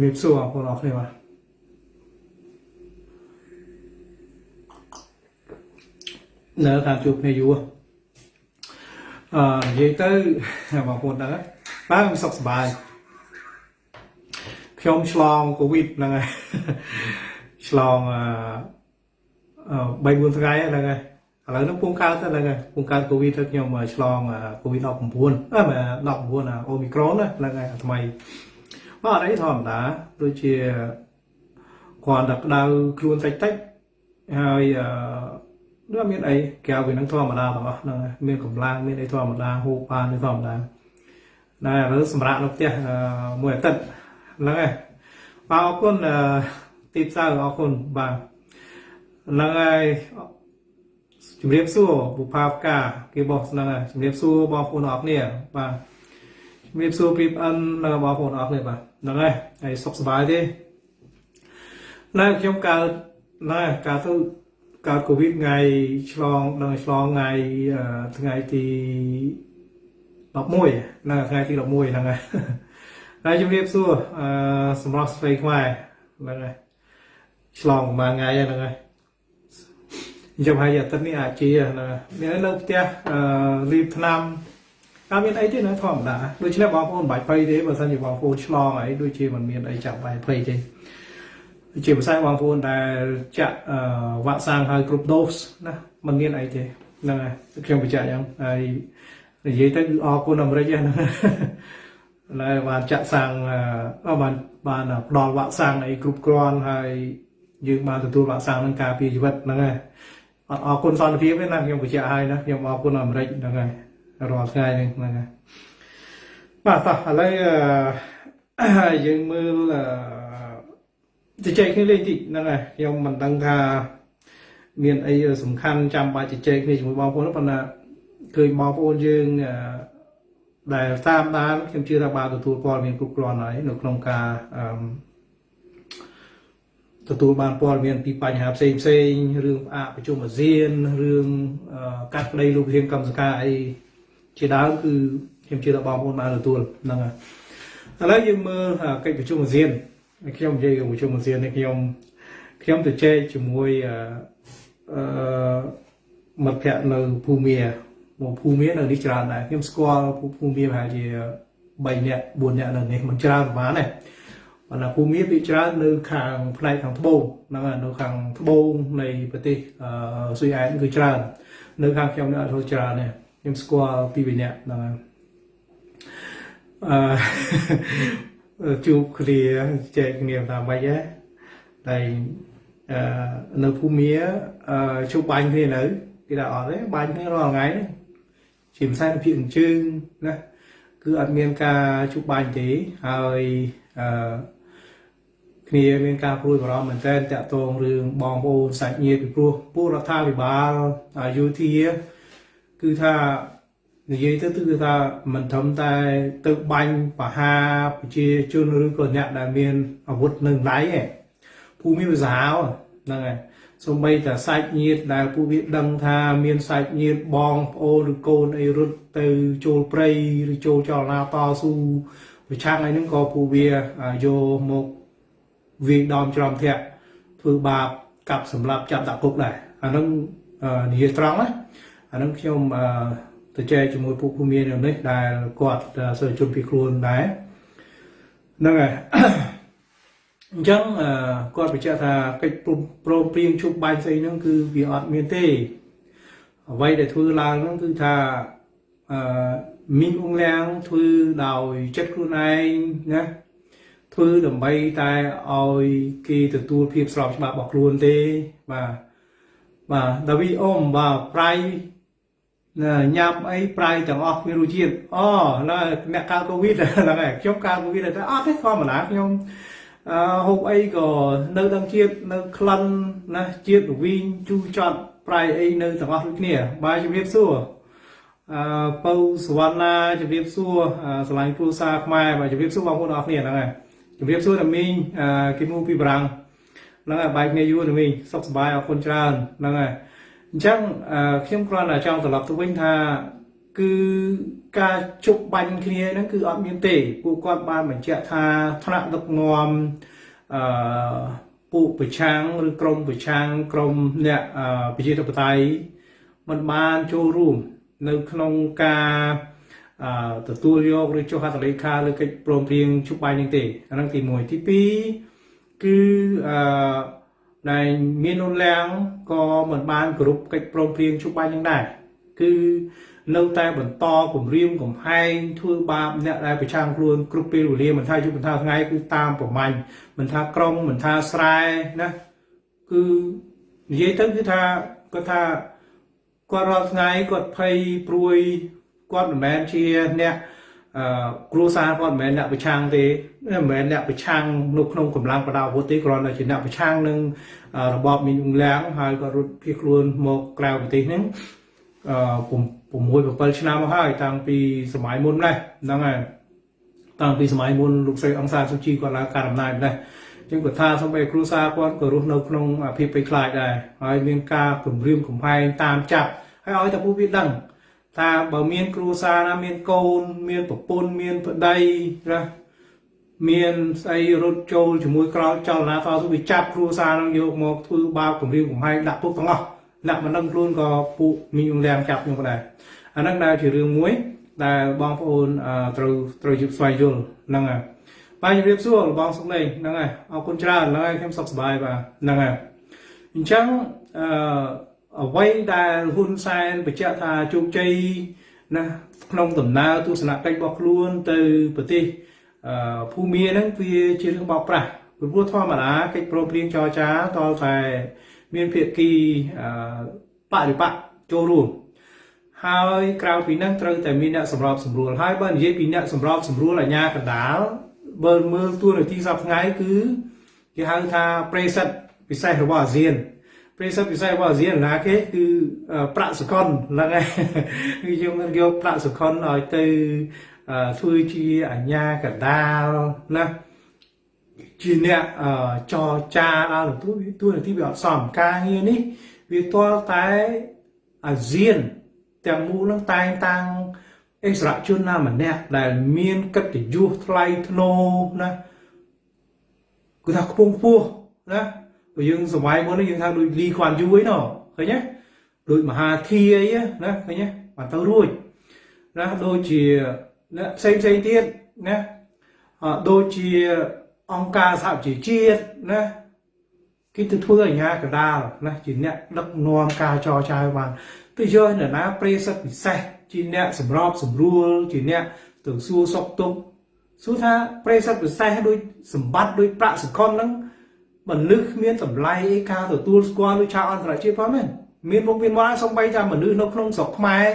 វាសួរបងប្អូនអរគ្នាបាទនៅខាងជួបគ្នាយូរអឺនិយាយទៅបងប្អូនដឹងហើយបាទខ្ញុំសុខសប្បាយខ្ញុំឆ្លងកូវីដហ្នឹងហើយឆ្លងអឺ3 4ថ្ងៃហ្នឹងហើយឥឡូវហ្នឹងពងកើតហ្នឹងហើយពងកើតកូវីដទៅខ្ញុំឆ្លងកូវីដ19អឺ19អូមីក្រូនហ្នឹងហើយថ្មី បាទអីធម្មតាដូចជាគាត់តែក្តៅខ្លួនតិចតិចហើយអឺដូចមានអីកែវវានឹងធម្មតាទាំងអស់ហ្នឹងហើយមានកម្លាំងមានអីធម្មតាហូបបានធម្មតាតែឥឡូវសម្រាប់នៅផ្ទះមួយអាទិត្យហ្នឹងហើយបាទអរគុណទីផ្សារអរគុណបាទហ្នឹងហើយជំរាបសួរបុផាផ្កាគេបោះហ្នឹងហើយជំរាបសួរបងប្អូនអរគ្នាបាទជំរាបសួរព្រីប្អិនបងប្អូនអរគ្នាបាទ ហ្នឹងហើយហើយសុខសប្បាយទេណែខ្ញុំកើតណែកើតទៅកើតកូវីដថ្ងៃឆ្លងដល់ឆ្លងថ្ងៃថ្ងៃទី11ណាថ្ងៃទី11ហ្នឹងហើយហើយជំរាបសួរអឺសម្រាប់ស្រីខ្មែរហ្នឹងហើយឆ្លងប្រហែលថ្ងៃហ្នឹងហើយខ្ញុំហើយអាទិត្យនេះអាចជាណាមាននៅផ្ទះអឺរៀបឆ្នាំ អត់មានអីទេណាធម្មតាដូច្នេះបងប្អូនមិនបាច់ភ័យទេបើសិនជាបងប្អូនឆ្លងអីដូចជាមិនមានអីចាំបាច់ភ័យទេជាភាសាបងប្អូនដែលចាក់វ៉ាក់សាំងហើយគ្រប់ដូសណាมันមានអីទេហ្នឹងហើយខ្ញុំបញ្ជាក់យ៉ាងហើយនិយាយទៅគឺអរគុណអាមេរិកហ្នឹងហើយបានចាក់សាំងបានបានផ្ដល់វ៉ាក់សាំងអីគ្រប់គ្រាន់ហើយយើងបានទទួលវ៉ាក់សាំងនឹងការពារជីវិតហ្នឹងហើយអត់អរគុណសន្តិភាពទេណាខ្ញុំបញ្ជាក់ឲ្យណាខ្ញុំអរគុណអាមេរិកហ្នឹងហើយ រាល់ថ្ងៃហ្នឹងហ្នឹងហើយបាទតោះឥឡូវយើងមើលជជែកគ្នាលេងតិចហ្នឹងហើយខ្ញុំមិនដឹងថាមានអីសំខាន់ចាំបាច់ជជែកគ្នាជាមួយបងប្អូនប៉ុន្តែឃើញបងប្អូនយើងដែលតាមដានខ្ញុំជឿថាបានទទួលព័ត៌មានគ្រប់គ្រាន់ហើយនៅក្នុងការទទួលបានព័ត៌មានពីបញ្ហាផ្សេងផ្សេងរឿងផ្អាកប្រជុំអាស៊ានរឿងកាត់ក្តីលោកវិធានកម្មសការអី ជាដើមគឺខ្ញុំជឿថាបងប្អូនបានទទួលហ្នឹងហើយឥឡូវយើងមើលកិច្ចប្រជុំអាស៊ានខ្ញុំនិយាយប្រជុំអាស៊ាននេះខ្ញុំខ្ញុំទៅជែកជាមួយអឺមិត្តភ័ក្តិនៅភូមាមកភូមានៅនេះច្រើនដែរខ្ញុំស្គាល់ភូមាប្រហែលជា3នាក់4នាក់នៅនេះមិនច្រើនប្រហែលទេប៉ុន្តែភូមាពីច្រើននៅខាងផ្នែកខាងត្បូងហ្នឹងនៅខាងត្បូងនៃប្រទេសស៊ុយអែនគឺច្រើន នៅខាងខ្ញុំនៅអត់ច្រើនទេ ខ្ញុំស្គាល់ពីរនាក់ហ្នឹងហើយអឺជួបគ្នាចែកគ្នាថាម៉េចហ៎តែអឺនៅភូមិអឺជួបបាញ់គ្នានៅគេថាអត់ទេបាញ់គ្នារាល់ថ្ងៃហ្នឹងជាភាសាភាគអញ្ជើញណាគឺអត់មានការជួបបាញ់ទេហើយអឺគ្នាមានការព្រួយបារម្ភមែនទែនតាក់ទងរឿងបងប្អូនសាច់ញាតិពីព្រោះពួករដ្ឋាភិបាលយោធា គឺថានិយាយទៅគឺថាមិនត្រឹមតែទៅបាញ់បហាប្រជាជនឬក៏អ្នកដែលមានអាវុធនៅដៃទេភូមិភាសាហ្នឹងហើយសូម្បីតែសាច់ញាតិដែលពួកវាដឹងថាមានសាច់ញាតិបងប្អូនឬកូនអីរត់ទៅចូលព្រៃឬចូលចលនាតស៊ូប្រឆាំងអីហ្នឹងក៏ពួកវាយកមកវាយដំច្រំធាក់ធ្វើបាបកាប់សម្លាប់ចាប់ដាក់គុកដែរអាហ្នឹងនិយាយត្រង់ណា អាហ្នឹងខ្ញុំទៅចែកជាមួយពួកភូមិមាននេះដែលគាត់សិស្សជនពីខ្លួនដែរហ្នឹងហើយអញ្ចឹងគាត់បញ្ជាក់ថាកិច្ចព្រមព្រៀងជួបបាញ់ស្អីហ្នឹងគឺវាអត់មានទេអ្វីដែលធ្វើឡើងហ្នឹងគឺថាអឺមីងអងលៀងធ្វើដោយចិត្តខ្លួនឯងណាធ្វើដើម្បីតែឲ្យគេទទួលភាពស្របច្បាប់របស់ខ្លួនទេបាទបាទដាវីអ៊ំបាទប្រៃ ញ៉ាំអីប្រៃទាំងអស់គ្មានរសជាតិអូហ្នឹងអ្នកកើតកូវីដហ្នឹងហើយខ្ញុំកើតកូវីដតែអត់ទេធម្មតាខ្ញុំអឺហូបអីក៏នៅដឹងជាតិនៅក្លិនណាជាតិរវីងជូរចត់ប្រៃអីនៅទាំងអស់ដូចគ្នាបាទជំរាបសួរអឺពៅសវណ្ណាជំរាបសួរស្រឡាញ់គ្រូសាខ្មែរបាទជំរាបសួរបងប្អូនអរគ្នាហ្នឹងហើយជំរាបសួរតាមីងគីមូពីបារាំងហ្នឹងហើយបាយគ្នាយូរតាមីងសុខសប្បាយអរគុណច្រើនហ្នឹងហើយ អញ្ចឹងខ្ញុំគ្រាន់តែចង់ត្រឡប់ទៅវិញថាគឺការជប់បាញ់គ្នាហ្នឹងគឺអត់មានទេពួកគាត់បានបញ្ជាក់ថាថ្នាក់ដឹកនាំអឺពួកប្រឆាំងឬក្រមប្រឆាំងក្រមអ្នកប្រជាធិបតេយ្យมันបានចូលរួមនៅក្នុងការអឺទទួលយកឬចុះហត្ថលេខាលើកិច្ចព្រមព្រៀងជប់បាញ់នេះទេអាហ្នឹងទី1ទី2គឺអឺ ដែលមាននុនលាំងក៏មិនបានគ្រប់កិច្ចព្រមព្រៀងជប់បាញ់នឹងដែរគឺនៅតែបន្តគម្រាមកំហែងធ្វើបាបអ្នកដែលប្រឆាំងខ្លួនគ្រប់ពេលវេលាមិនថាយប់មិនថាថ្ងៃគឺតាមប្រមាញ់មិនថាក្រុងមិនថាស្រែណាគឺនិយាយទៅគឺថាគាត់ថាគាត់រាល់ថ្ងៃគាត់ភ័យព្រួយគាត់មិនមែនជាអ្នកអឺ គ្រួសារគាត់មិនមែនអ្នកប្រឆាំងទេមិនមែនអ្នកប្រឆាំងនៅក្នុងកម្លាំងបដាអាវុធទេគ្រាន់តែជាអ្នកប្រឆាំងនឹងរបបមីនអ៊ុងឡាំងហើយគាត់រត់ភៀសខ្លួនមកក្រៅប្រទេសហ្នឹងអឺ6 7ឆ្នាំមកហើយតាំងពីសម័យមុនដែរហ្នឹងហើយតាំងពីសម័យមុនលោកស្រីអង្សាសុជីគាត់ឡើងការអំណាចដែរចឹងគាត់ថាសំបីគ្រួសារគាត់ក៏រស់នៅក្នុងភាពភ័យខ្លាចដែរហើយមានការគំរាមកំហែងតាមចាប់ហើយឲ្យតែពួកវាដឹង ថាបើមានគ្រួសារណាមានកូន មានប្រពន្ធមានប្តីណាមានស្អីរត់ចូលជាមួយក្រោយចលនាតស៊ូវាចាប់គ្រួសារនឹងយកមកធ្វើបាបគំរាមកំហែងដាក់ពុកទាំងអស់អ្នកមិនដឹងខ្លួនក៏ពួកមីងលៀងចាប់ខ្ញុំក៏ដែរអាហ្នឹងដែលជារឿងមួយ ដែលបងប្អូនត្រូវត្រូវជិបស្វែងយល់ហ្នឹងហើយបាទជំរាបសួរបងសុកលេងហ្នឹងហើយអរគុណច្រើនហ្នឹងហើយខ្ញុំសុខសប្បាយបាទហ្នឹងហើយអញ្ចឹងអឺ អ្វីដែលហ៊ុនសែនបញ្ជាក់ថាជោគជ័យណាក្នុងដំណើរទស្សនកិច្ចរបស់ខ្លួនទៅប្រទេសភូមាហ្នឹងវាជារឿងបោកប្រាស់ព្រោះធម្មតាកិច្ចព្រមព្រៀងចរចាតតែមានភាគីបរិបៈចូលរួមហើយក្រៅពីហ្នឹងត្រូវតែមានអ្នកសម្របសម្រួលហើយបើនិយាយពីអ្នកសម្របសម្រួលអាជ្ញាកណ្ដាលបើមើលទួនាទីសប្តាហ៍ថ្ងៃគឺគេហៅថាប្រិសិទ្ធពិសេសរបស់អាស៊ាន ប្រិសិទ្ធពិសេសរបស់អាស៊ានណាគេគឺប្រាក់សកលហ្នឹងហើយគឺយើងយកប្រាក់សកលឲ្យទៅធ្វើជាអាជ្ញាកណ្ដាលណាជាអ្នកចរចាដល់ទទួលទួនាទីវាអត់សមការងារនេះវាទាល់តែអាស៊ានទាំងមូលនឹងតែងតាំងអិសរាជជនណាម្នាក់ដែលមានកិត្តិយសថ្លៃថ្នូរណាគឺថាខ្ពង់ខ្ពស់ណា ព្រោះយើងសម័យមុនយើងថាដូចលីខ្វាន់យូអីណោះឃើញទេដូចមហាធាអីណាឃើញទេបានទៅរួចណាដូចជាណាផ្សេងផ្សេងទៀតណាដូចជាអង្គការសហជីវជាតិណាគេទៅធ្វើអាជ្ញាកណ្ដាលណាជាអ្នកដឹកនាំការចរចាបានទៅយកនរណាប្រិសិទ្ធពិសេសជាអ្នកសម្របសម្រួលជាអ្នកទៅសួរសុខទុក្ខសួរថាប្រិសិទ្ធពិសេសដូចសម្បត្តិដូចប្រាក់សកលហ្នឹង មនុស្សគ្មានតម្លៃការទទួលស្គាល់ដូចឆាអន្តរជាតិផងមែនមានមុខមានមាត់សំបីថាមនុស្សនៅក្នុងស្រុកខ្មែរ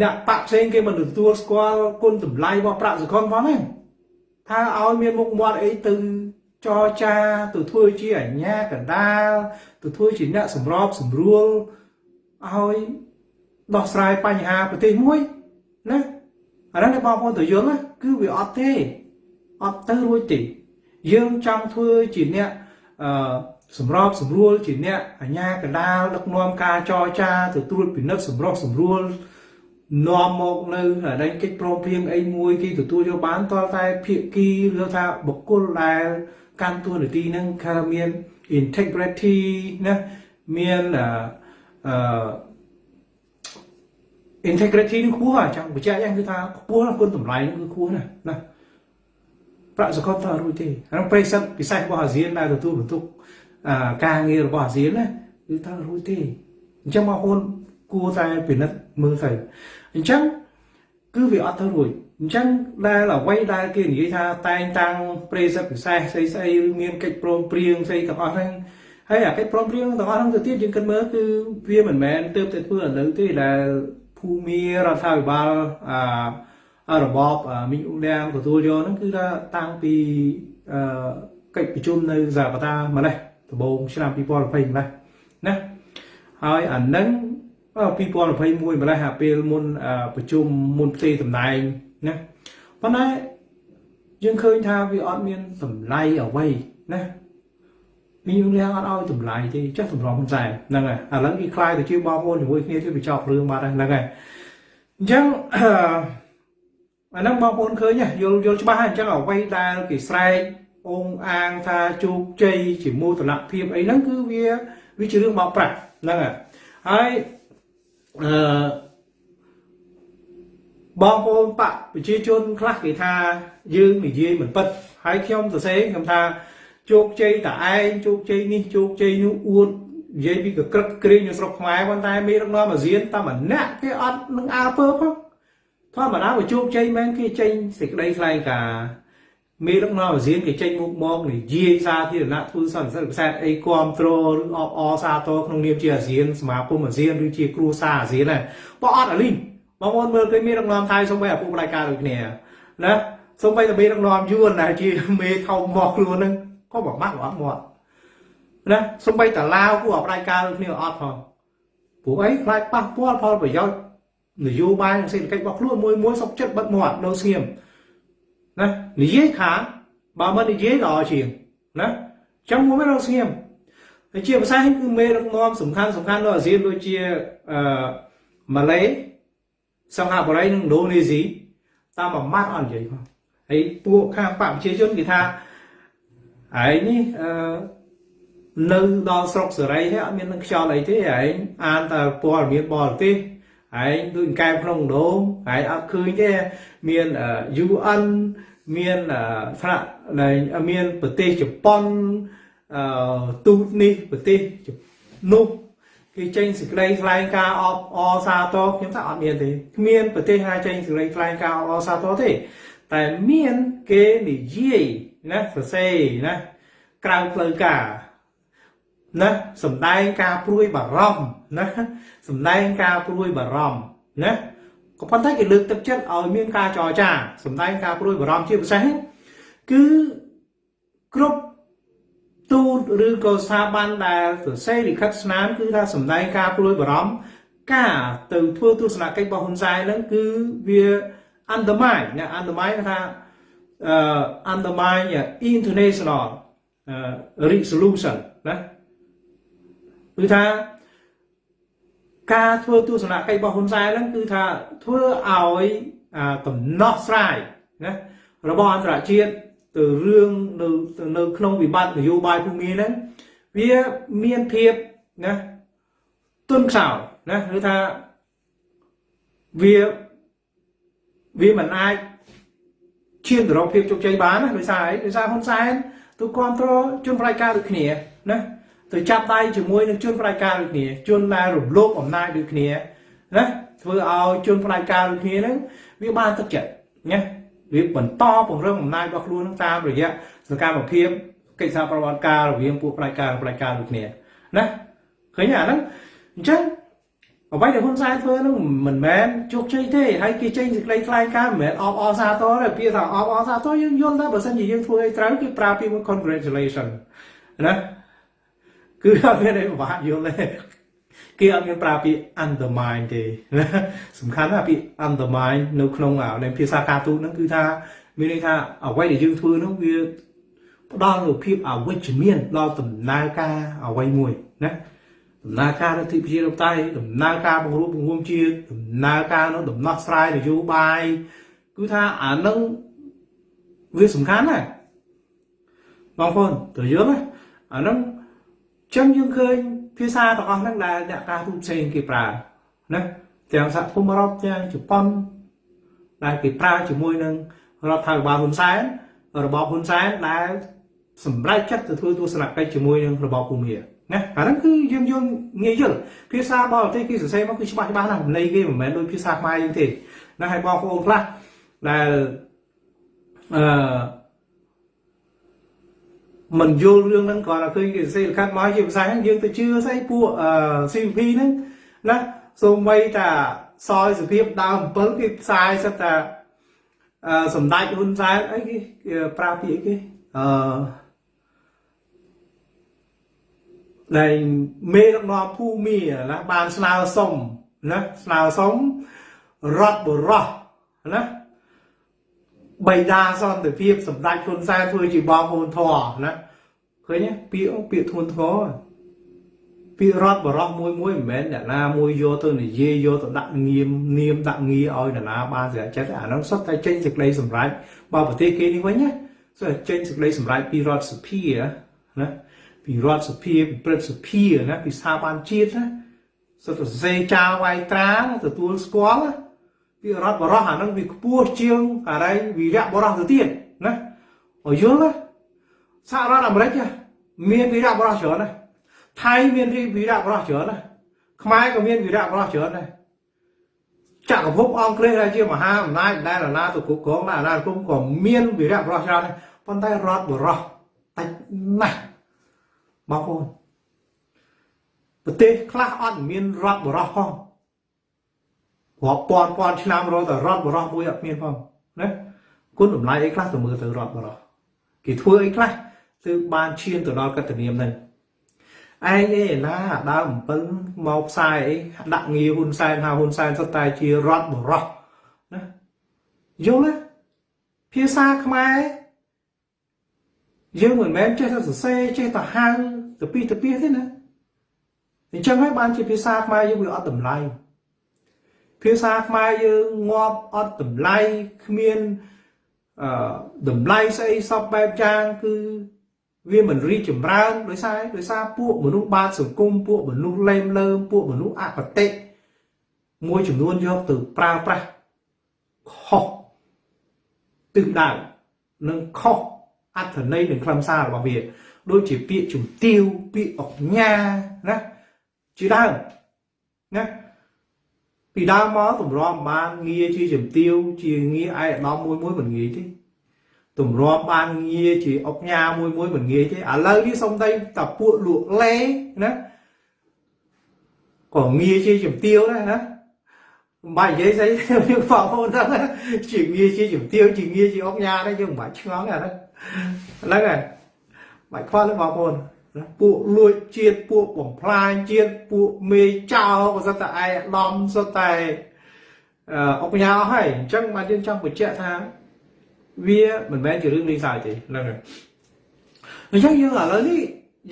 អ្នកបាក់ផ្សេងគេមិនទទួលស្គាល់គុណតម្លៃរបស់ប្រាក់សកលផងមែនថាឲ្យមានមុខមាត់អីទៅចរចាទៅធ្វើជាអញ្ញាកណ្ដាលទៅធ្វើជាអ្នកសម្របសម្រួលឲ្យដោះស្រាយបញ្ហាប្រទេសមួយណាអានេះបងប្អូនទៅយល់ណាគឺវាអត់ទេអត់ទៅរួចទេយើងចង់ធ្វើជាអ្នកអឺ សម្របសម្រួលជាអ្នកអញ្ញាកណ្ដាលដឹកនាំការចរចាទៅត្រួតពិនិត្យសម្រុះសម្រួលនាំមកនៅអានេះកិច្ចព្រមព្រៀងអីមួយគេទទួលយកបានតតែភាគីឬថាបុគ្គលដែលកាន់តួនាទីហ្នឹងថាមាន integrity ណាមានអឺ integrity នឹងខ្ពស់អញ្ចឹងបញ្ជាក់យ៉ាងគឺថាខ្ពស់គុណតម្លៃនឹងគឺខ្ពស់ណាស់ណា ប្រាក់សកលតើរួចទេអានោះប្រិសិទ្ធពិសេសរបស់អាស៊ានដែលទទួលបន្ទុកការងាររបស់អាស៊ានណាគឺតើរួចទេអញ្ចឹងបងប្អូនគួរតែពិនិត្យមើលទៅអញ្ចឹងគឺវាអត់ទៅរួចអញ្ចឹងដែលអ្វីដែលគេនិយាយថាតែងតាំងប្រិសិទ្ធពិសេសស្អីស្អីមានកិច្ចព្រមព្រៀងស្អីទាំងអស់ហ្នឹងហើយអាកិច្ចព្រមព្រៀងទាំងអស់ហ្នឹងទៅទៀតយើងគិតមើលគឺវាមិនមែនទៅតែធ្វើឥឡូវទេដែលភូមិរដ្ឋាភិបាលអា របបមីងអ៊ុលៀងទទួលយកហ្នឹងគឺថាតាំងពីកិច្ចប្រជុំនៅសាកាតាម្លេះដំបូងឆ្នាំ2020ម្លេះណាហើយអានឹង2021ម្លេះអាពេលមុនប្រជុំមុនផ្ទេរតំណែងណាប៉ុន្តែយើងឃើញថាវាអត់មានតម្លៃអ្វីណាមានលះអត់ឲ្យតម្លៃទេចេះតម្រង់ហ៊ុនសែនហ្នឹងហើយឥឡូវគេខ្លាយទៅជាបងប្អូនជាមួយគ្នាទៅវាចោលរឿងបាត់ហើយហ្នឹងហើយអញ្ចឹងអា ហ្នឹងបងប្អូនឃើញយល់យល់ច្បាស់ហើយអញ្ចឹងអ្វីដែលគេស្រែកអងអាងថាជោគជ័យជាមោទនភាពអីហ្នឹងគឺវាវាជារឿងបោកប្រាស់ហ្នឹងហើយអឺបងប្អូនបកប្រជាជនខ្លះគេថាយើងនិយាយមិនពិតហើយខ្ញុំសរសេរខ្ញុំថាជោគជ័យតឯងជោគជ័យនេះជោគជ័យនោះអួតនិយាយពីកក្រឹកក្រែងនៅស្រុកខ្មែរប៉ុន្តែមានដឹកនាំអាស៊ានតែម្នាក់គេអត់នឹងអើពើផង ធម្មតាបើជោគជ័យមែនគេចេញសេចក្តីថ្លែងការណ៍មានដឹកនាំអាស៊ានគេចេញមុខមកនិយាយសាធារណៈធ្វើសន្និសីទពិសេសអីគ្រប់គ្រងឬអបអសាទរក្នុងនាមជាអាស៊ានសមាគមអាស៊ានឬជាគ្រួសារអាស៊ានណាបើអត់អាលីងបងប្អូនមើលឃើញមានដឹកនាំថៃសូម្បីឪពុកម្ដាយការដូចគ្នាណាសូម្បីតែមានដឹកនាំយួនដែលជាមេថោមកខ្លួនហ្នឹងក៏បបាក់អត់មកណាសំបីតាឡាវគួរអបដាយការដូចគ្នាអត់ផងព្រោះអីខ្លាចប៉ះពាល់ផលប្រយោជន៍ នយោបាយនិងសេដ្ឋកិច្ចរបស់ខ្លួនមួយមួយសុកចិត្តបិទមាត់នៅស្ងៀមណានិយាយខាងបើមិននិយាយល្អជាងណាចឹងមួយនៅស្ងៀមហើយជាភាសាគឺមេដឹកនាំសំខាន់សំខាន់នៅអាស៊ានដូចជាអឺម៉ាឡេសិង្ហបុរីនិងឥណ្ឌូនេស៊ីតាមមួយម៉ាត់អត់និយាយផងហើយពួកខាងបកប្រជាជនគេថាឯងនេះអឺនៅដល់ស្រុកសេរីហើយអត់មាននឹងខ្យល់អីទេឯងអានតែព័ត៌មានបរទេស ឯងដូចកែក្នុងដងឯងអត់ឃើញទេមាន UN មានថ្នាក់មានប្រទេសជប៉ុនអឺទូតនេះប្រទេសនោះគេចេញសេចក្តីថ្លែងការណ៍អបអសាទរខ្ញុំថាអត់មានទេគ្មានប្រទេសណាចេញសេចក្តីថ្លែងការណ៍អបអសាទរទេតែមានគេនិយាយណាសរសេរណាក្រៅផ្លូវការណាសំដែងការព្រួយបារម្ភ ណាសំដែងការព្រួយបារម្ភណាក៏ប៉ុន្តែគេលើកទឹកចិត្តឲ្យមានការចរចាសំដែងការព្រួយបារម្ភជាពិសេសគឺគ្រប់ទូតឬក៏ស្ថាប័នដែលសរសេរលិខិតស្នាមគឺថាសំដែងការព្រួយបារម្ភការទៅធ្វើទស្សនកិច្ចរបស់ហ៊ុនសែនហ្នឹងគឺវា undermine ណា undermine ថា uh, undermine international uh, resolution ណាគឺថា ការធ្វើទស្សនកិច្ចរបស់ហ៊ុនសែនហ្នឹងគឺថាធ្វើឲ្យកំណោះស្រាយណារបស់អន្តរជាតិទៅរឿងនៅនៅក្នុងវិបត្តិនយោបាយភូមិហ្នឹងវាមានភាពណាទុនខ្សោយណាគឺថាវាវាមិនអាចឈានទៅរកភាពជោគជ័យបានណាដោយសារអីដោយសារហ៊ុនសែនទូគ្រប់គ្រងជនផ្ដាច់ការដូចគ្នាណា ទៅចាប់ដៃជាមួយនឹងជនផ្ដាច់ការដូចគ្នាជនដែលរំលោភអំណាចដូចគ្នាណាធ្វើឲ្យជនផ្ដាច់ការដូចគ្នាហ្នឹងវាបានទឹកចិត្តណាវាបន្តពង្រឹងអំណាចរបស់ខ្លួននឹងតាមរយៈសកម្មភាពកិច្ចសហប្រតិបត្តិការរវាងពួកផ្ដាច់ការនិងផ្ដាច់ការដូចគ្នាណាឃើញអាហ្នឹងអញ្ចឹងអ្វីដែលហ៊ុនសែនធ្វើនោះមិនមែនជោគជ័យទេហើយគេចេញសេចក្តីថ្លែងការណ៍មិនមែនអបអរសាទរទេពាក្យថាអបអរសាទរយើងយល់ថាបើសិនជាយើងធ្វើឲ្យត្រូវគេប្រើពាក្យមួយ congratulation ណា គឺអត់មានអីពិបាកយល់ទេគេអត់មានប្រើពាក្យ undermine ទេណាសំខាន់ណាពាក្យ undermine នៅក្នុងในភាសាការទូតហ្នឹងគឺថាមានន័យថាអ្វីដែលយើងធ្វើនោះវាផ្ដល់នូវភាពអវិជ្ជមានដល់ដំណើរការអ្វីមួយណាដំណើរការរដ្ឋាភិបាលតៃដំណើរការបង្រួបបង្រួមជាតិដំណើរការនៅដំណោះស្រាយនយោបាយគឺថាអានឹងវាសំខាន់ណាស់បងប្អូនត្រូវយល់ណាអានឹង ចឹងយើងឃើញភាសាទាំងអស់ហ្នឹងដែលអ្នកការទូតផ្សេងគេប្រើណាទាំងសហគមន៍អឺរ៉ុបទាំងជប៉ុនដែលគេប្រើជាមួយនឹងរដ្ឋាភិបាលហ៊ុនសែនរបបហ៊ុនសែនដែលសម្រេចចិត្តទៅធ្វើទស្សនកិច្ចជាមួយនឹងរបបភូមិណាអាហ្នឹងគឺយើងយល់ងាយយល់ភាសាបរទេសគេសរសេរមកគឺច្បាស់ច្បាស់ណាស់ន័យគេមិនមែនដូចភាសាខ្មែរយើងទេណាហើយបងប្អូនខ្លះដែលអឺ មិនយល់រឿងហ្នឹងគាត់តែឃើញគេសរសេរលិខិតមកជាភាសាហ្នឹងយើងទៅជឿស្អីពួក CVP ហ្នឹងណាសូម្បីតាសយសភាពដើម7គេផ្សាយសិតតាអឺសម្ដេចហ៊ុនសែនអីគេប្រើពាក្យអីគេអឺដែលមេដឹកនាំភូមិណាបានស្នើសុំណាស្នើសុំរដ្ឋបរោះណា បៃតាសន្តិភាពសម្ដេចហ៊ុនសែនធ្វើជាបងប្អូនធរណាឃើញពាក្យពាក្យធ្ងន់ធ្ងរពីរដ្ឋបរោះមួយមួយមិនមែនអ្នកណាមួយយកទៅនិយាយយកទៅដាក់ងៀមនាមដាក់ងារឲ្យអ្នកណាបានស្រាប់ចិត្តអានោះសុទ្ធតែចេញសេចក្តីសម្រេចបើប្រទេសគេនេះវិញណាសុទ្ធតែចេញសេចក្តីសម្រេចពីរដ្ឋសភាណាពីរដ្ឋសភាពីព្រឹទ្ធសភាណាពីស្ថាប័នជាតិណាសុទ្ធតែសេចាលវាយត្រាទទួលស្គាល់ ពីរដ្ឋបរោះអានឹងវាខ្ពស់ជាងអរិយវីរៈបរោះទៅទៀតណាឲ្យយល់ណាសហរដ្ឋអាមេរិកមានវីរៈបរោះច្រើនណាថៃមានវីរៈបរោះច្រើនណាខ្មែរក៏មានវីរៈបរោះច្រើនដែរចក្រភពអង់គ្លេសដែលជាមហាអំណាចដែលអាណាទៅគ្រប់គ្រងអាណាគុំក៏មានវីរៈបរោះច្រើនដែរប៉ុន្តែរដ្ឋបរោះតិចណាស់បងប្អូនប្រទេសខ្លះអត់មានរដ្ឋបរោះផង រាប់ពាន់ពាន់ឆ្នាំរហូតដល់រដ្ឋបរោះមួយអត់មានផងណាគុណតម្លៃអីខ្លះទៅមើលទៅរដ្ឋបរោះគេធ្វើអីខ្លះទើបបានឈានទៅដល់កតនាមហ្នឹងឯងឯណាដើម7មកផ្សាយអីដាក់ងារហ៊ុនសែនហៅហ៊ុនសែនសុទ្ធតែជារដ្ឋបរោះណាយល់ទេភាសាខ្មែរយើងមិនមែនចេះតែសរសេរចេះតែហៅទៅពីទៅពីទេណាអញ្ចឹងហើយបានជាភាសាខ្មែរយើងវាអត់តម្លៃ ភាសាខ្មែរយើងងាប់អត់តម្លៃគ្មានអឺតម្លៃស្អីសពបែបយ៉ាងគឺវាមិនរីកចម្រើនដោយសារដោយសារពួកមនុស្សបាតសង្គមពួកមនុស្សលេមលើមពួកមនុស្សអបតិមួយចំនួនយកទៅប្រើប្រាស់ខុសទិសដៅនិងខុសអត្ថន័យនិងខ្លឹមសាររបស់វាដូចជាពាក្យជំទាវពាក្យអុកញ៉ាណាជាដើមណា ពីដើមមកទម្រាំបានងារជាជំទាវជាងារឯកឧត្តមមួយមួយមិនងាយទេទម្រាំបានងារជាអុកញ៉ាមួយមួយមិនងាយទេឥឡូវនេះសុំតែតាពួកលក់លេណាក៏ងារជាជំទាវដែរណាមិនបាច់និយាយស្អីយើងបងប្អូនហ្នឹងជាងារជាជំទាវជាងារជាអុកញ៉ាដែរយើងមិនបាច់ឆ្ងល់ទេអាហ្នឹងហ្នឹងហើយបាច់ខ្វល់ទេបងប្អូន ពួកលួចជាតិពួកបំផ្លាញជាតិពួកមេចោក៏សិតតែឯកឧត្តមសិតតែអុកញ៉ាអស់ហើយអញ្ចឹងបានយើងចង់បញ្ជាក់ថាវាមិនមែនជារឿងលេងសើចទេហ្នឹងហើយអញ្ចឹងយើងឥឡូវនេះ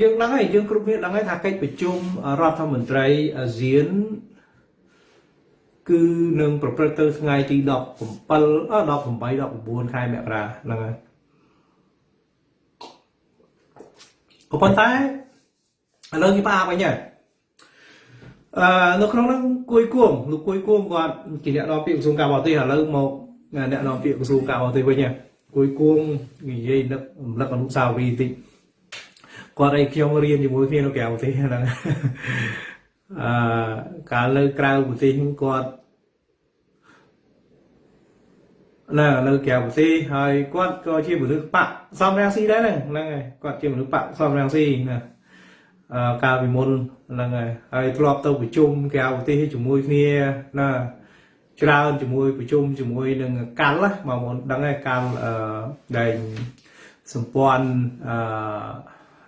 យើងដឹងហើយយើងគ្រប់គ្នាដឹងហើយថាកិច្ចប្រជុំរដ្ឋមន្ត្រីអាស៊ានគឺនឹងប្រព្រឹត្តទៅថ្ងៃទី17 18 19ខែមករាហ្នឹងហើយ ក៏ប៉ុន្តែឥឡូវនេះផ្អាកវិញហើយអឺនៅក្នុងហ្នឹងគួយគួងលោកគួយគួងគាត់ជាអ្នកនាំពាក្យក្រសួងការបរទេសឥឡូវមកអ្នកនាំពាក្យក្រសួងការបរទេសវិញគួយគួងនិយាយនឹករំលឹកអនុស្សាវរីយ៍តិចគាត់ឲ្យខ្ញុំរៀនជាមួយគ្នានៅក្រៅប្រទេសហ្នឹងអឺកាលនៅក្រៅប្រទេសគាត់ ណានៅក្រៅប្រទេសហើយគាត់ក៏ជាមនុស្សបកសំរាំងស៊ីដែរហ្នឹងហ្នឹងហើយគាត់ជាមនុស្សបកសំរាំងស៊ីណាអឺកាលពីមុនហ្នឹងហើយហើយធ្លាប់ទៅប្រជុំក្រៅប្រទេសជាមួយគ្នាណាច្រើនជាមួយប្រជុំជាមួយនឹងកាល់បងប្អូនដឹងហើយកាល់អឺដែលសម្ព័ន្ធអឺ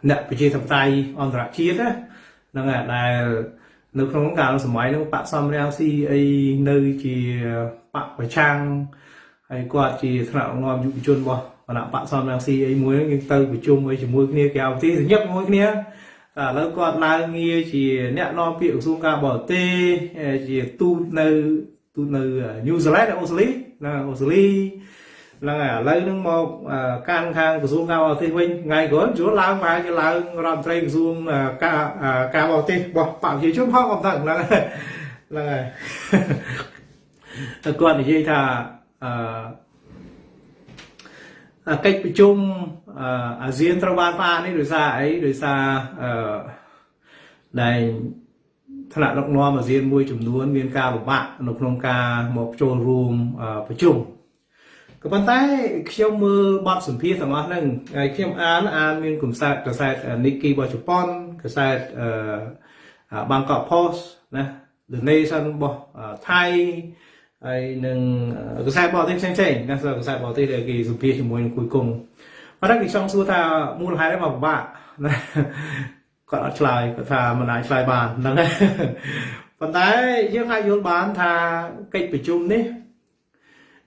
អ្នកប្រជាធិបតេយ្យអន្តរជាតិហ្នឹងហើយដែលនៅក្នុងកាលសម័យនោះបកសំរាំងស៊ីអីនៅជាបកប្រឆាំង ហើយគាត់ជាថ្នាក់នាំយុវជនរបស់គណៈបកសំរាំងស៊ីអីមួយយើងទៅប្រជុំអីជាមួយគ្នាក្រៅប្រទេសញឹកជាមួយគ្នាតែឥឡូវគាត់ឡើងងារជាអ្នកនាំពាក្យក្រសួងការបរទេសជាទូតនៅទូតនៅញូហ្សេឡង់អូស្ត្រាលីណាអូស្ត្រាលីហ្នឹងហើយឥឡូវហ្នឹងមកកាន់ខាងក្រសួងការបរទេសវិញថ្ងៃក្រោយជួលឡើងមកជាឡើងរដ្ឋមន្ត្រីក្រសួងការការបរទេសរបស់បព្វជិជនផងអត់ដឹងហ្នឹងហើយហ្នឹងហើយតែគាត់និយាយថា អឺកិច្ចប្រជុំអាស៊ានត្រូវបានផ្អាកនេះដោយសារអីដោយសារអឺដែលថ្នាក់ដឹកនាំអាស៊ានមួយចំនួន មានការលំបាកនៅក្នុងការមកចូលរួមប្រជុំក៏ប៉ុន្តែខ្ញុំមើលបទសម្ភាសន៍ទាំងអស់ហ្នឹងហើយខ្ញុំអានអានមានកសែតកសែត Nikkei របស់ជប៉ុនកសែតអឺ Bangkok Post ណា The Nation របស់ថៃ ហើយនឹងកសែតបរទេសផ្សេងផ្សេងណាកសែតបរទេសដែលគេសម្ភាសជាមួយនឹងគួយគង់ប៉ុន្តែគេចង់សួរថាមូលហេតុអីមកពិបាកណាគាត់អត់ឆ្លើយគាត់ថាមិនអាចឆ្លើយបានហ្នឹងហើយប៉ុន្តែយើងអាចយល់បានថាកិច្ចប្រជុំនេះ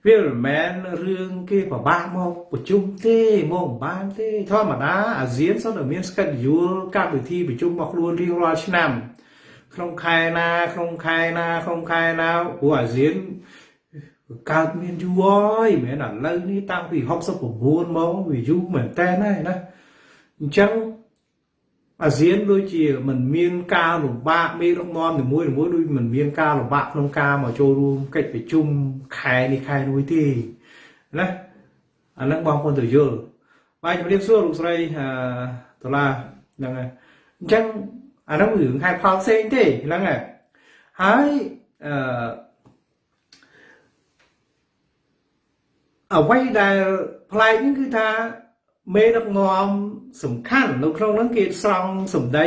វាមិនមែនរឿងគេពិបាកមកប្រជុំទេមកមិនបានទេធម្មតាអាស៊ានសុទ្ធតែមាន schedule កម្មវិធីប្រជុំរបស់ខ្លួនរៀងរាល់ឆ្នាំ ក្នុងខែណាក្នុងខែណាក្នុងខែណាព្រោះអាស៊ានកើតមានយូរហើយមិនមែនឥឡូវនេះតាំងពី69មកវាយូរមែនតើណាណាអញ្ចឹងអាស៊ានដូចជាมันមានការលំបាកមេដឹកនាំនីមួយៗដូចมันមានការលំបាកក្នុងការមកចូលរួមកិច្ចប្រជុំខែនេះខែនោះទេណាអានឹងបងប្អូនទៅយល់បាទជំរាបសួរលោកស្រីដុល្លារហ្នឹងហើយអញ្ចឹង អានោះរឿងហេតុផលផ្សេងទេហ្នឹងហើយហើយអឺអ្វីដែលប្លែកនេះគឺថាមេដឹកនាំសំខាន់នៅក្នុងហ្នឹងគេស្រង់សម្ដី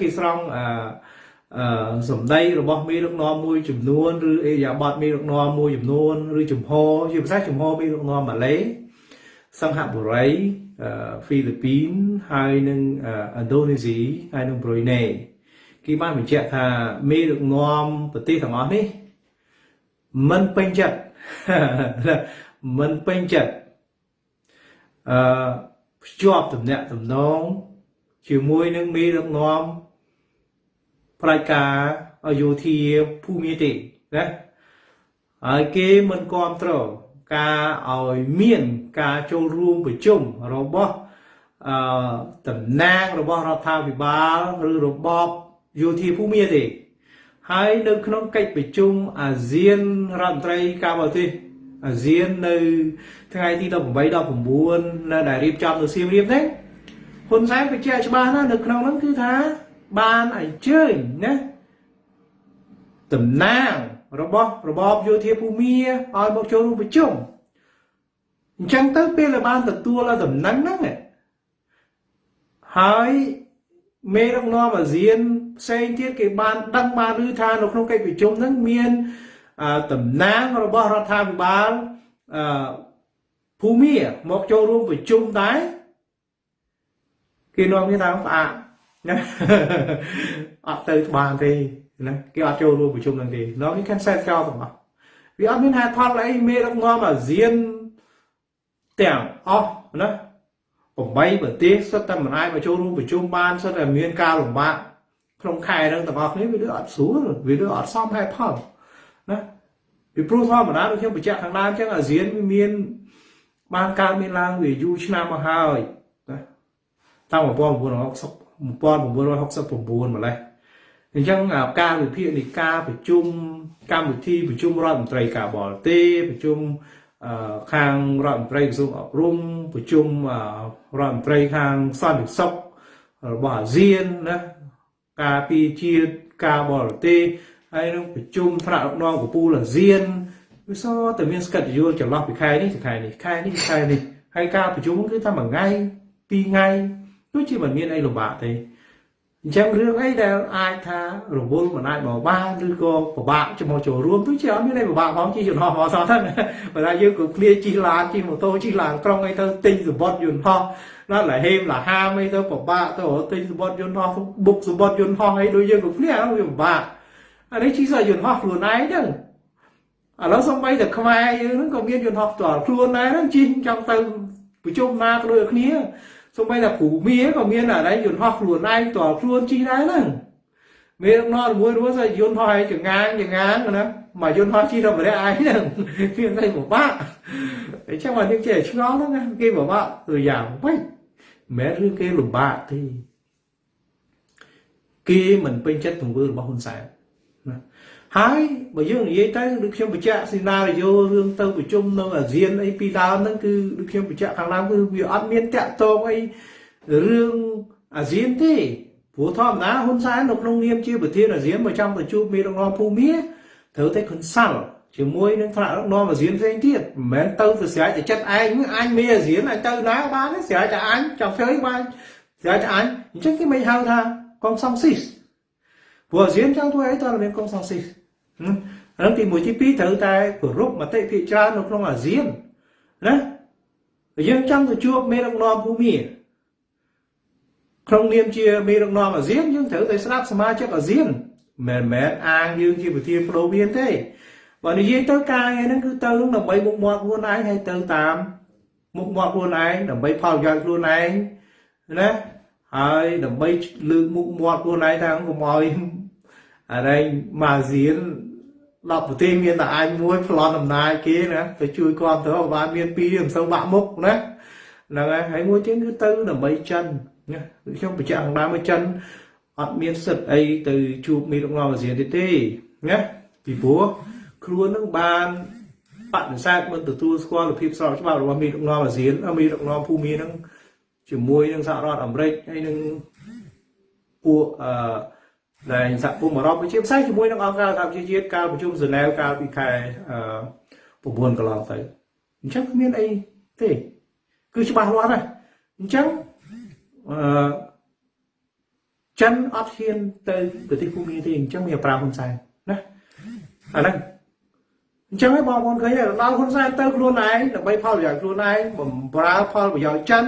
គេស្រង់អឺសម្ដីរបស់មេដឹកនាំមួយចំនួនឬអេយ៉ាបតមេដឹកនាំមួយចំនួនឬចំហជាភាសាចំហមេដឹកនាំម៉ាឡេ សង្ហបុរីហ្វីលីពីនហើយនិងឥណ្ឌូនេស៊ីហើយនិងប្រូយណេគេបានបញ្ជាក់ថាមេដឹកនាំប្រទេសទាំងអស់នេះមិនពេញចិត្តមិនពេញចិត្តអឺភ្ជាប់ទំនាក់ទំនងជាមួយនឹងមេដឹកនាំប្រាជ្ញាយោធាភូមិទេណាហើយគេមិនគ្រប់គ្រងការឲ្យមាន ការចូលរួមប្រជុំរបស់អឺតំណាងរបស់រដ្ឋាភិបាលឬរបបយោធាភូមិទេហើយនៅក្នុងកិច្ចប្រជុំអាស៊ានរដ្ឋមន្ត្រីការបរទេសអាស៊ាននៅថ្ងៃទី18 19នៅដែលរៀបចំនៅសៀមរាបទេហ៊ុនសែនបញ្ជាក់ច្បាស់ណាស់នៅក្នុងហ្នឹងគឺថាបានអញ្ជើញណាតំណាងរបស់របបយោធាភូមិឲ្យមកចូលរួមប្រជុំ អញ្ចឹងទៅពេលដែលបានទទួលតំណែងហ្នឹងហើយមេដឹកនាំអាស៊ានផ្សេងទៀតគេបានដឹងបានឬថានៅក្នុងកិច្ចប្រជុំហ្នឹងមានតំណាងរបស់រដ្ឋាភិបាលអឺភូមិមកចូលរួមប្រជុំដែរគេនាំគ្នាថាផ្អាកណាអត់ទៅបានទេណាគេអត់ចូលរួមប្រជុំនឹងទេនាំនេះ cancel ចោលទាំងអស់វាអត់មានហេតុផលអីមេដឹកនាំអាស៊ាន ទាំងអស់ណា8ប្រទេសសុទ្ធតែមិនអាចមកចូលរួមប្រជុំបានសុទ្ធតែមានការលំបាកក្នុងខែហ្នឹងទាំងអស់គ្នាវាដូចអត់ស្រួលវាដូចអត់សមហេតុផលណាពីព្រោះធម្មតាដូចខ្ញុំបញ្ជាក់ខាងដើមអញ្ចឹងអាស៊ានមានបានកើតមានឡើងវាយូរឆ្នាំមកហើយណាតាំង1960 1969ម្លេះអញ្ចឹងការវិភាគនៃការប្រជុំកម្មវិធីប្រជុំរដ្ឋមន្ត្រីការបរទេសប្រជុំ ខាងរដ្ឋមន្ត្រីក្រសួងអប់រំប្រជុំរដ្ឋមន្ត្រីខាងសន្តិសុខរបស់អាស៊ានណាការពីជាតិការបរទេសហើយនឹងប្រជុំថ្នាក់ដឹកនាំកពូលអាស៊ានវាសតែមានស្កិតយល់ចន្លោះពីខែនេះទៅខែនេះខែនេះខែនេះហើយការប្រជុំគឺថាមួយថ្ងៃពីរថ្ងៃដូចជាមិនមានអីលំបាកទេ អញ្ចឹងរឿងអីដែលអាចថារវល់មិនអាចមកបានឬក៏ពិបាកជាមួយចូលរួមទោះជាអត់មានអីពិបាកផងជិះយន្តហោះមកសោះហ្នឹងបើថាយើងក៏គ្នាជិះឡានជិះម៉ូតូជិះឡានក្រុងអីទៅទិញសម្បត្តិយន្តហោះដល់ឡាហេមឡាហាមអីទៅពិបាកទៅទិញសម្បត្តិយន្តហោះបុកសម្បត្តិយន្តហោះអីដូចយើងក៏គ្នាវាពិបាកអានេះជិះសយន្តហោះខ្លួនឯងហ្នឹងឥឡូវសំបីតែខ្មែរយើងហ្នឹងក៏មានយន្តហោះផ្ទាល់ខ្លួនដែរហ្នឹងជិះចង់ទៅប្រជុំណាក៏ដូចគ្នា សំបីតែគ្រូមាក៏មានអានេះយន្តហោះខ្លួនឯងផ្ទាល់ខ្លួនជិះដែរហ្នឹងមានងល់មួយរួចយន្តហោះឯងចងាងចងាងណាមកយន្តហោះជិះទៅម្នាក់ឯងហ្នឹងមានតែពិបាកអញ្ចឹងមកយើងចេះឆ្ងល់ហ្នឹងណាគេពិបាកទៅយ៉ាងម៉េចមិនមែនរឿងគេលំបាកទេគេមិនពេញចិត្តទង្វើរបស់ហ៊ុនសែនណា ហើយបើយើងនិយាយទៅដូចខ្ញុំបញ្ជាក់ស៊ីណារីយ៉ូរឿងទៅប្រជុំនៅអាស៊ានអីពីដើមហ្នឹងគឺដូចខ្ញុំបញ្ជាក់ខាងដើមគឺវាអត់មានតាក់ទងអីរឿងអាស៊ានទេព្រោះធម្មតាហ៊ុនសែននៅក្នុងនាមជាប្រធានអាស៊ានមកចាំទៅជួបមេដឹកនាំភូមិត្រូវតែ consult ជាមួយនឹងថ្នាក់ដឹកនាំអាស៊ានផ្សេងទៀតមិនមែនទៅទៅស្រែកតែចិត្តឯងអញមានអាស៊ានអញទៅណាបានស្រែកតែអញចង់ធ្វើបានស្រែកតែអញអញ្ចឹងគេមិនហៅថាកងសង្ស៊ីសព្រោះអាស៊ានចង់ធ្វើអីតើមានកងសង្ស៊ីស ហ្នឹងទី1ទី2ត្រូវតែគោរពមតិភាគច្រើននៅក្នុងអាស៊ានណាយើងចង់ទៅជួបមេដឹកនាំភូមិក្នុងនាមជាមេដឹកនាំអាស៊ានយើងត្រូវតែស្ដាប់សមាជិកអាស៊ានមិនមែនអាងយើងជាប្រធានបដូវមានទេបើនិយាយទៅការងារហ្នឹងគឺទៅដើម្បីមុខមាត់ខ្លួនឯងហើយទៅតាមមុខមាត់ខ្លួនឯងដើម្បីផលប្រយោជន៍ខ្លួនឯងណាហើយដើម្បីលើកមុខមាត់ខ្លួនឯងថាកុំឲ្យអរិញម៉ាស៊ីន 10ប្រទេសមានតែអាចមួយប្លន់អំណាចគេណាទៅជួយគ្រប់គ្រងបានមានពីរមិនសូវបាក់មុខណាហ្នឹងហើយហើយមួយទៀតគឺទៅដើម្បីចិនណាខ្ញុំបញ្ជាក់ខាងដើមមកចិនអត់មានសិទ្ធអីទៅជួបមេដឹកនាំអាស៊ានទេទេណាពីព្រោះខ្លួននឹងបានបដិសេធមិនទទួលស្គាល់ភាពស្របច្បាប់របស់មេដឹកនាំអាស៊ានមេដឹកនាំភូមិនឹងជាមួយនឹងសហរដ្ឋអាមេរិកហើយនឹងពួកអឺ ដែលសហគមន៍អឺរ៉ុបជាផ្សេងជាមួយនឹងអង្គការសហប្រជាជាតិកាលប្រជុំហ្សឺណែវកាលពីខែអឺ9កន្លងទៅអញ្ចឹងគ្មានអីទេ គឺច្បាស់លាស់ហើយអញ្ចឹងអឺចិនអត់ហ៊ានទៅប្រទេសភូមាទេអញ្ចឹងមានប្រាហ៊ុនសែនណាអាហ្នឹងអញ្ចឹងឯងបងប្អូនឃើញដល់ហ៊ុនសែនទៅខ្លួនឯងដើម្បីផលប្រយោជន៍ខ្លួនឯងបំរើផលប្រយោជន៍ចិន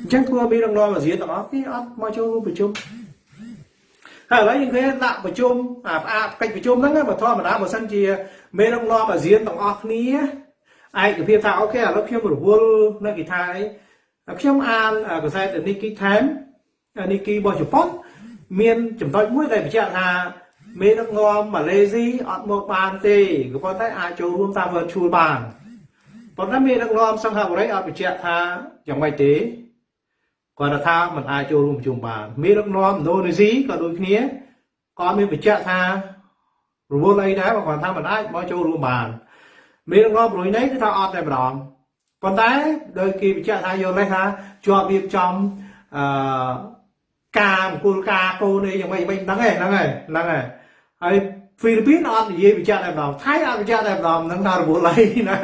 អញ្ចឹងធ្វើមានរងនាំអាស៊ានទាំងអស់គេអត់មកចូលរួមប្រជុំ ហើយឥឡូវយើងឃើញដាក់ប្រជុំអាផ្អាកកិច្ចប្រជុំហ្នឹងបើធម្មតាបើសិនជាមេរងនាំអាស៊ានទាំងអស់គ្នាឯកភាពថាអូខេឥឡូវខ្ញុំរវល់នៅគេថាអីខ្ញុំអានកសែត Nikkei Time Nikkei របស់ជប៉ុនមានចំណុចមួយដែលបញ្ជាក់ថាមេដឹកនាំម៉ាឡេស៊ីអត់មកបានទេក៏ប៉ុន្តែអាចចូលរួមតាម virtual បានប៉ុន្តែមេដឹកនាំសិង្ហបុរីអត់បញ្ជាក់ថាយ៉ាងម៉េចទេ គាត់ថាមិនអាចចូលរួមប្រជុំបានមានដឹកនាំឥណ្ឌូនេស៊ីក៏ដូចគ្នាក៏មានបញ្ជាក់ថារវល់អីដែរបើគាត់ថាមិនអាចមកចូលរួមបានមានដឹកនាំប្រយនេះគឺថាអត់តែម្ដងប៉ុន្តែដោយគេបញ្ជាក់ថាយល់នេះថាជាប់រៀបចំអឺការអង្គលការកូនអីយ៉ាងម៉េចមិនដឹងទេហ្នឹងហើយហ្នឹងហើយហើយហ្វីលីពីនអត់និយាយបញ្ជាក់តែម្ដងថៃអត់បញ្ជាក់តែម្ដងហ្នឹងថារវល់អីណា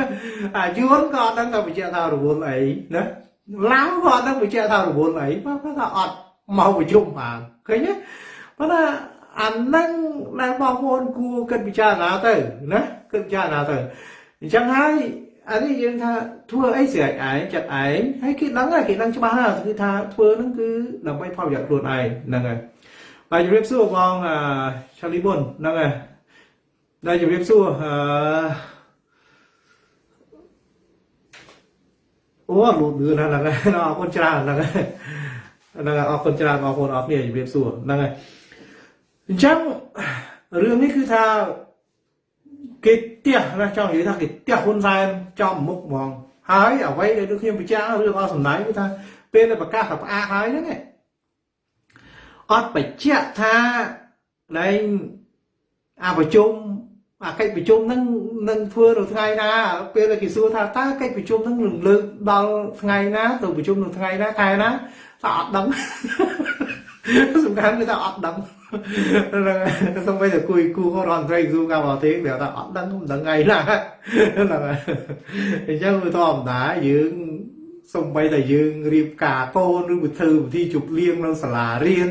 អាយួនក៏អត់ដឹងថាបញ្ជាក់ថារវល់អីណា ឡាវក៏អត់ដឹងបញ្ជាក់ថារវល់អីគាត់ថាអត់មកប្រជុំបានឃើញទេប៉ុន្តែអាហ្នឹងដែលបងប្អូនគួរគិតពិចារណាទៅណាគិតពិចារណាទៅអញ្ចឹងហើយអានេះយើងថាធ្វើអីស្រេចឯងចិត្តឯងហើយគេដឹងហើយគេដឹងច្បាស់ហើយគឺថាធ្វើហ្នឹងគឺដើម្បីផលប្រយោជន៍ខ្លួនឯងហ្នឹងហើយបាទជំរាបសួរបងឆាលីបុនហ្នឹងហើយដែលជំរាបសួរអឺ អូលូតលឿនហ្នឹងហើយអរគុណច្រើនហ្នឹងហើយហ្នឹងហើយអរគុណច្រើនបងប្អូនអរគ្នាជំរាបសួរហ្នឹងហើយអញ្ចឹងរឿងនេះគឺថាគេផ្ទះណាចង់និយាយថាគេផ្ទះហ៊ុនសែនចំមុខហ្មងហើយអ្វីដែលដូចខ្ញុំពិចារណារឿងអស់សំណាញ់គឺថាពេលដែលប្រកាសថាផ្អាកហើយហ្នឹងអត់បញ្ជាក់ថាលែងអាប្រជុំ អាកិច្ចប្រជុំហ្នឹងនឹងធ្វើនៅថ្ងៃណាពេលដែលគេសួរថាតើកិច្ចប្រជុំហ្នឹងនឹងលើកដល់ថ្ងៃណាទៅប្រជុំនៅថ្ងៃណាខែណាថាអត់ដឹងសំខាន់គឺថាអត់ដឹងហ្នឹងសំបីតែគួយគូរដ្ឋមន្ត្រីក្រសួងការបរទេសវាថាអត់ដឹងមិនដឹងថ្ងៃណាហ្នឹងអញ្ចឹងវាធម្មតាយើងសំបីតែយើងរៀបការកូនឬវិធីវិធីជប់លៀងនៅសាលារៀន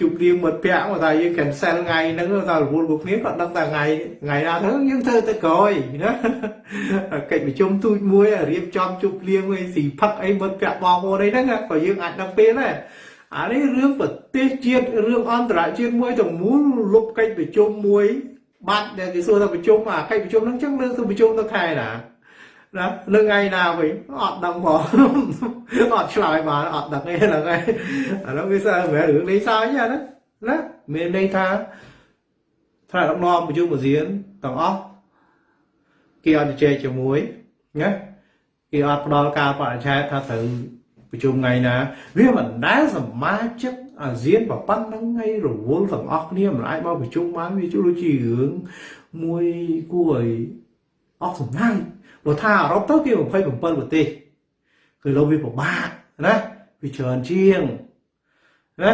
ជប់លៀងមិត្តភ័ក្តិមកថាយើង cancel ថ្ងៃហ្នឹងថារវល់ពួកគ្នាគាត់ដឹងតែថ្ងៃថ្ងៃណាទៅយើងធ្វើទៅក្រោយណាកិច្ចប្រជុំទូចមួយរៀបចំជប់លៀងអីស៊ីផឹកអីមិត្តភ័ក្តិបងប្អូនអីហ្នឹងក៏យើងអាចដឹងពេលដែរអានេះរឿងប្រទេសជាតិរឿងអន្តរជាតិមួយទាំងមូលលុបកិច្ចប្រជុំមួយបាត់ដែលគេសួរថាប្រជុំអាកិច្ចប្រជុំហ្នឹងចឹងលើកទៅប្រជុំទៅខែណា ណានៅថ្ងៃណាវិញអត់ដឹងផងអត់ឆ្លើយបានអត់ដឹងទេហ្នឹងហើយអានោះវាសើមែនរឿងលេងសើចណាណាមានន័យថាថ្នាក់ដឹកនាំប្រជុំអាស៊ានទាំងអស់គេអត់ជជែកជាមួយណាគេអត់ផ្ដល់ការបរិច្ឆេទថាត្រូវប្រជុំថ្ងៃណា វាមិនដែលសមាជិកអាស៊ានប្រប៉ុណ្្នឹងថ្ងៃរវល់ទាំងអស់គ្នាមិនអាចមកប្រជុំបានវាជួយជារឿងមួយគួរឲ្យអស់សំណា ញ់បើថាអឺរ៉ុបទៅគេ27ប្រទេសគឺលោកវាពិបាកណាវាច្រើនជាងណា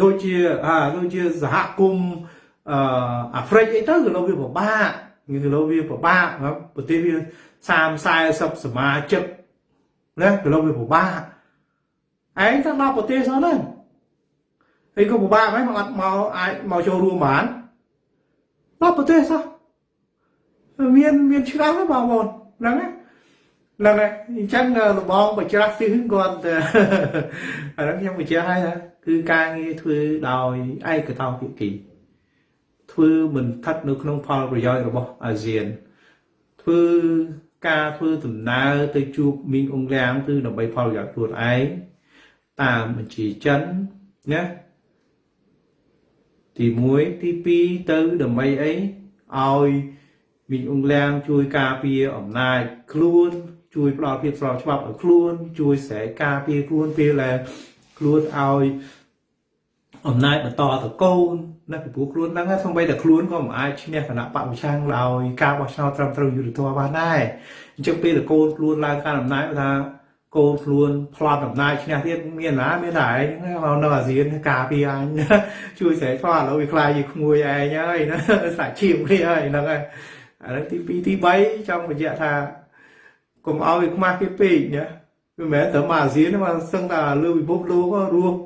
ដូចជាអាដូចជាសហគមន៍អឺអាហ្វ្រិកអីទៅគឺលោកវាពិបាកគឺលោកវាពិបាកប្រទេសវា30 40សមាជិកណាគឺលោកវាពិបាកឯងទៅដល់ប្រទេសហ្នឹងហើយក៏ពិបាកហើយមកអត់មកអាចមកចូលរួមបានដល់ប្រទេសសោះមានមានឆ្នាំហ្នឹងបងប្អូន ហ្នឹងណាហ្នឹងហើយអញ្ចឹងលបងបច្រាស់ជឹងគាត់អាហ្នឹងខ្ញុំបញ្ជាក់ឲ្យណាគឺការងារធ្វើដោយឯកតោភាគីធ្វើធ្វើមិនស្ថិតនៅក្នុងផលប្រយោជន៍របស់អាស៊ានធ្វើការធ្វើដំណើរទៅជួបមីងអ៊ុងលៀងគឺដើម្បីផលប្រយោជន៍ខ្លួនឯងតាមបញ្ជាចិនណាទី1ទី2ទៅដើម្បីអីឲ្យ មីងអ៊ុងលៀងជួយការពារអំណាចខ្លួនជួយផ្ដល់ភាពស្របច្បាប់ឲ្យខ្លួន ជួយស្រែកការពារខ្លួនពេលដែលខ្លួនឲ្យអំណាចបន្តទៅកូនណាពីព្រោះខ្លួនហ្នឹងសំបីតែខ្លួនក៏មិនអាចឈ្នះគណៈបពប្រឆាំងដោយការបោះឆ្នោតត្រឹមត្រូវយុត្តិធម៌បានដែរអញ្ចឹងពេលតែកូនខ្លួនឡើងកាន់អំណាចថាកូនខ្លួនផ្លត់អំណាចឈ្នះទៀតមានណាមានតែឯងមកនៅអាស៊ានការពារអញជួយស្រែកផ្លាឥឡូវវាខ្លាយជាក្មួយឯងហើយណាសាច់ឈាមនេះហើយហ្នឹងហើយ ឥឡូវទី2ទី3ចង់បញ្ជាក់ថាកុំឲ្យវាខ្មាស់គេពេកណាវាមិនមែនត្រឹមអាស៊ានមកសឹងតែលើពិភពលោករស់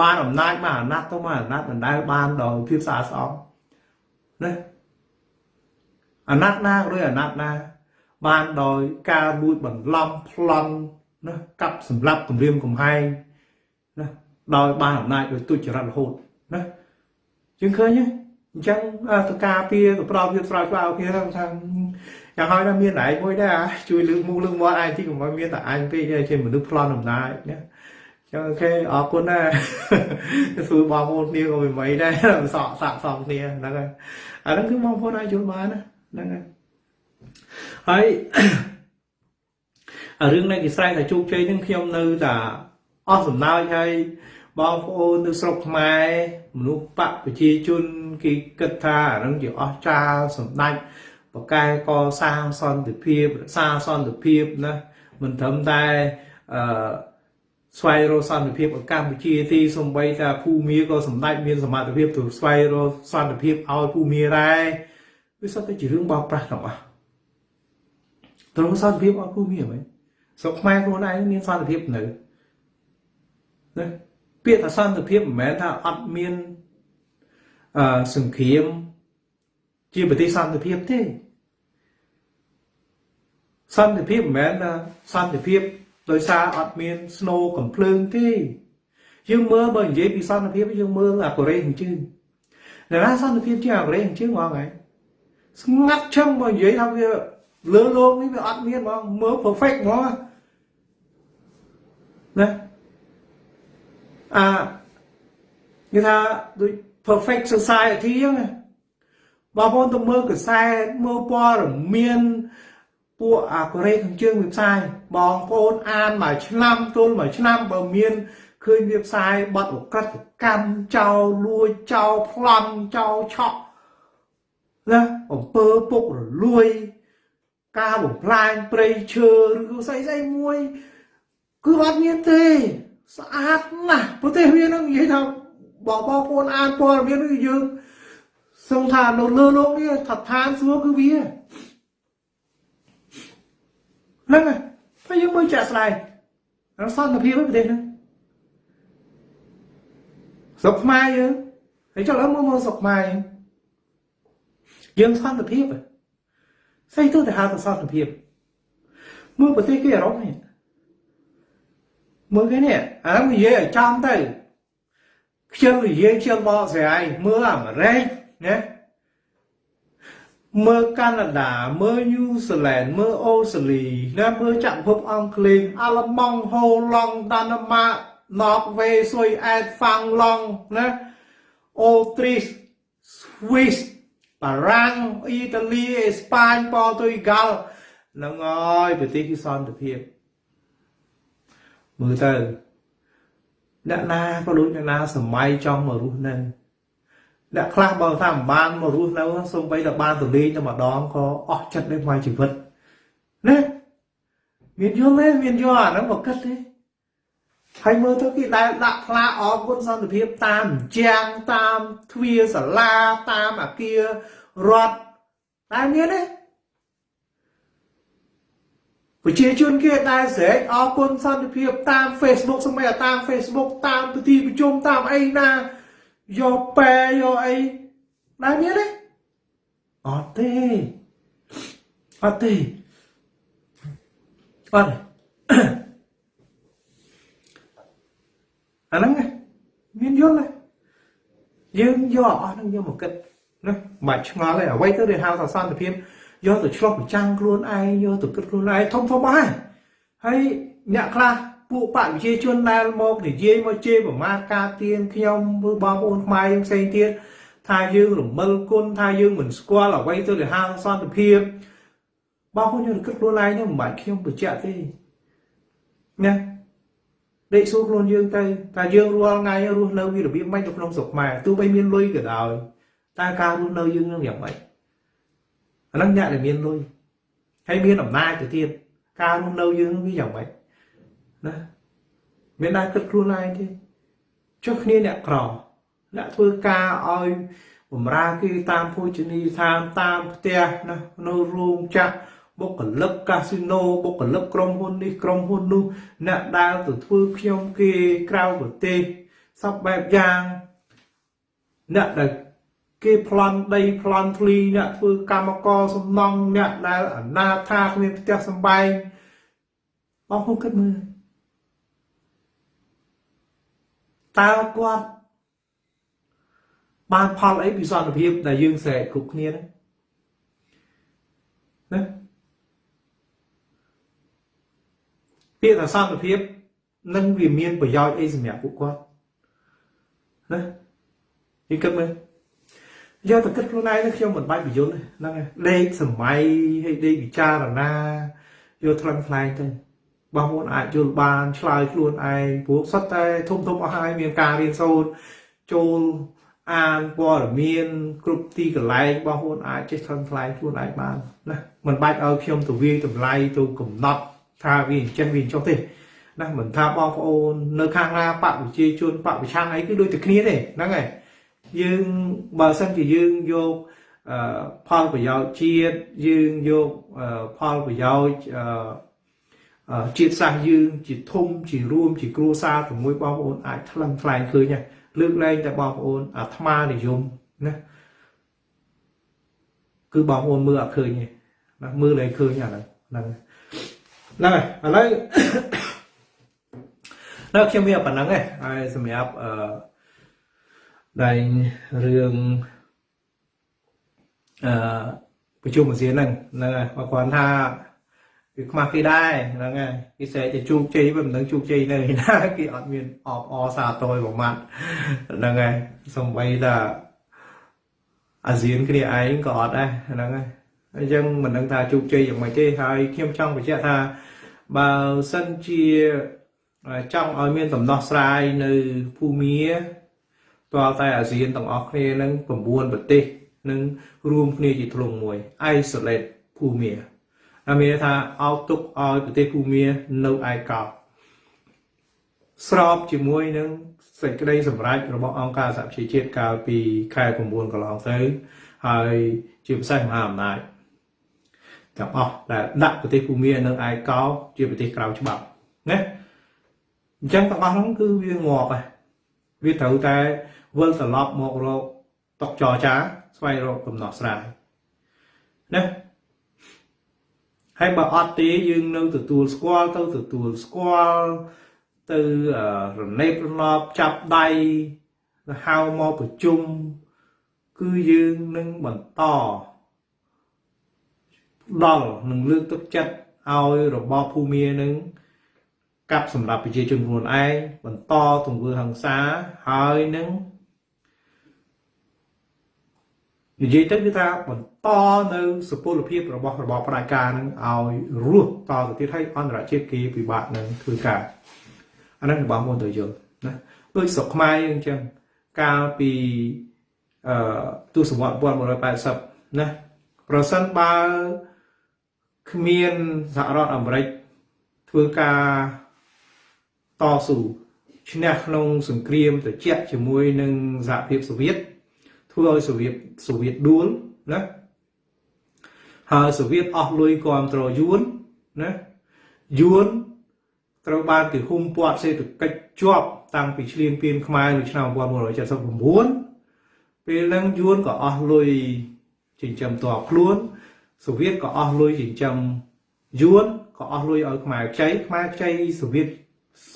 បានអំណាចមកអាណត្តិទៅមកអាណត្តិមិនដែលបានដោយភាពស្អាតស្អំណាអាណត្តិណាឬអាណត្តិណា បានដោយការលួចបន្លំប្លន់ណាកាប់សម្លាប់គម្រាមកំហែងណាដោយបានអំណាចដោយទុច្ចរិតរហូតណាជាងឃើញទេ អញ្ចឹងតការពារទៅប្រោបវាស្រោចស្វាអូខេថាយ៉ាងហើយថាមានឯងមួយដែរជួយលើកមុខលើកមាត់ឯងទីកុំឲ្យមានតែអញពេកជាមនុស្សប្លន់អំណាចណាចឹងអូខេអរគុណណាសួរបងប្អូនគ្នាក៏មិនមិនដែរសក់សាក់សំគ្នាហ្នឹងហើយអាហ្នឹងគឺបងប្អូនអាចយល់បានណាហ្នឹងហើយហើយអារឿងនៃគេស្រែកថាជោគជ័យហ្នឹងខ្ញុំនៅតែអស់សំណើចហើយ បងប្អូននៅស្រុកខ្មែរមនុស្សបកប្រជាជនគេគិតថាអាហ្នឹងជាអស់ចាលសម្ដេចបកែកសាងសន្តិភាពរក្សាសន្តិភាពណាមិនត្រឹមតែអឺស្វែងរកសន្តិភាព ở កម្ពុជាទីសំបីថាភូមាក៏សម្ដេចមានសមត្ថភាពទៅស្វែងរកសន្តិភាពឲ្យភូមាដែរវាសុទ្ធតែជារឿងបោកប្រាស់ទាំងអស់ទៅសន្តិភាពឲ្យភូមាហ្មងស្រុកខ្មែរខ្លួនឯងមានសន្តិភាពនៅណា ពាក្យថាសន្តិភាពមិនមែនថាអត់មានអឺសង្គ្រាមជាប្រទេសសន្តិភាពទេសន្តិភាពមិនមែនថាសន្តិភាពដោយសារអត់មាន snow កំភ្លើងទេយើងមើលបើនិយាយពីសន្តិភាពយើងមើលអាកូរ៉េខាងជើងតែណាសន្តិភាពជាអាកូរ៉េខាងជើងហ្មងហើយស្ងាត់ឈឹងបើនិយាយថាវាលើលោកនេះវាអត់មានហ្មងមើល perfect ហ្មងណា អានិយាយថាដូច perfect society ហ្នឹងបងប្អូនទៅមើលកសែតមើលព័ត៌មានពួកអាកូរ៉េខាងជើងវាផ្សាយបងប្អូនអានមួយឆ្នាំទល់មួយឆ្នាំបើមានឃើញវាផ្សាយបទអក្រិតកម្មចោលលួចចោលប្លន់ចោលឆក់ណាអំពើពុករលួយ ការបំផ្លាញព្រៃឈើឬស្អីស្អីមួយ គឺអត់មានទេ ស្អាតណាស់ប្រទេសវានឹងនិយាយថាបងបងប្អូនអានព័ត៌មានគឺយើងសង្ឃថានៅលើលោកនេះថាឋានសួគ៌គឺវាហ្នឹងហើយតែយើងមើលចាក់ស្ដែងរសន្តិភាពប្រទេសហ្នឹងស្រុកខ្មែរយើងហើយចុះឥឡូវមើលមើលស្រុកខ្មែរយើងយើងសន្តិភាពស្អីទៅតែហៅថាសន្តិភាពមើលប្រទេសគេអឺរ៉ុបនេះ មើលគេនេះអាហ្នឹងនិយាយឲ្យចំទៅខ្ជិលនិយាយខ្ជិលបកស្រាយមើលអាមេរិកណាមើលកាណាដាមើលញូហ្សេឡង់មើលអូស្ត្រាលីណាមើលចក្រភពអង់គ្លេសអាល្លឺម៉ង់ហូឡង់ដាណាម៉ាណ័រវេស៊ុយអែតហ្វាំងឡង់ណាអូទ្រីសស្វីសបារាំងអ៊ីតាលីអេស្ប៉ាញប៉ូទុយហ្គាល់ហ្នឹងហើយប្រទេសគឺសន្តិភាព មើលទៅអ្នកណាក៏ដូចអ្នកណាសម័យចង់មករស់នៅអ្នកខ្លះបើថាមិនបានមករស់នៅសូម្បីតែបានទៅលេងតែម្ដងក៏អស់ចិត្តដែរមួយជីវិតណាមានយល់ទេមានយល់អាហ្នឹងមកគិតទេហើយមើលទៅគេដែលដាក់ផ្លាកអរគុណសន្តិភាពតាមជាងតាមទ្វារសាលាតាមអាគាររដ្ឋតែមានទេ ប្រជាជនគេដែលស្រែកអរគុណសន្តិភាពតាម Facebook សម្បីតែតាម Facebook តាមពិធីប្រជុំតាមអីណាយកប៉ែយកអីដែរមានទេអត់ទេអត់ទេអត់អាហ្នឹងមានយល់ទេយើងយកអស់ហ្នឹងយកមកគិតណាមិនបាច់ឆ្ងល់ទេអ្វីទៅដែលហៅថាសន្តិភាព យកទៅឆ្លោះប្រចាំងខ្លួនឯងយកទៅគិតខ្លួនឯងធំធំអស់ហើយហើយអ្នកខ្លះពួកបកវិជាជនដែលមកនិយាយមកជេរប្រមាថការទៀនខ្ញុំឬបងប្អូនខ្មែរយើងផ្សេងទៀតថាយើងរមិលគុណថាយើងមិនស្គាល់អ្វីទៅដែលហាងសន្តិភាពបងប្អូនយើងគិតខ្លួនឯងហ្នឹងមិនបាច់ខ្ញុំបញ្ជាក់ទេណាដេកសួរខ្លួនយើងទៅថាយើងរាល់ថ្ងៃរស់នៅវារបៀបម៉េចនៅក្នុងស្រុកខ្មែរទោះបីមានលុយក៏ដោយតែការរស់នៅយើងនឹងយ៉ាងម៉េច អាហ្នឹងអ្នកដែលមានលុយហើយមានអំណាចទៅទៀតការរស់នៅយើងវាយ៉ាងម៉េចណាមានដែរគិតខ្លួនឯងទេចុះគ្នាអ្នកក្រអ្នកធ្វើការឲ្យបំរើគេតាមភោជនីយដ្ឋានតាមផ្ទះណានៅរោងចក្របុគ្គលិកកាស៊ីណូបុគ្គលិកក្រុមហ៊ុននេះក្រុមហ៊ុននោះអ្នកដែលទៅធ្វើខ្ញុំគេក្រៅប្រទេសសពបែបយ៉ាងអ្នកដែល គេប្លន់ដីប្លន់ធ្លីអ្នកធ្វើកម្មករសំណង់អ្នកដែលអនាថាគ្មានផ្ទះសម្បែងបងប្អូនគិតមើលតើគាត់បានផលអីពីសន្តិភាពដែលយើងស្រែកគ្រប់គ្នាហ្នឹងណាពាក្យថាសន្តិភាពនឹងវាមានប្រយោជន៍អីសម្រាប់ពួកគាត់ណាយើងគិតមើល យកទៅគិតខ្លួនឯងខ្ញុំមិនបាច់បញ្យល់ហ្នឹងដេកសម័យហើយដេកពិចារណាយកថ្លឹងថ្លែងទៅបងប្អូនអាចយល់បានឆ្លើយខ្លួនឯងព្រោះសុទ្ធតែធំធំអស់ហើយមានការរៀនសូត្រចូលអានព័ត៌មានគ្រប់ទីកន្លែងបងប្អូនអាចចេះថ្លឹងថ្លែងខ្លួនឯងបានណាមិនបាច់ឲ្យខ្ញុំទៅវាយតម្លៃទៅកំណត់ថាវាអញ្ចឹងវាអញ្ចុះទេណាមិនថាបងប្អូននៅខាងណាបកវិជាជនបកវិឆាំងអីគឺដូចតែគ្នាទេហ្នឹងហើយ យើងបើសិនជាយើងយកផលប្រយោជន៍ជាតិយើងយកផលប្រយោជន៍ជាតិសាសន៍យើងជាធំជារួមជាគ្រួសារជាមួយបងប្អូនអាចថ្លឹងថ្លែងឃើញលើកលែងតែបងប្អូនអាត្មានិយមណាគឺបងប្អូនមើលអត់ឃើញទេណាមើលលែងឃើញអាហ្នឹងហ្នឹងហ្នឹងហើយឥឡូវនៅខ្ញុំមានប៉ុណ្ណឹងឯងហើយសម្រាប់អឺ ដែងរឿងអឺប្រជុំអាស៊ានហ្នឹងហ្នឹងហើយគាត់គាត់ថាវាខ្មាស់គេដែរហ្នឹងហើយគេស្រែកទៅជោគជ័យវាមិនដឹងជោគជ័យនៅណាគេអត់មានអបអសាទរប្រមាត់ហ្នឹងហើយសំបីថាអាស៊ានគ្នាឯងក៏អត់ដែរហ្នឹងហើយអញ្ចឹងមិនដឹងថាជោគជ័យយ៉ាងម៉េចទេហើយខ្ញុំចង់បញ្ជាក់ថាបើសិនជាចង់ឲ្យមានដំណោះស្រាយនៅភូមា តើតែអាស៊ានទាំងអស់គ្នានឹង9ប្រទេសនឹងរួមគ្នាជាធ្លុងមួយ isolate ភូមាអាមានថាអោទុកឲ្យប្រទេសភូមានៅឯកោស្របជាមួយនឹងសេចក្តីសម្រេចរបស់អង្គការសហប្រជាជាតិកាលពីខែ9កន្លងទៅហើយជាពិសេសមហាអំណាចទាំងអស់ដែលដាក់ប្រទេសភូមានៅឯកោជាប្រទេសក្រៅច្បាប់ណាអញ្ចឹងទាំងអស់ហ្នឹងគឺវាងាប់ហើយវាត្រូវតែ វិលត្រឡប់មករកតកចរចាស្វែងរកដំណោះស្រាយណាហើយបើអត់ទេយើងនៅទទួលស្គាល់ទៅទទួលស្គាល់ទៅរនេបរណបចាប់ដៃទៅហៅមកប្រជុំគឺយើងនឹងបន្តដល់នឹងលើកទឹកចិត្តឲ្យរបបភូមានឹងកាប់សម្រាប់ប្រជាជនខ្លួនឯងបន្តទង្វើហិង្សាហើយនឹង និយាយទៅគឺថាបន្តនៅសុពលភាពរបស់របបផ្ដាច់ការនឹងឲ្យរស់តទៅទៀតហើយអន្តរជាតិគេពិបាកនឹងធ្វើការអាហ្នឹងបងប្អូនទៅយល់ណាដូចស្រុកខ្មែរយើងអញ្ចឹងកាលពីអឺទសវត្ស1980ណាប្រសិនបើគ្មានសហរដ្ឋអាមេរិកធ្វើការតស៊ូឈ្នះក្នុងសង្គ្រាមត្រជាក់ជាមួយនឹងសហភាពសូវៀត ធ្វើឲ្យសូវៀតសូវៀតដួលណាហើយសូវៀតអស់លុយគ្រប់គ្រងយួនណាយួនត្រូវបានគេហ៊ុំព័ទ្ធសេដ្ឋកិច្ចជាប់តាំងពីឈ្លានពានខ្មែរនៅឆ្នាំ1979ពេលហ្នឹងយួនក៏អស់លុយចិញ្ចឹមតបខ្លួនសូវៀតក៏អស់លុយចិញ្ចឹមយួនក៏អស់លុយឲ្យខ្មែរខ្ចីខ្មែរខ្ចីសូវៀត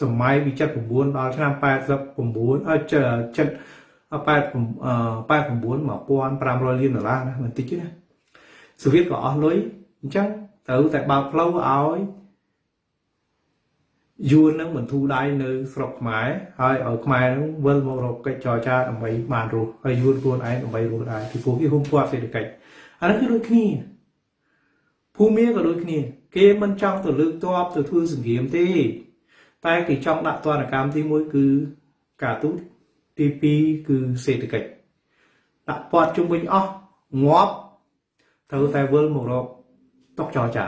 សម័យពី79ដល់ឆ្នាំ89អឺចិត្ត 89 1500លានដុល្លារណាមិនតិចទេណាសូវៀតក៏អស់លុយអញ្ចឹងត្រូវតែបើកផ្លូវឲ្យយួននឹងបន្ធូរដៃនៅស្រុកខ្មែរហើយឲ្យខ្មែរនឹងវិលមករកកិច្ចចរចាដើម្បីបានរស់ហើយយួនខ្លួនឯងដើម្បីរស់ដែរពីព្រោះវាហ៊ុំព័ទ្ធសេដ្ឋកិច្ចអានេះគឺដូចគ្នាភូមិក៏ដូចគ្នា គេមិនចង់ទៅលើកតបទៅធ្វើសង្គ្រាមទេ តែគេចង់ដាក់ទណ្ឌកម្មទី1គឺការទូត ទី2គឺសេដ្ឋកិច្ចដាក់ពាត់ជុំវិញអស់ងាប់ត្រូវតែវិលមករកតុកចរចា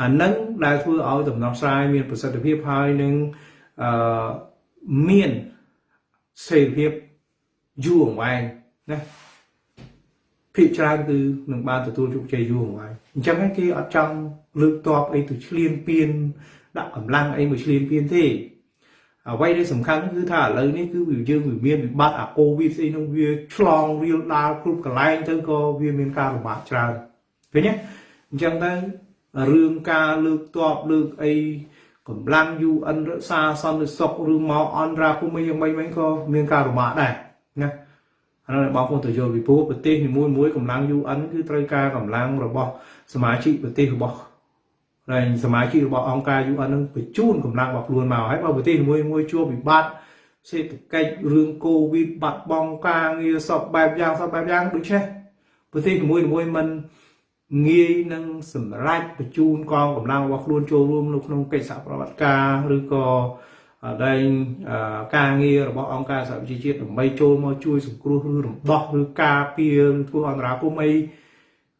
អានឹងដែលធ្វើឲ្យដំណោះស្រាយមានប្រសិទ្ធភាពហើយនឹងអឺមានសេរីភាពយូរអង្វែងណាភាគច្រើនគឺនឹងបានទទួលជោគជ័យយូរអង្វែងអញ្ចឹងគេអត់ចង់លើកតបអីទៅឆ្លៀនពៀនដាក់កម្លាំងអីមកឆ្លៀនពៀនទេ អ្វីដែលសំខាន់គឺថាឥឡូវនេះគឺវាយើងវាមានវិបត្តិអាកូវីដស្អីនោះវាឆ្លងរៀលដាលគ្រប់កន្លែងទៅក៏វាមានការលំបាកច្រើនឃើញទេអញ្ចឹងទៅរឿងការលើកតបលើកអីកម្លាំង UN រក្សាសន្តិសុខឬមកអន្តរាគមន៍យ៉ាងម៉េចវិញក៏មានការលំបាកដែរណាអានោះបងប្អូនទៅយល់ពីព្រោះប្រទេសនីមួយៗកម្លាំង UN គឺត្រូវការកម្លាំងរបស់សមាជិកប្រទេសរបស់ ហើយសមាជិករបស់អង្គការ UN នឹងបញ្ជូនកម្លាំងរបស់ខ្លួនមកហើយបើប្រទេសមួយមួយជួបវិបត្តិសេដ្ឋកិច្ចរឿងកូវីដបាត់បង់ការងារសពបែបយ៉ាងសពបែបយ៉ាងដូចនេះប្រទេសមួយមួយមិនងាយនឹងសម្រេចបញ្ជូនកងកម្លាំងរបស់ខ្លួនចូលរួមនៅក្នុងកិច្ចសហប្រតិបត្តិការឬក៏ដែងការងាររបស់អង្គការសហប្រជាជាតិដើម្បីចូលមកជួយសង្គ្រោះឬរំដោះឬការពារឬធ្វើអន្តរាគមន៍អី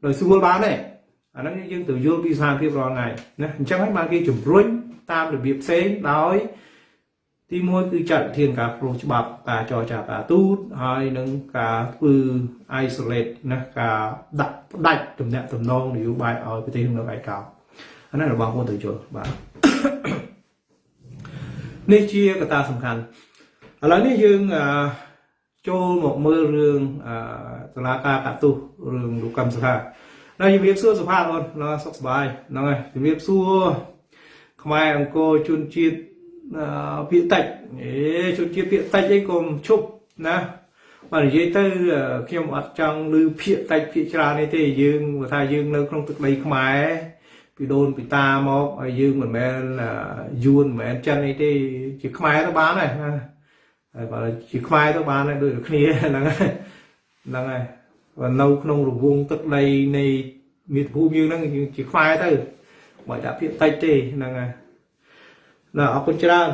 ដោយស្រួលបានទេ អាហ្នឹងយើងត្រូវយល់ពីស្ថានភាពរាល់ថ្ងៃណាអញ្ចឹងហើយបានគេជំរុញតាមរបៀបផ្សេងដោយទីមួយគឺចាត់វិធានការព្រោះច្បាប់ការចរចាការទូតហើយនឹងការធ្វើ isolate ណាការដាក់ផ្ដាច់ទំនាក់ទំនងនយោបាយឲ្យប្រទេសនៅឯកោអានេះរបស់បងទៅយល់បាទនេះជាកត្តាសំខាន់ឥឡូវនេះយើងចូលមកមើលរឿងសាលាការកាតុរឿងលោកកម្មសខា ហើយជំរាបសួរសុផាតអូនសុខសប្បាយហ្នឹងហើយជំរាបសួរខ្មែរអង្គរជនជាតិភាកតិចអេជនជាតិភាកតិចអីកុំឈប់ណាបាទនិយាយទៅខ្ញុំអត់ចង់ឮភាកតិចភាកច្រើននេះទេយើងថាយើងនៅក្នុងទឹកដីខ្មែរពីដូនពីតាមកហើយយើងមិនមែនយួនមិនមែនចិនអីទេជាខ្មែរទៅបានហើយណាហើយបើជាខ្មែរទៅបានហើយដូចគ្នាហ្នឹងហើយហ្នឹងហើយ នៅក្នុងរង្វង់ទឹកដីនៃមាតុភូមិយើងហ្នឹងយើងជាខ្មែរទៅមិនដាក់ភាកតិចទេហ្នឹងហើយណាអរគុណច្រើន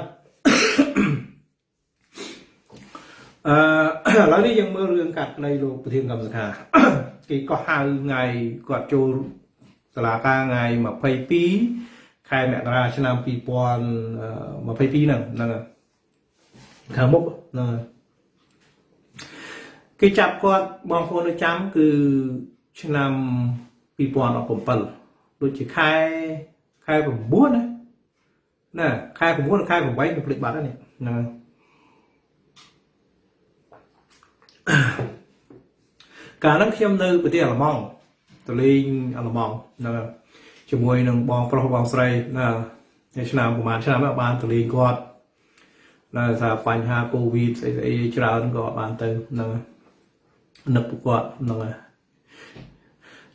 អឺឥឡូវនេះយើងមើលរឿងកាត់នៃលោកប្រធានកម្មសខាគេក៏ហៅថ្ងៃគាត់ចូលសាលាការថ្ងៃ22ខែមករាឆ្នាំ2022ហ្នឹងហ្នឹងខាងមុខហ្នឹង គេចាប់គាត់បងប្អូននៅចាំគឺឆ្នាំ2017ដូចជាខែខែ9ណាណាខែ9ខែ8ខ្ញុំភ្លេចបាត់ហើយនេះហ្នឹងកាលហ្នឹងខ្ញុំនៅប្រទេសអាល្លឺម៉ង់ទៅលេងអាល្លឺម៉ង់ហ្នឹងជាមួយនឹងបងប្រុសបងស្រីណាឆ្នាំប្រហែលឆ្នាំបានទៅលេងគាត់នៅថាបញ្ហាកូវីដស្អីស្អីច្រើនក៏បានទៅហ្នឹង នឹកពួកគាត់ហ្នឹងហើយ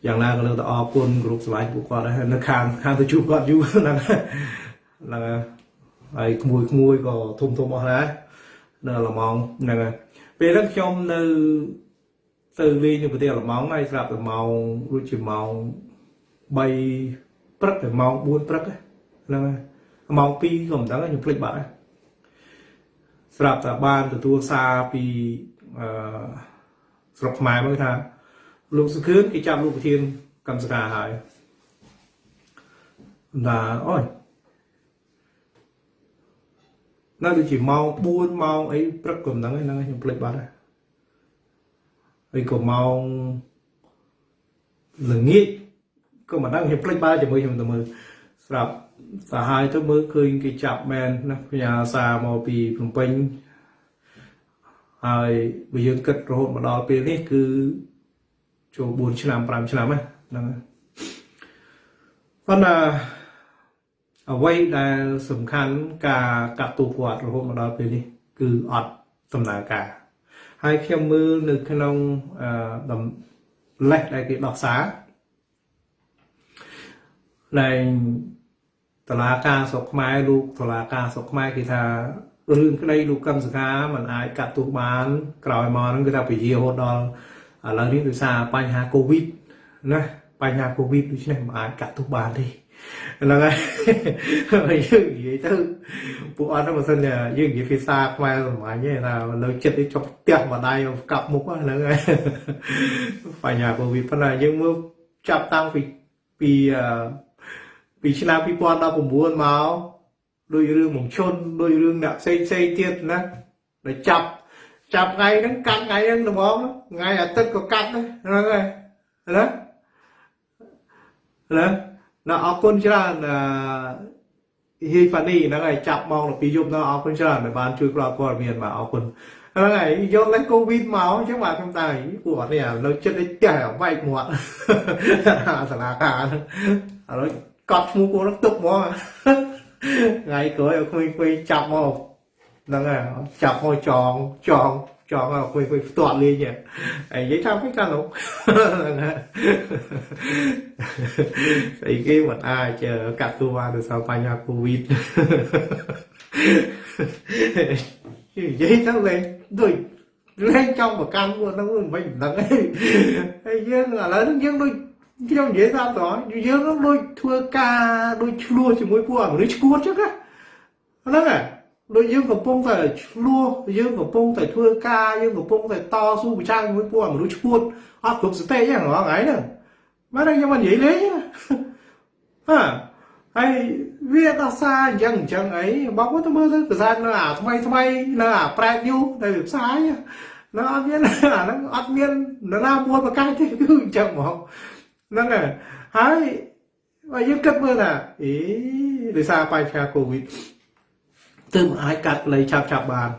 យ៉ាងណាក៏លើកទៅអរគុណគ្រប់ស្លាញ់ពួកគាត់ហើយនៅខាងខាងទៅជួបគាត់យូរហ្នឹងហ្នឹងហើយក្មួយក្មួយក៏ធំធំអស់ដែរនៅអាល្លឺម៉ង់ហ្នឹងហើយពេលហ្នឹងខ្ញុំនៅទៅលេងនៅប្រទេសអាល្លឺម៉ង់ហើយស្រាប់តែម៉ោងដូចជាម៉ោង3ព្រឹកទៅម៉ោង4ព្រឹកហ្នឹងហើយម៉ោង2ក៏មិនដឹងខ្ញុំភ្លេចបាត់ហើយស្រាប់តែបានទទួលសារពីអឺ ស្រុកខ្មែរមកថាលោកសុខឿនគេចាប់លោកប្រធានកម្មសការហើយណាអូយនៅដូចជាម៉ោង4ម៉ោងអីព្រឹកក៏មិនដឹងហ្នឹងខ្ញុំភ្លេចបាត់ហើយហើយក៏ម៉ោងល្ងាចក៏មិនដឹងខ្ញុំភ្លេចបាត់ជាមួយខ្ញុំទៅមើលស្រាប់សាហាយទៅមើលឃើញគេចាប់មែនណាផ្ញើសារមកពីភ្នំពេញ ហើយបើយើងគិតរហូតមកដល់ពេលនេះគឺចូល4ឆ្នាំ5ឆ្នាំហ្នឹងប៉ុន្តែអ្វីដែលសំខាន់ការកាត់ទោសគាត់រហូតមកដល់ពេលនេះគឺអត់ដំណើរការហើយខ្ញុំមើលនៅក្នុងអឺដំលេសដែលគេដោះសារដែលតឡាការស្រុកខ្មែរលោកតឡាការស្រុកខ្មែរគេថា រឿងក្តីលោកកឹមសុខាมันអាចកាត់ទោសបាន ក្រោយមកហ្នឹងគឺថាពជារហូតដល់ឥឡូវនេះដោយសារបញ្ហាកូវីដណាបញ្ហាកូវីដដូច្នេះមិនអាចកាត់ទោសបានទេហ្នឹងហើយយើងនិយាយទៅពួកអត់ទៅបើសិនជាយើងនិយាយភាសាខ្មែរសម្រាប់ទេថានៅចិត្តនេះចុះផ្ទះម្ដាយកាប់មុខហ្នឹងហើយបញ្ហាកូវីដប៉ុន្តែយើងមើលចាប់តាំងពីពីពីឆ្នាំ2019មក ដោយរឿងមកឈុនដោយរឿងអ្នកផ្សេងផ្សេងទៀតណាដែលចាប់ចាប់ថ្ងៃហ្នឹងកាត់ថ្ងៃហ្នឹងត្មងថ្ងៃអាទិត្យក៏កាត់ដែរហ្នឹងហើយណាណាណាអរគុណច្រើនអឺហេហ្វានីហ្នឹងហើយចាប់មកដល់ពីយប់ហ្នឹងអរគុណច្រើនដែលបានជួយផ្ដល់ព័ត៌មានបាទអរគុណហ្នឹងហើយយកលេសកូវីដមកអញ្ចឹងបាទខ្ញុំតែពួកអត់នេះនៅចិត្តដូចតែវែកមាត់សាលាការឥឡូវកត់ឈ្មោះពួកហ្នឹងទុកហ្មង ហើយស្អីគេមិនអាចកាត់ទូបានដោយសារបញ្ហាកូវីដនិយាយទៅលេងដូចលេងចង់ប្រកាន់ពួកហ្នឹងមិនមិនដឹងហើយយើងឥ ឡូវហ្នឹងយើងដូចខ្ញុំនិយាយតាមតើយើងនឹងដូចធ្វើការដូចឆ្លោះជាមួយពួកមនុស្សឈួតចឹងណាហ្នឹងហើយដូចយើងកំពុងតែឆ្លោះយើងកំពុងតែធ្វើការយើងកំពុងតែតស៊ូប្រឆាំងជាមួយពួកមនុស្សឈួតអត់គ្រប់ស្ទេចឹងរាល់ថ្ងៃហ្នឹងបាទខ្ញុំមិននិយាយលេងហាហើយវាដោះសារអញ្ចឹងអញ្ចឹងអីបងប្អូនទៅមើលទៅកសែតនៅអាថ្មីថ្មីនៅអាប្រែតយូនៅផ្សាយនៅអត់មានអាហ្នឹងអត់មាននរណាមួយប្រកាសទេគឺអញ្ចឹងហ្មង ហ្នឹងហើយហើយបើយើងគិតមើលថាអេដោយសារបញ្ហាកូវីដទើបអាចកាត់លៃឆាប់ឆាប់បាន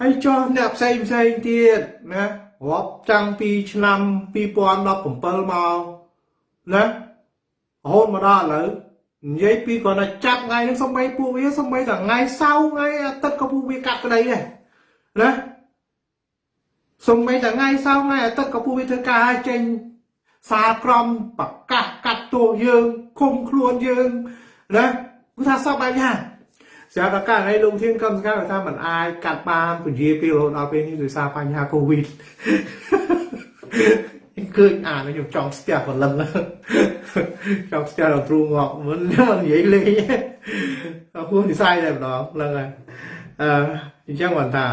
ហើយចុះអ្នកផ្សេងផ្សេងទៀតណារាប់ចាំងពីឆ្នាំ2017មកណារហូតមកដល់ឥឡូវនិយាយពីគាត់ថាចាប់ថ្ងៃនេះសំបីពួកវាសំបីតែថ្ងៃសៅរ៍ថ្ងៃអាទិត្យក៏ពួកវាកាត់ក្តីដែរណាសំបីតែថ្ងៃសៅរ៍ថ្ងៃអាទិត្យក៏ពួកវាធ្វើការចេញ សារក្រមប្រកាសកាត់ទោសយើងឃុំខ្លួនយើងណាគឺថាសពបែបយ៉ាងស្រាប់តែករណីលោកធានកម្មសកម្មថាมันអាចកាត់បានពជាពីរហូតដល់ពេលនេះដោយសារបញ្ហាកូវីដឃើញអានខ្ញុំចង់ស្ទះព្រលឹងចង់ស្ទះដល់គ្រូងក់មិនមិននិយាយលេងអពុះនិស័យតែម្ដងហ្នឹងហើយអឺអញ្ចឹងបន្តថា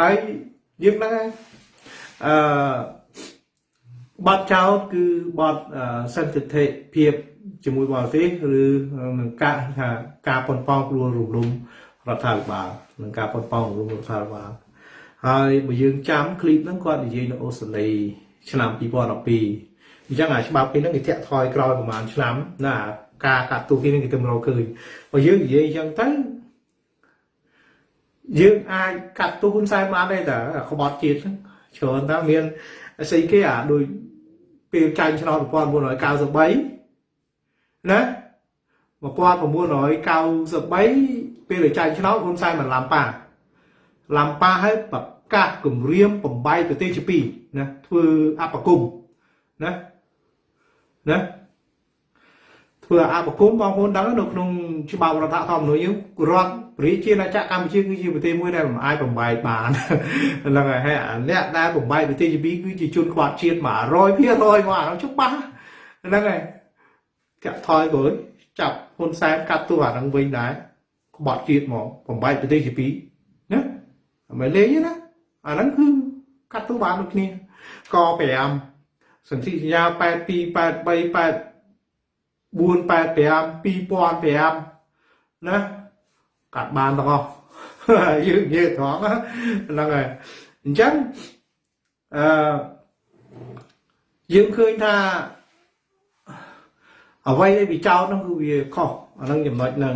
ហើយយើងហ្នឹងអឺ បទចោតគឺបទសន្តិភាពភាពជាមួយបរទេសឬនឹងការថាការប៉ុនប៉ងព្រួលរំលំរដ្ឋាភិបាលនឹងការប៉ុនប៉ងរំលំរដ្ឋាភិបាលហើយបើយើងចាំឃ្លីបហ្នឹងគាត់និយាយនៅអូស្ត្រាលីឆ្នាំ2012អញ្ចឹងអាច្បាប់គេហ្នឹងគេធាក់ថយក្រោយប្រហែលឆ្នាំណាការកាត់ទូគេហ្នឹងគេទៅរកឃើញបើយើងនិយាយអញ្ចឹងទៅយើងអាចកាត់ទូហ៊ុនសែនបានទេតើក្បត់ជាតិហ្នឹងច្រើនតើមានស្អីគេអាដូច ពេលចាញ់ឆ្នោត1993ណា1993ពេលចាញ់ឆ្នោតហ៊ុនសែនមិនឡាំប៉ាឡាំប៉ាឲ្យប្រកាសគម្រាមបំបីប្រទេសជាពីរណាធ្វើអបគុំណាណា ធ្វើអបគុំបងប្អូនដឹងនៅក្នុងច្បាប់រដ្ឋធម្មនុញ្ញយើងរដ្ឋប្រជាណាចក្រកម្ពុជាគឺជាប្រទេសមួយដែលមិនអាចបំបែកបានហ្នឹងហើយហើយអ្នកដែលបំបែកប្រទេសជាពីរគឺជាជនខ្វាត់ជាតិ100%មកអានោះច្បាស់ហ្នឹងហើយចាក់ថយបើចាប់ហ៊ុនសែនកាត់ទោះអាហ្នឹងវិញដែរក្បត់ជាតិមកបំបែកប្រទេសជាពីរណាមិនលេងទេណាអាហ្នឹងគឺកាត់ទោះបានដូចគ្នាក5សន្ធិសញ្ញា82 83 8 485 2005ណាកាត់បានទាំងអស់យើងនិយាយត្រង់ហ្នឹងហើយអញ្ចឹងអឺយើងឃើញថាអ្វីដែលវាចោតហ្នឹងគឺវាខុសអាហ្នឹងចំណុចហ្នឹង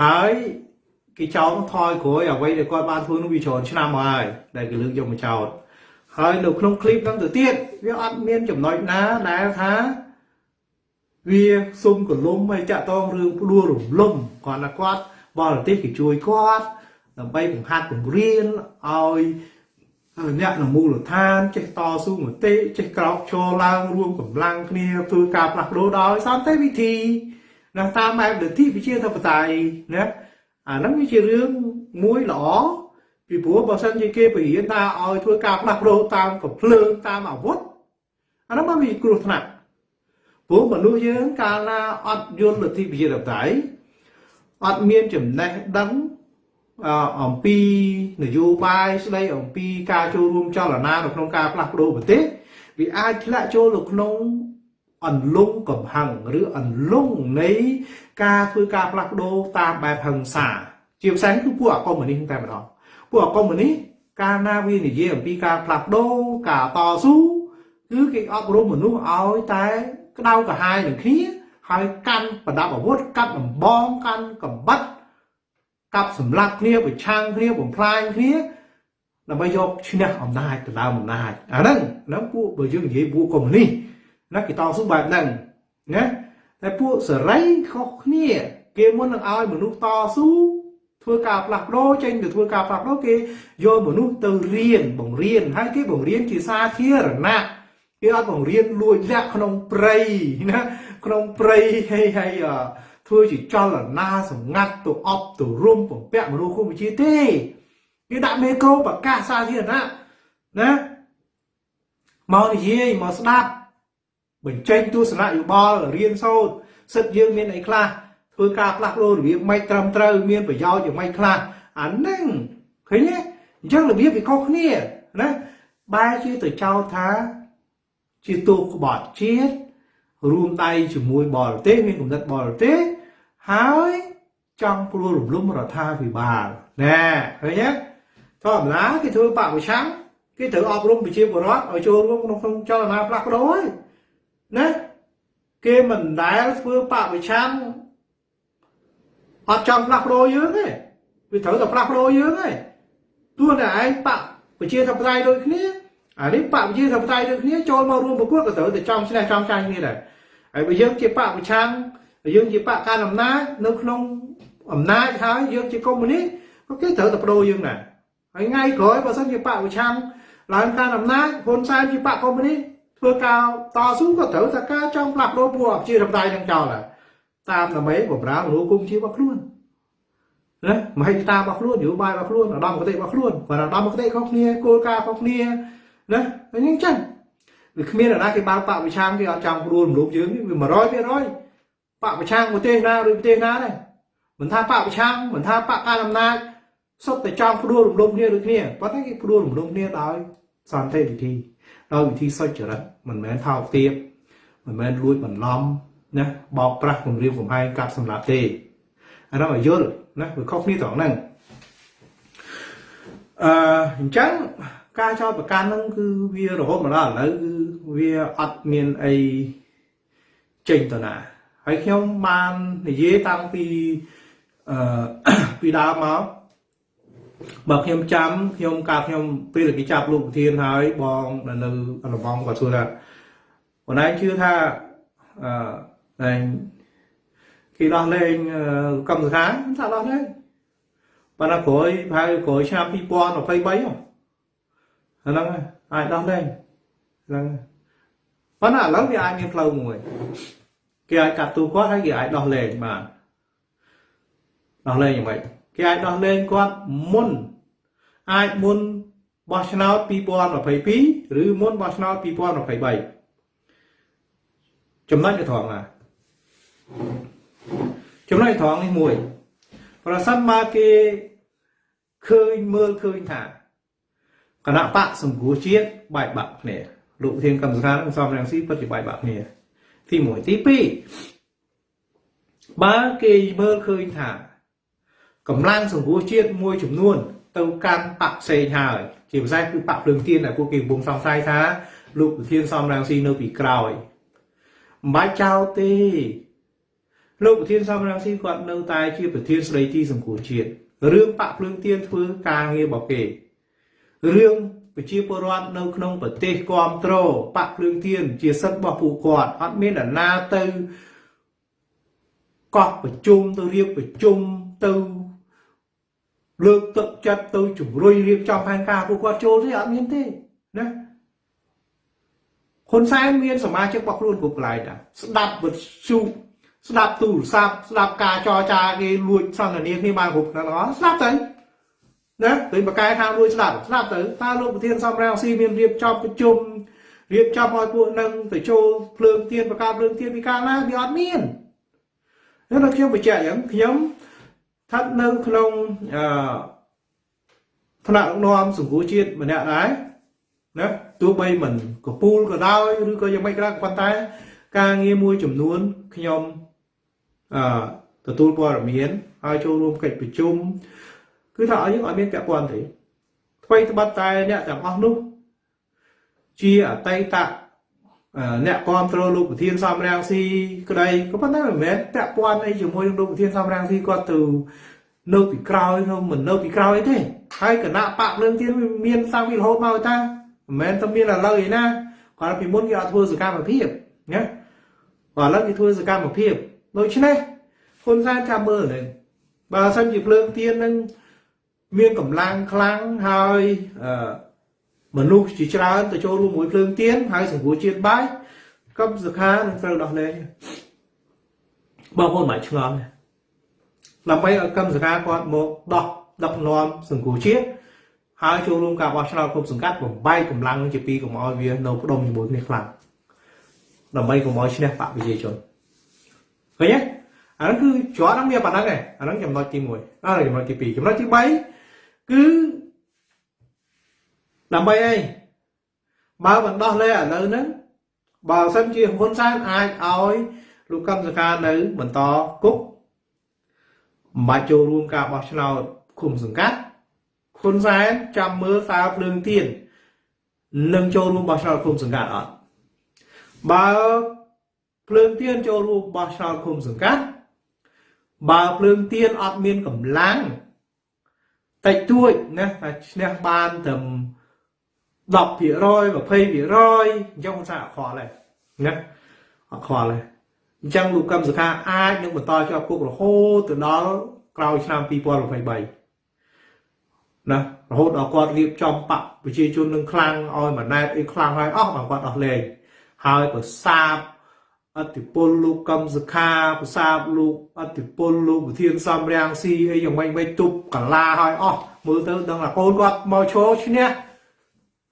ហើយគេចោទថយក្រោយអ្វីដែលគាត់បានធ្វើនោះវាច្រើនឆ្នាំមកហើយដែលគេលើកយកមកចោទហើយនៅក្នុងคลิปហ្នឹងទៅទៀតវាអត់មានចំណុចណាដែលថា វាសុំកលុំហើយចាក់តងរឿងផ្ដួលរំលំគាត់ថាគាត់បរទេសគេជួយគាត់ដើម្បីបង្ហាត់បង្រៀនឲ្យអ្នកនៅមូលដ្ឋានចេះតស៊ូមតិចេះក្រោកឈរឡើងរួមកម្លាំងគ្នាធ្វើការផ្លាស់ប្ដូរដោយសន្តិវិធីណាតាមបែបលទ្ធិប្រជាធិបតេយ្យណាអាហ្នឹងវាជារឿងមួយល្អពីព្រោះបើសិនជាគេបរៀនថាឲ្យធ្វើការផ្លាស់ប្ដូរតាមកំភ្លើងតាមអាវុធអាហ្នឹងมันមានគ្រោះថ្នាក់ ព្រោះមនុស្សយើងកាលណាអត់យល់លទ្ធិប្រជាធិបតេយ្យអត់មានចំណេះដឹងអំពីនយោបាយស្ដីអំពីការចូលរួមចលនានៅក្នុងការផ្លាស់ប្ដូរប្រទេសវាអាចធ្លាក់ចូលនៅក្នុងអន្លង់កំហឹងឬអន្លង់នៃការធ្វើការផ្លាស់ប្ដូរតាមបែបហិង្សា ជាភាសាគឺពួកអកុម្មុយនីសតែម្ដងពួកអកុម្មុយនីសកាលណាវានិយាយអំពីការផ្លាស់ប្ដូរការតស៊ូគឺគេអប់រំមនុស្សឲ្យតែ ក្តៅក្រហាយនឹងគ្នាហើយកាន់ប្រដាប់អាវុធកាត់ដំបងកាន់កំបិតកាប់សម្លាប់គ្នាប្រឆាំងគ្នាបំផ្លាញគ្នាដើម្បីយកឈ្នះអំណាចទៅដើមអំណាចអាហ្នឹងហ្នឹងពួកបើយើងនិយាយពួកកុម្មុយនីសណាគេតស៊ូបែបហ្នឹងណាតែពួកសេរីខុសគ្នា គេមុននឹងឲ្យមនុស្សតស៊ូធ្វើការផ្លាស់ប្ដូរចេញទៅធ្វើការផ្លាស់ប្ដូរគេយកមនុស្សទៅរៀនបង្រៀនហើយគេបង្រៀនជាសាធារណៈ គេអត់បង្រៀនលួចលាក់ក្នុងព្រៃណាក្នុងព្រៃហើយហើយធ្វើជាចលនាសម្ងាត់ទៅអប់ទៅរុំបំពាក់មនុស្សគុំវិជាទេគេដាក់មេក្រូប្រកាសសាធារណៈណាមកនិយាយមកស្ដាប់បញ្ចេញទស្សនៈយោបល់រៀនសូត្រសិទ្ធយើងមានអីខ្លះធ្វើការផ្លាស់ប្ដូររបៀបមិនត្រឹមត្រូវមានប្រយោជន៍យ៉ាងម៉េចខ្លះអាហ្នឹងឃើញទេអញ្ចឹងរបៀបវាខុសគ្នាណាបែរជាទៅចោទថា ជាទូក្បត់ជាតិរួមដៃជាមួយបរទេសមានគំនិតបរទេសហើយចង់ព្រួលរំលំរដ្ឋាភិបាលណែឃើញទេធម្មតាគេធ្វើបពប្រឆាំងគេត្រូវអប់រំប្រជាពលរដ្ឋឲ្យចូលរួមក្នុងក្នុងចលនាផ្លាស់ប្ដូរហើយណាគេមិនដែលធ្វើបពប្រឆាំងអត់ចង់ផ្លាស់ប្ដូរយើងទេវាត្រូវតែផ្លាស់ប្ដូរយើងទេទោះតែឯងបកប្រជាធិបតេយ្យដូចគ្នា អានេះបកប្រជាធិបតេយ្យដូចគ្នាចូលមករួមប្រកួតក៏ត្រូវតែចង់ឈ្នះចង់ចាញ់គ្នាដែរហើយបើយើងជាបកប្រឆាំងយើងជាបកកាន់អំណាចនៅក្នុងអំណាចហើយយើងជាកុម្មុយនីសក៏គេត្រូវតែបដូរយើងដែរហើយថ្ងៃក្រោយបើសិនជាបកប្រឆាំងឡើងកាន់អំណាចហ៊ុនសែនជាបកកុម្មុយនីសធ្វើការតស៊ូក៏ត្រូវតែការចង់ផ្លាស់ប្ដូរពួកប្រជាធិបតេយ្យនឹងចោលដែរតាមដើម្បីបម្រើមនុស្សគុំជារបស់ខ្លួនណាមហិច្ឆតារបស់ខ្លួនយោបាយរបស់ខ្លួនឧត្តមគតិរបស់ខ្លួនបើឧត្តមគតិខុសគ្នាគោលការណ៍ខុសគ្នា ណាអញ្ចឹងចឹងវាគ្មានអ្នកណាគេបើកបកវិឆាំគេអត់ចង់ព្រួលមនុស្សយើងវា100%បកវិឆាំប្រទេសណាឬប្រទេសណាដែរមិនថាបកវិឆាំមិនថាបកការអំណាចសុទ្ធតែចង់ព្រួលរំលំគ្នាដូចគ្នាប៉ុន្តែគេព្រួលរំលំគ្នាដោយសន្តិវិធីដោយវិធីសុចរិតមិនមែនថោកទាបមិនមែនលួចបន្លំណាបោកប្រាស់គំរាមកំហែងកាប់សម្លាប់ទេអានោះឲ្យយល់ណាវាខុសគ្នាត្រង់ហ្នឹងអឺអញ្ចឹង ការចោទប្រកាន់ហ្នឹងគឺវារហូតមកដល់ឥឡូវគឺវាអត់មានអីចេញទៅណាហើយខ្ញុំបាននិយាយតាំងពីអឺពីដើមមកបើខ្ញុំចាំខ្ញុំកាលខ្ញុំពេលគេចាប់លោកប្រធានហើយបងនៅរបងគាត់សួរថាបងឯងជឿថាអឺតែគេដោះលែងកម្មសខាថាដោះលែងប៉ុន្តែក្រោយប្រហែលក្រោយឆ្នាំ2023ហ្នឹង អាចដោះលែងហ្នឹងប៉ុន្តែឥឡូវវាអាចមានផ្លូវមួយគេអាចកាត់ទូគាត់ហើយគេអាចដោះលែងបានដោះលែងយ៉ាងម៉េចគេអាចដោះលែងគាត់មុនអាចមុនបោះឆ្នោត2022ឬមុនបោះឆ្នោត2023ចំណុចត្រង់ណាចំណុចត្រង់នេះមួយ ប្រសិនបើគេឃើញមើលឃើញថា គណៈបកសង្គ្រោះជាតិបែកបាក់គ្នាលោកធានកម្មសខានិងសំរងស៊ីពិតជាបែកបាក់គ្នាទី1ទី2បើគេមើលឃើញថាកម្លាំងសង្គ្រោះជាតិមួយចំនួន ទៅកាន់បកផ្សេងហើយជាភាសាគឺបកភ្លើងទៀនដែលពួកគេកំពុងសង្ស័យថាលោកប្រធានសំរងស៊ីនៅពីក្រោយមិនបាច់ចោលទេលោកប្រធានសំរងស៊ីគាត់នៅតែជាប្រធានស្ដីទីសង្គ្រោះជាតិរឿងបាក់ភ្លើងទៀនធ្វើការងាររបស់គេ រឿងប្រជាពលរដ្ឋនៅក្នុងប្រទេសគ្រប់គ្រងបាក់ភ្លើងទៀនជាសិទ្ធិរបស់ពួកគាត់អត់មានអ្នកណាទៅកោះប្រជុំទៅរៀបប្រជុំទៅលើកទឹកចិត្តទៅជំរុញរៀបចំផែនការពួកគាត់ចូលទេអត់មានទេណាហ៊ុនសែនមានសមាជិករបស់ខ្លួនគ្រប់កន្លែងដែរស្ដាប់វិទ្យុស្ដាប់ទូរស័ព្ទស្ដាប់ការចរចាគេលួចសន្ទនាគ្នាបានគ្រប់ទាំងអស់ស្ដាប់ទៅ ណាទៅបកកែខាងលួចស្ដាប់ស្ដាប់ទៅតើលោកប្រធានសំរងស៊ីមានរៀបចំប្រជុំរៀបចំឲ្យពួកនឹងទៅចូលភ្លើងទៀនប្រកាសភ្លើងទៀនពីកាលណាវាអត់មានហើយខ្ញុំបញ្ជាក់អញ្ចឹងខ្ញុំស្ថិតនៅក្នុងអឺថ្នាក់ដឹកនាំសង្គមជាតិម្នាក់ដែរណាទោះបីមិនកពូលក៏ដោយឬក៏យ៉ាងម៉េចក៏ដោយប៉ុន្តែ ការងារមួយចំនួនខ្ញុំអឺទទួលព័ត៌មានហើយចូលរួមកិច្ចប្រជុំ គឺថាឲ្យយើងអត់មានពាក់ព័ន្ធទេថ្មីត្បិតតែអ្នកទាំងអស់នោះជាអតីតអ្នកគ្រប់គ្រងលោកប្រធានសំរាំងស៊ីក្តីក៏ប៉ុន្តែមិនមែនពាក់ព័ន្ធអីជាមួយនឹងលោកប្រធានសំរាំងស៊ីគាត់ទៅនៅពីក្រោយនោះមិននៅពីក្រោយទេហើយគណៈបកលឿងទៀនមានតាំងពីរហូតមកតាមិនមែនតែមានឥឡូវឯណាគាត់ពីមុនគេអត់ធ្វើសកម្មភាពណាបាទឥឡូវគេធ្វើសកម្មភាពដូច្នេះហ៊ុនសែនចាំមើលនឹងបើសិនជាភ្លើងទៀននឹង មានកម្លាំងខ្លាំងហើយអឺមនុស្សជាច្រើនទៅចូលរួមមួយភ្លើងទៀនហើយសង្គ្រោះជាតិបាយកម្មសខានឹងត្រូវដោះលែងបងប្អូនមិនឆ្ងល់ទេដើម្បីឲ្យកម្មសខាគាត់មកដោះដឹកនាំសង្គ្រោះជាតិហើយចូលរួមការបោះឆ្នោតគ្រប់សង្កាត់បំបែកកម្លាំងជាពីរកុំឲ្យវានៅផ្ដុំជាមួយគ្នាខ្លាំងដើម្បីកុំឲ្យឈ្នះបកប្រជាជនឃើញទេអាហ្នឹងគឺជាប់ហ្នឹងវាប៉ុណ្ណឹងឯងអាហ្នឹងចំណុចទី1អាចំណុចទី2ចំណុចទី3 គឺដើម្បីអីបើមិនដោះលែងឥឡូវហ្នឹងបើសិនជាហ៊ុនសែនអាចឲ្យលោកកឹមសុខានៅបន្តគុកមិនបាច់ចូលរួមការបោះឆ្នោតគុំសង្កាត់ហ៊ុនសែនចាំមើលតើភ្លើងទៀននឹងចូលរួមបោះឆ្នោតគុំសង្កាត់អត់បើភ្លើងទៀនចូលរួមបោះឆ្នោតគុំសង្កាត់បើភ្លើងទៀនអត់មានកម្លាំង តិចតួចណាតែឈ្នះបានត្រឹម10% 20%អញ្ចឹងមិនថាអត់ខ្វល់ទេណាអត់ខ្វល់ទេអញ្ចឹងលោកកឹមសុខាអាចនឹងបន្តជាប់គុករហូតទៅដល់ក្រោយឆ្នាំ2023ណារហូតដល់គាត់រៀបចំបកប្រជាជននឹងខ្លាំងឲ្យម៉ណែតអីខ្លាំងហើយអស់បើគាត់អស់លេងហើយប្រសាប អតិពលលោកកឹមសុខាប្រសាបលោកអតិពលលោកប្រធានសំរាំងស៊ីអីយ៉ាងម៉េចមិនទប់កាឡាហើយអស់មើលទៅដឹងថាកូនគាត់មកឈរឈ្នះ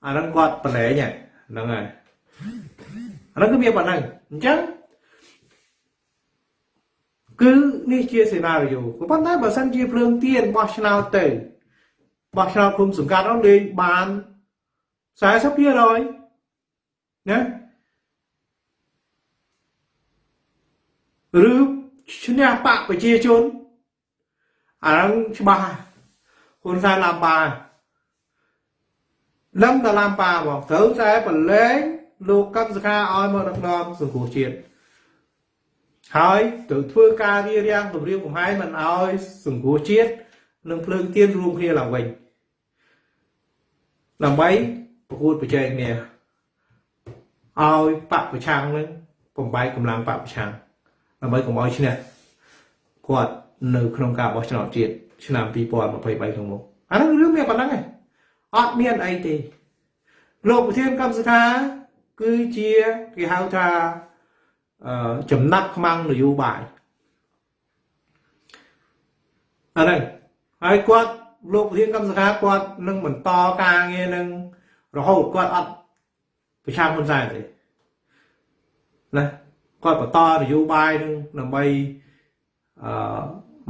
អាហ្នឹងគាត់ប្រឡែងហ្នឹងហើយអាហ្នឹងគឺវាប៉ុណ្ណឹងអញ្ចឹងគឺនេះជាសេណារីយ៉ូប៉ុន្តែបើសិនជាភ្លើងទៀនបោះឆ្នោតទៅបោះឆ្នោតគុំសង្កាត់នោះលេងបាន40%ណា ឬឈ្នះបកប្រជាជនអាហ្នឹងច្បាស់ហ៊ុនសែនឡាំបានឹងដល់ឡាំប៉ាបងត្រូវតែប្រឡែងលោកកឹមសុខាឲ្យមកដឹកនាំសង្គមជាតិហើយត្រូវធ្វើការរៀបរៀងគម្រាមកំហែងមិនឲ្យសង្គមជាតិនិងភ្លើងទៀនរួមគ្នាឡើងវិញដើម្បីប្រកួតប្រជែងគ្នាឲ្យបពប្រឆាំងនឹងបំបែកកម្លាំងបពប្រឆាំង ដើម្បីកុំឲ្យឈ្នះគាត់នៅក្នុងការបោះឆ្នោតជាតិឆ្នាំ2023ខាងមុខអានោះរឿងមានប៉ុណ្ណឹងឯងអត់មានអីទេលោកប្រធានកម្មសខាគឺជាគេហៅថាចំណាត់ខ្មាំងនយោបាយអាហ្នឹងហើយគាត់លោកប្រធានកម្មសខាគាត់នឹងបន្តការងារនឹងរហូតគាត់អត់ប្រឆាំងហ៊ុនសែនទេណា គាត់បន្តនយោបាយនឹងដើម្បីអឺ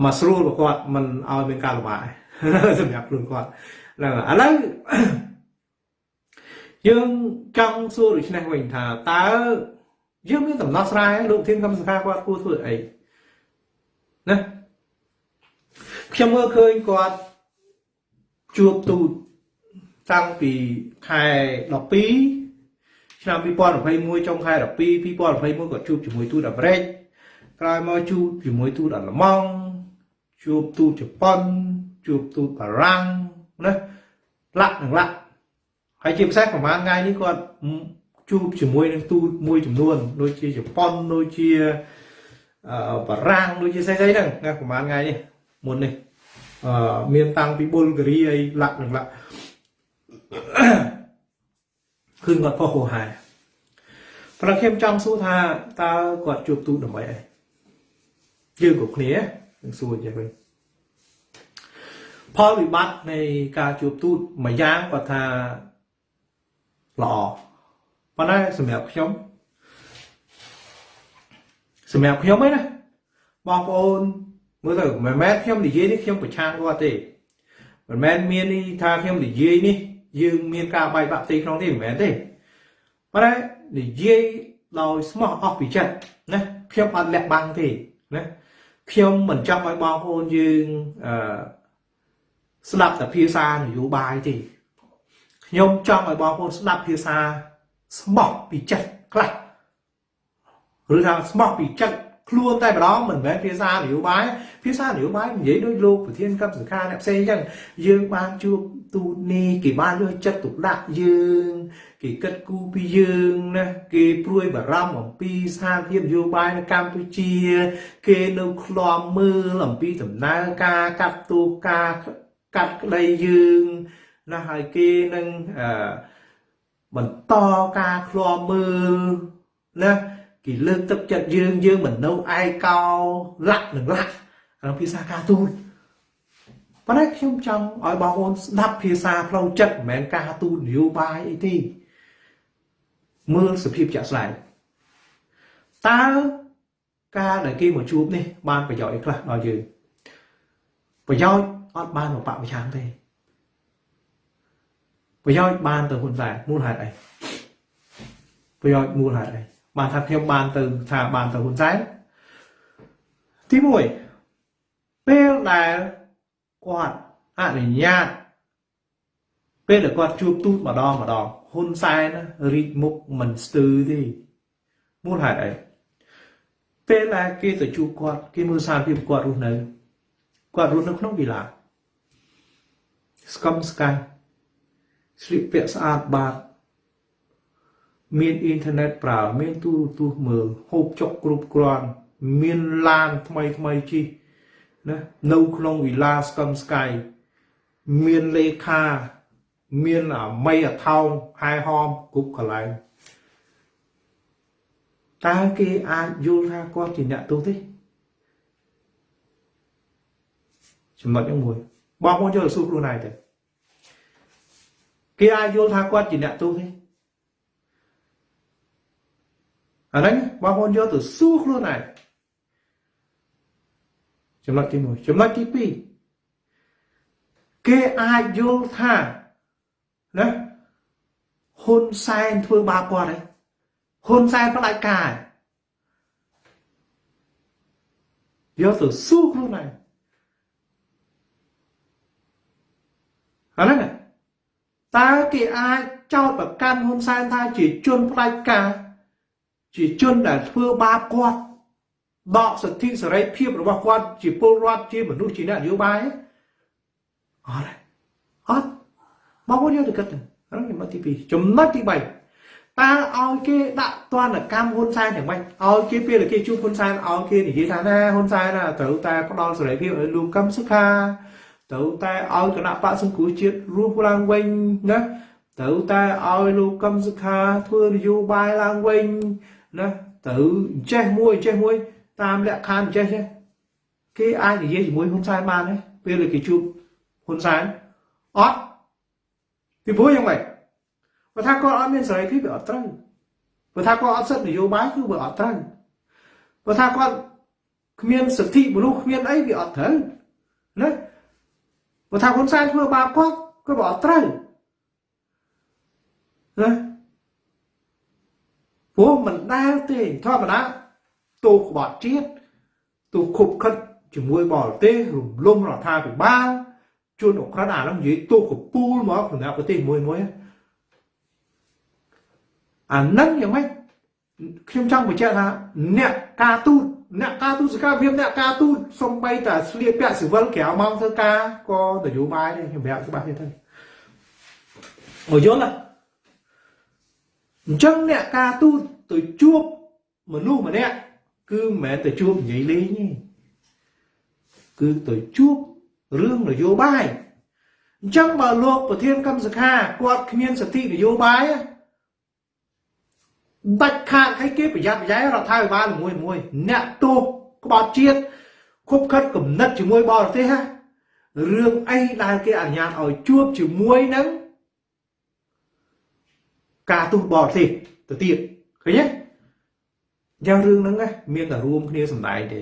មកស្រួលរបស់គាត់មិនឲ្យមានការលំបាកសម្រាប់ខ្លួនគាត់ហ្នឹងឥឡូវយើងចង់សួរដូច្នេះវិញថាតើយើងមានដំណោះស្រាយលោកធានកម្មសខាគាត់គួរធ្វើអីណាខ្ញុំមើលឃើញគាត់ជួបទូតតាំងពីខែ12 ឆ្នាំ2021ចុងខែ12 2021គាត់ជួបជាមួយទូតអាមេរិកក្រោយមកជួបជាមួយទូតអាល្លឺម៉ង់ជួបទូតជប៉ុនជួបទូតបារាំងណាលាក់នឹងលាក់ហើយជាពិសេសប្រហែលថ្ងៃនេះគាត់ជួបជាមួយនឹងទូតមួយចំនួនដូចជាជប៉ុនដូចជាបារាំងដូចជាស្អីស្អីហ្នឹងណាប្រហែលថ្ងៃនេះមុននេះអឺមានតាំងពីបុលហ្គារីអីឡាក់នឹងឡាក់ គឺគាត់ផុសហូរហែប្រខ្ញុំចង់សួរថាតើគាត់ជួបទូតដើម្បីអីយើងគ្រប់គ្នានឹងសួរយ៉ាងវិញផលវិបត្តិនៃការជួបទូតម្យ៉ាងគាត់ថាល្អប៉ុន្តែសម្រាប់ខ្ញុំសម្រាប់ខ្ញុំឯណាបងប្អូនមើលទៅមិនមែនខ្ញុំនិយាយនេះខ្ញុំប្រឆាំងគាត់ទេមិនមែនមាននេះថាខ្ញុំនិយាយនេះ យើងមានការបែកបាក់ផ្ទៃក្នុងទេមិនមែនទេប៉ុន្តែនិយាយដោយស្មោះអស់ពីចិត្តណាខ្ញុំអត់លាក់បាំងទេណាខ្ញុំមិនចង់ឲ្យបងប្អូនយើងអឺស្ដាប់តែភាសានយោបាយទេខ្ញុំចង់ឲ្យបងប្អូនស្ដាប់ភាសាស្មោះពីចិត្តខ្លះឬថាស្មោះពីចិត្ត ខ្លួនតែម្ដងមិនមែនភាសានយោបាយភាសានយោបាយនិយាយដូចលោកប្រធាន cấp សង្ខាអ្នកផ្សេងអញ្ចឹងយើងបានជួបទូតនេះគេបានយកចិត្តទុកដាក់យើងគេគិតគូរពីយើងណាគេព្រួយបារម្ភអំពីស្ថានភាពនយោបាយនៅកម្ពុជា គេនៅឃ្លាំមើលអំពីដំណើរការកាត់ទោសការកាត់ក្តីយើងណាហើយគេនឹងអឺបន្តការឃ្លាំមើលណា គេលើកទឹកចិត្តយើងយើងមិននៅឯកោលាក់នឹងលាក់ក្នុងភាសាការទូតប៉ុន្តែខ្ញុំចង់ឲ្យបងប្អូនស្ដាប់ភាសាផ្លូវចិត្តមិនមែនការទូតនយោបាយអីទេមើលសភាពជាក់ស្ដែងតើការដែលគេមកជួបនេះ បានប្រយោជន៍អីខ្លះដល់យើងប្រយោជន៍អត់បានមកបពប្រឆាំងទេប្រយោជន៍បានទៅហ៊ុនសែនមូលហេតុអីប្រយោជន៍មូលហេតុអី បានថាខ្ញុំបានទៅថាបានទៅហ៊ុនសែនទី1ពេលដែលគាត់អនុញ្ញាតពេលដែលគាត់ជួបទូតម្ដងម្ដងហ៊ុនសែនរីកមុខមិនស្ទើរទេមូលហេតុអីពេលដែលគេទៅជួបគាត់គេមើលសារភាពគាត់រស់នៅគាត់រស់នៅក្នុងវិឡាស្កំស្កាយស្លៀកពាក់ស្អាតបាត មានអ៊ីនធឺណិតប្រើមានទូរទស្សន៍មើលហូបចុកគ្រប់គ្រាន់មានឡានថ្មីថ្មីជិះណានៅក្នុងវិឡាស្កំស្កាយមានលេខាមានអាមីអថោងហែហមគ្រប់កន្លែងតើគេអាចយល់ថាគាត់ជាអ្នកទោសទេចំណុចហ្នឹងមួយបងប្អូនចូលទៅសួរខ្លួនឯងទៅគេអាចយល់ថាគាត់ជាអ្នកទោសទេ អាហ្នឹងបងប្អូនយកទៅសួរខ្លួនឯងចំណុចទី1ចំណុចទី2គេអាចយល់ថាណាហ៊ុនសែនធ្វើបាបគាត់ហើយហ៊ុនសែនផ្ដាច់ការយកទៅសួរខ្លួនឯងអាហ្នឹងតើគេអាចចោទប្រកាន់ហ៊ុនសែនថាជាជនផ្ដាច់ការ ជាជនដែលធ្វើបាបគាត់ដកសិទ្ធិសេរីភាពរបស់គាត់ជាពលរដ្ឋជាមនុស្សជាអ្នកនយោបាយអត់អត់មកមកយកទៅគិតហ្នឹងចំណុចទី2ចំណុចទី3តើឲ្យគេដាក់ទណ្ឌកម្មហ៊ុនសែនយ៉ាងម៉េចឲ្យគេពេលគេជួបហ៊ុនសែនឲ្យគេនិយាយថាណាហ៊ុនសែនត្រូវតែផ្ដល់សេរីភាពឲ្យលោកកឹមសុខាត្រូវតែឲ្យគណៈបកសង្គ្រោះជាតិរស់ឡើងវិញណាត្រូវតែឲ្យលោកកឹមសុខាធ្វើនយោបាយឡើងវិញ ណាទៅចេះមួយចេះមួយ តាមលក្ខខណ្ឌចេះចេះគេអាចនិយាយជាមួយហ៊ុនសែនបានទេពេលគេជួបហ៊ុនសែនអត់ពីព្រោះយ៉ាងម៉េចបើថាគាត់អត់មានសេរីភាពវាអត់ត្រូវបើថាគាត់អត់សិទ្ធិនយោបាយគឺវាអត់ត្រូវបើថាគាត់គ្មានសិទ្ធិមនុស្សគ្មានអីវាអត់ត្រូវណាបើថាហ៊ុនសែនធ្វើបាបគាត់ក៏វាអត់ត្រូវណា ព្រោះមិនដែលទេធម្មតាទោសក្បត់ជាតិទោសខុបខិតជាមួយបរទេសរំលំរដ្ឋាភិបាលជួនអក្រិតអានោះនិយាយទោសកពូលមកក្នុងប្រទេសមួយមួយអានឹងយ៉ាងម៉េចខ្ញុំចង់បញ្ជាក់ថាអ្នកការទូតអ្នកការទូតសកម្មភាពអ្នកការទូតសំបីតាស្លៀកពាក់ស៊ីវិលក្រៅម៉ោងធ្វើការក៏នយោបាយដែរខ្ញុំប្រាប់ច្បាស់ទេទៅមកយល់ណា អញ្ចឹងអ្នកការទូតទៅជួបមនុស្សម្នាក់គឺមិនមែនទៅជួបនិយាយលេងទេគឺទៅជួបរឿងនយោបាយអញ្ចឹងបើលោកប្រធានកម្មសខាគាត់គ្មានសិទ្ធិនយោបាយដាច់ខាតឲ្យគេប្រយ័ត្នប្រយែងរដ្ឋាភិបាលមួយមួយអ្នកទោសក្បត់ជាតិគប់ខិតគំនិតជាមួយបរទេសហ่ะរឿងអីដែលគេអនុញ្ញាតឲ្យជួបជាមួយនឹង ការទោសបរទេសទៅទៀតឃើញទេយ៉ាងរឿងហ្នឹងណាមានតែរួមគ្នាសម្ដែងទេ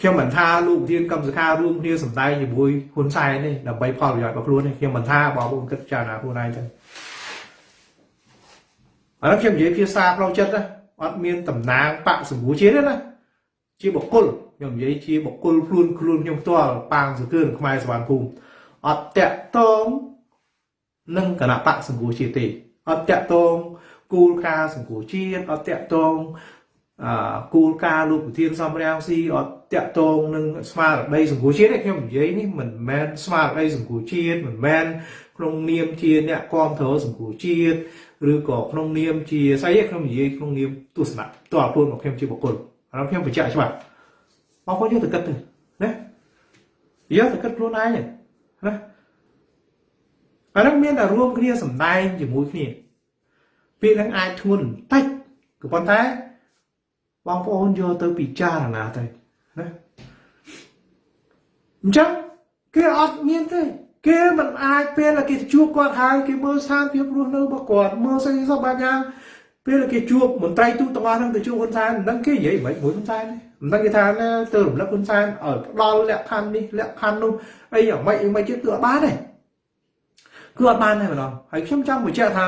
ខ្ញុំមិនថាលោកប្រធានកម្មសខារួមគ្នាសម្ដែងជាមួយហ៊ុនសែនទេដើម្បីផលប្រយោជន៍របស់ខ្លួនទេខ្ញុំមិនថាបងប្អូនគិតចារណាខ្លួនឯងទេឥឡូវខ្ញុំនិយាយភាសាផ្លូវចិត្តណាអត់មានតំណាងបកសម្ពោធជាតិទេណាជាបុគ្គលខ្ញុំនិយាយជាបុគ្គលខ្លួនខ្លួនខ្ញុំផ្ទាល់ប៉ាងសកើនខ្មែរសវណ្ណភូមិអត់តាក់តង នឹងគណៈបកសង្គ្រោះជាតិទេអត់តាក់តងគោលការណ៍សង្គ្រោះជាតិអត់តាក់តងអគោលការណ៍លោកប្រធានសំរាំងស៊ីអត់តាក់ទងនឹងស្មារតីសង្គមជាតិទេខ្ញុំនិយាយនេះមិនមែនស្មារតីសង្គមជាតិមិនមែនក្នុងនាមជាអ្នកគ្រប់គ្រងសង្គមជាតិឬក៏ក្នុងនាមជាស្អីទេខ្ញុំនិយាយក្នុងនាមទស្សនៈតើខ្លួនរបស់ខ្ញុំជាបុគ្គលហើយខ្ញុំបញ្ជាក់ច្បាស់បងប្អូនយកទៅគិតទៅណាយកទៅគិតខ្លួនឯងណា អានឹងមានតែរួមគ្នាសំដែងជាមួយគ្នាពាក្យហ្នឹងអាចធ្ងន់បន្តិចក៏ប៉ុន្តែបងប្អូនយកទៅពិចារណាទៅណាអញ្ចឹងគេអត់មានទេគេមិនអាចពេលគេជួបគាត់ហើយគេមើលស្ថានភាពរស់នៅរបស់គាត់មើលស្អីសោះបែបយ៉ាងពេលគេជួបមន្ត្រីទូតទាំងអស់ហ្នឹងទៅជួបហ៊ុនសែនមិនដឹងគេនិយាយមិនមួយហ៊ុនសែនមិនដឹងគេថាណាទៅរំលឹកហ៊ុនសែនឲ្យផ្ដល់លក្ខខណ្ឌនេះលក្ខខណ្ឌនោះអីយ៉ាងម៉េចអីមិនទៀតគឺអត់បានទេ គឺអត់បានទេម្ដងហើយខ្ញុំចង់បញ្ជាក់ថា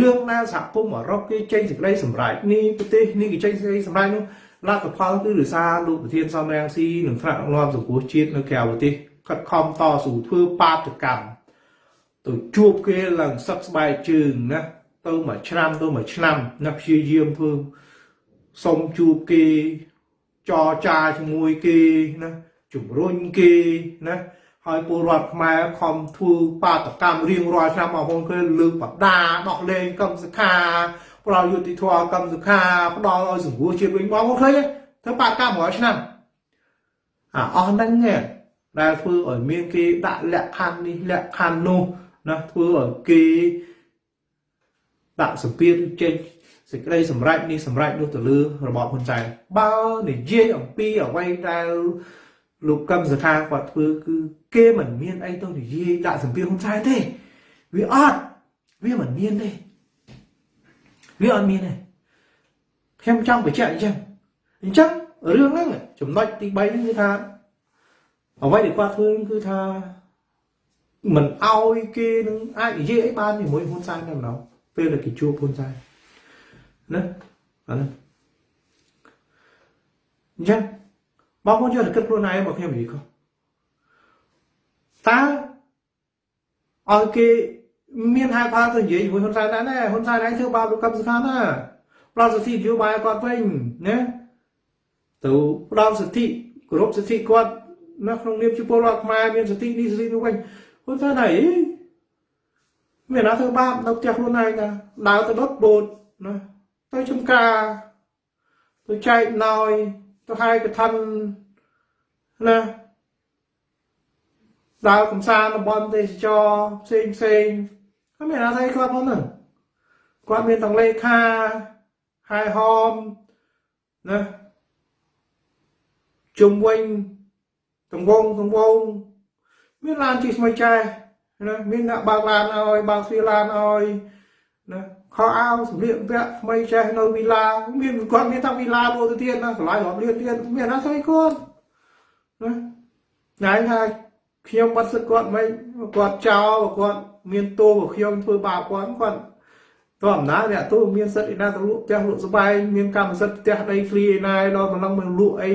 រឿងដែលសហគមន៍អឺរ៉ុបគេចេញសេចក្តីសម្រេចនេះប្រទេសនេះគេចេញសេចក្តីសម្រេចនោះលទ្ធផលគឺដោយសារលោកប្រធានសំរងស៊ីនិងថ្នាក់ដឹកនាំសង្គមជាតិនៅក្រៅប្រទេសខិតខំតស៊ូធ្វើបាតកម្មទៅជួបគេឡើងសឹកស្បែកជើងណាទៅមួយឆ្នាំទៅមួយឆ្នាំណាព្យាយាមធ្វើសុំជួបគេចរចាជាមួយគេណាជំរុញគេណា ហើយពលរដ្ឋខ្មែរខំធ្វើបាតកម្មរៀងរាល់ឆ្នាំបងប្អូនឃើញលើកបដាដោះលែងកម្មសខាផ្ដល់យុតិធម៌កម្មសខាផ្ដល់ឲ្យសង្គ្រោះជាតិវិញបងប្អូនឃើញធ្វើបាតកម្មរាល់ឆ្នាំអាអស់ហ្នឹងដែលធ្វើឲ្យមានគេដាក់លក្ខខណ្ឌនេះលក្ខខណ្ឌនោះណាធ្វើឲ្យគេដាក់សម្ពាធចេញសេចក្តីសម្រេចនេះសម្រេចនោះទៅលើរបបហ៊ុនសែនបើនិយាយអំពីអ្វីដែលលោកកឹមសុខាគាត់ធ្វើគឺ គេមិនមានអីទៅនិយាយដាក់សម្ពាធហ៊ុនសែនទេវាអត់វាមិនមានទេវាអត់មានទេខ្ញុំចង់បញ្ជាក់អញ្ចឹងអញ្ចឹងរឿងហ្នឹងចំណុចទី3ហ្នឹងគឺថាអ្វីដែលគាត់ធ្វើគឺថាមិនអោយគេ តែម្ដងពេលដែលគេជួបហ៊ុនសែនណាអាហ្នឹងអញ្ចឹងបងប្អូនយកទៅគិតខ្លួនឯងមកខ្ញុំនិយាយខុសតើឲ្យគេមានហេតុផលទៅនិយាយជាមួយហ៊ុនសែនដែរណាហ៊ុនសែនឯងធ្វើបាបលោកកម្មសខាណាផ្ដល់សិទ្ធិនយោបាយគាត់វិញណាទៅផ្ដល់សិទ្ធិគោរពសិទ្ធិគាត់នៅក្នុងនាមជាពលរដ្ឋខ្មែរមានសិទ្ធិនេះសិទ្ធិនោះវិញហ៊ុនសែនអីមានណាធ្វើបាបនៅផ្ទះខ្លួនឯងណាដើរទៅដុតបូតណាទៅចំការទៅចែកណយទៅហើយកឋិនណា ដើរកំសាន្តតំបន់ទេសចរផ្សេងផ្សេងហើយមានអាថៃគាត់ផងហ្នឹងគាត់មានទាំងលេខាហែហមណាជុំវិញទង្វងទង្វងមានឡានជិះថ្មីចែណាមានអ្នកបើកឡានឲ្យបើកទ្វារឡានឲ្យណាខោអាវសម្លៀកបំពាក់ថ្មីចេះនៅវីឡាមានគាត់មានតាំងវីឡាមួយទៅទៀតណាកន្លែងរាប់លានទៀតមានណាស្អីគាត់ណាណែថា ខ្ញុំបាត់សឹកគាត់មិនគាត់ចោលគាត់មានតួរបស់ខ្ញុំធ្វើបាបគាត់គាត់តើអំណាចអ្នកទូមានសិទ្ធិឯណាទៅលក់ផ្ទះលក់ស្បែកមានកម្មសិទ្ធិផ្ទះដីធ្លីឯណាដល់ម្លឹងមិនលក់អី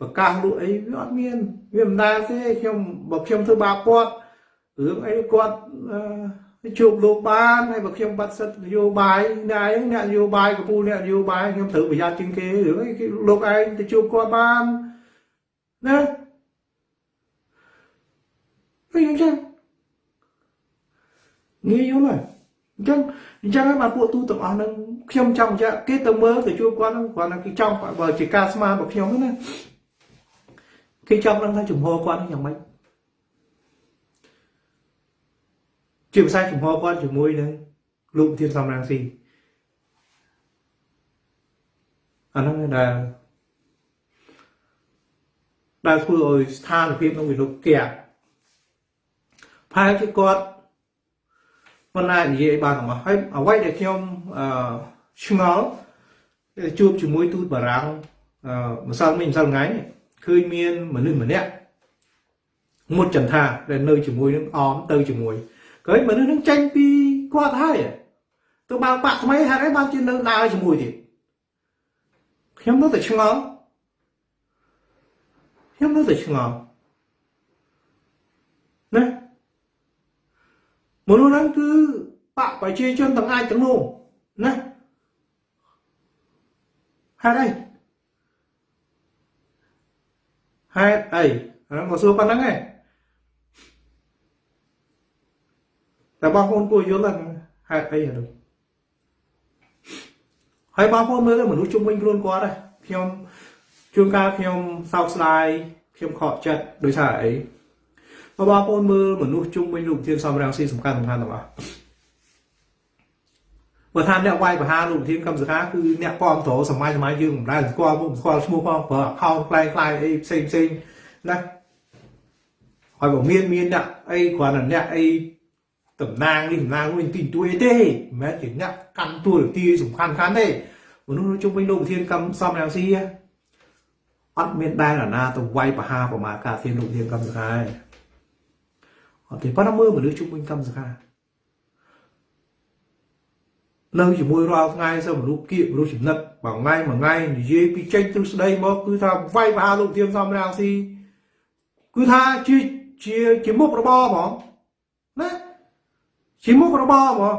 ប្រកាសលក់អីវាអត់មានវាមិនដែលទេខ្ញុំបើខ្ញុំធ្វើបាបគាត់រឿងអីគាត់ជួបលោកបានហើយបើខ្ញុំបាត់សិទ្ធិនយោបាយដែរអ្នកនយោបាយកំពូលអ្នកនយោបាយខ្ញុំត្រូវប្រយ័ត្នជាងគេរឿងអីលោកឯងទៅជួបគាត់បានណា អីអញ្ចឹងងាយយល់ហើយអញ្ចឹងអញ្ចឹងហើយបាទពួកទូទាំងអស់ហ្នឹងខ្ញុំចង់បញ្ជាក់គេទៅមើលទៅជួបគាត់ហ្នឹងគាត់ហ្នឹងគេចង់បើជាការស្មានរបស់ខ្ញុំណាគេចង់ដឹងថាជំហរគាត់យ៉ាងម៉េចជាភាសាជំហរគាត់ជាមួយនឹងលោកធានសំរងស៊ីអាហ្នឹងដែលដែលធ្វើឲ្យស្ថានភាពក្នុងវិលុក គេផែជាគាត់មិនអាចនិយាយបានទាំងអស់ហើយអ្វីដែលខ្ញុំអឺឆ្ងល់ជួបជាមួយទូតបារាំងអឺម្សិលមិញម្សិលថ្ងៃឃើញមានមនុស្សម្នាក់មុតចន្ទថាដែលនៅជាមួយនឹងអមទៅជាមួយឃើញមនុស្សនឹងចេញពីគាត់ហើយទៅបើបាក់ថ្មីហេតុអីបានជានៅដើរជាមួយទៀតខ្ញុំនៅតែឆ្ងល់ខ្ញុំនៅតែឆ្ងល់ណា មនុស្សហ្នឹងគឺបកប្រជាជនទាំងអាចទាំងនោះណាហេតុអីហេតុអីអានោះមកសួរប៉ុណ្្នឹងឯងតែបងប្អូនគួរយល់ហ្នឹងហេតុអីអានោះហើយបងប្អូនមើលមនុស្សជុំវិញខ្លួនគាត់ដែរខ្ញុំជួនកាលខ្ញុំសោកស្ដាយខ្ញុំខកចិត្តដោយសារអី បើបងប្អូនមើលមនុស្សជុំវិញលោកធានសំរងស៊ីសំខាន់សំខាន់ទាំងអស់បើថាអ្នកវាយបហាលោកធានកម្មសខាគឺអ្នកគ្រប់គ្រងសម័យសម័យយើងមិនដែលស្គាល់មុខស្គាល់ឈ្មោះផងប្រើ account ខ្លែងខ្លាយអីផ្សេងផ្សេងណាហើយបើមានមានអ្នកអីគ្រាន់តែអ្នកអីតំណាងនេះតំណាងវិញទីទួយទេមិនមែនជាអ្នកកាន់តួនាទីសំខាន់ខាន់ទេមនុស្សជុំវិញលោកធានកម្មសំរងស៊ីអត់មានដែលណាទៅវាយបហាប្រមាការធានលោកធានកម្មសខាទេ អត់ទេប៉ុន្តែមើលមនុស្សជុំវិញកម្មសខានៅជាមួយរាល់ថ្ងៃសើមនុស្សគៀកមនុស្សចំណិតមួយថ្ងៃមួយថ្ងៃនិយាយពីចេញទ្រឹស្ដីមកគឺថាវាយមហាលោកធៀមសំរាំងស៊ីគឺថាជាជាជាមុខរបរហ្មងណាជាមុខរបរហ្មង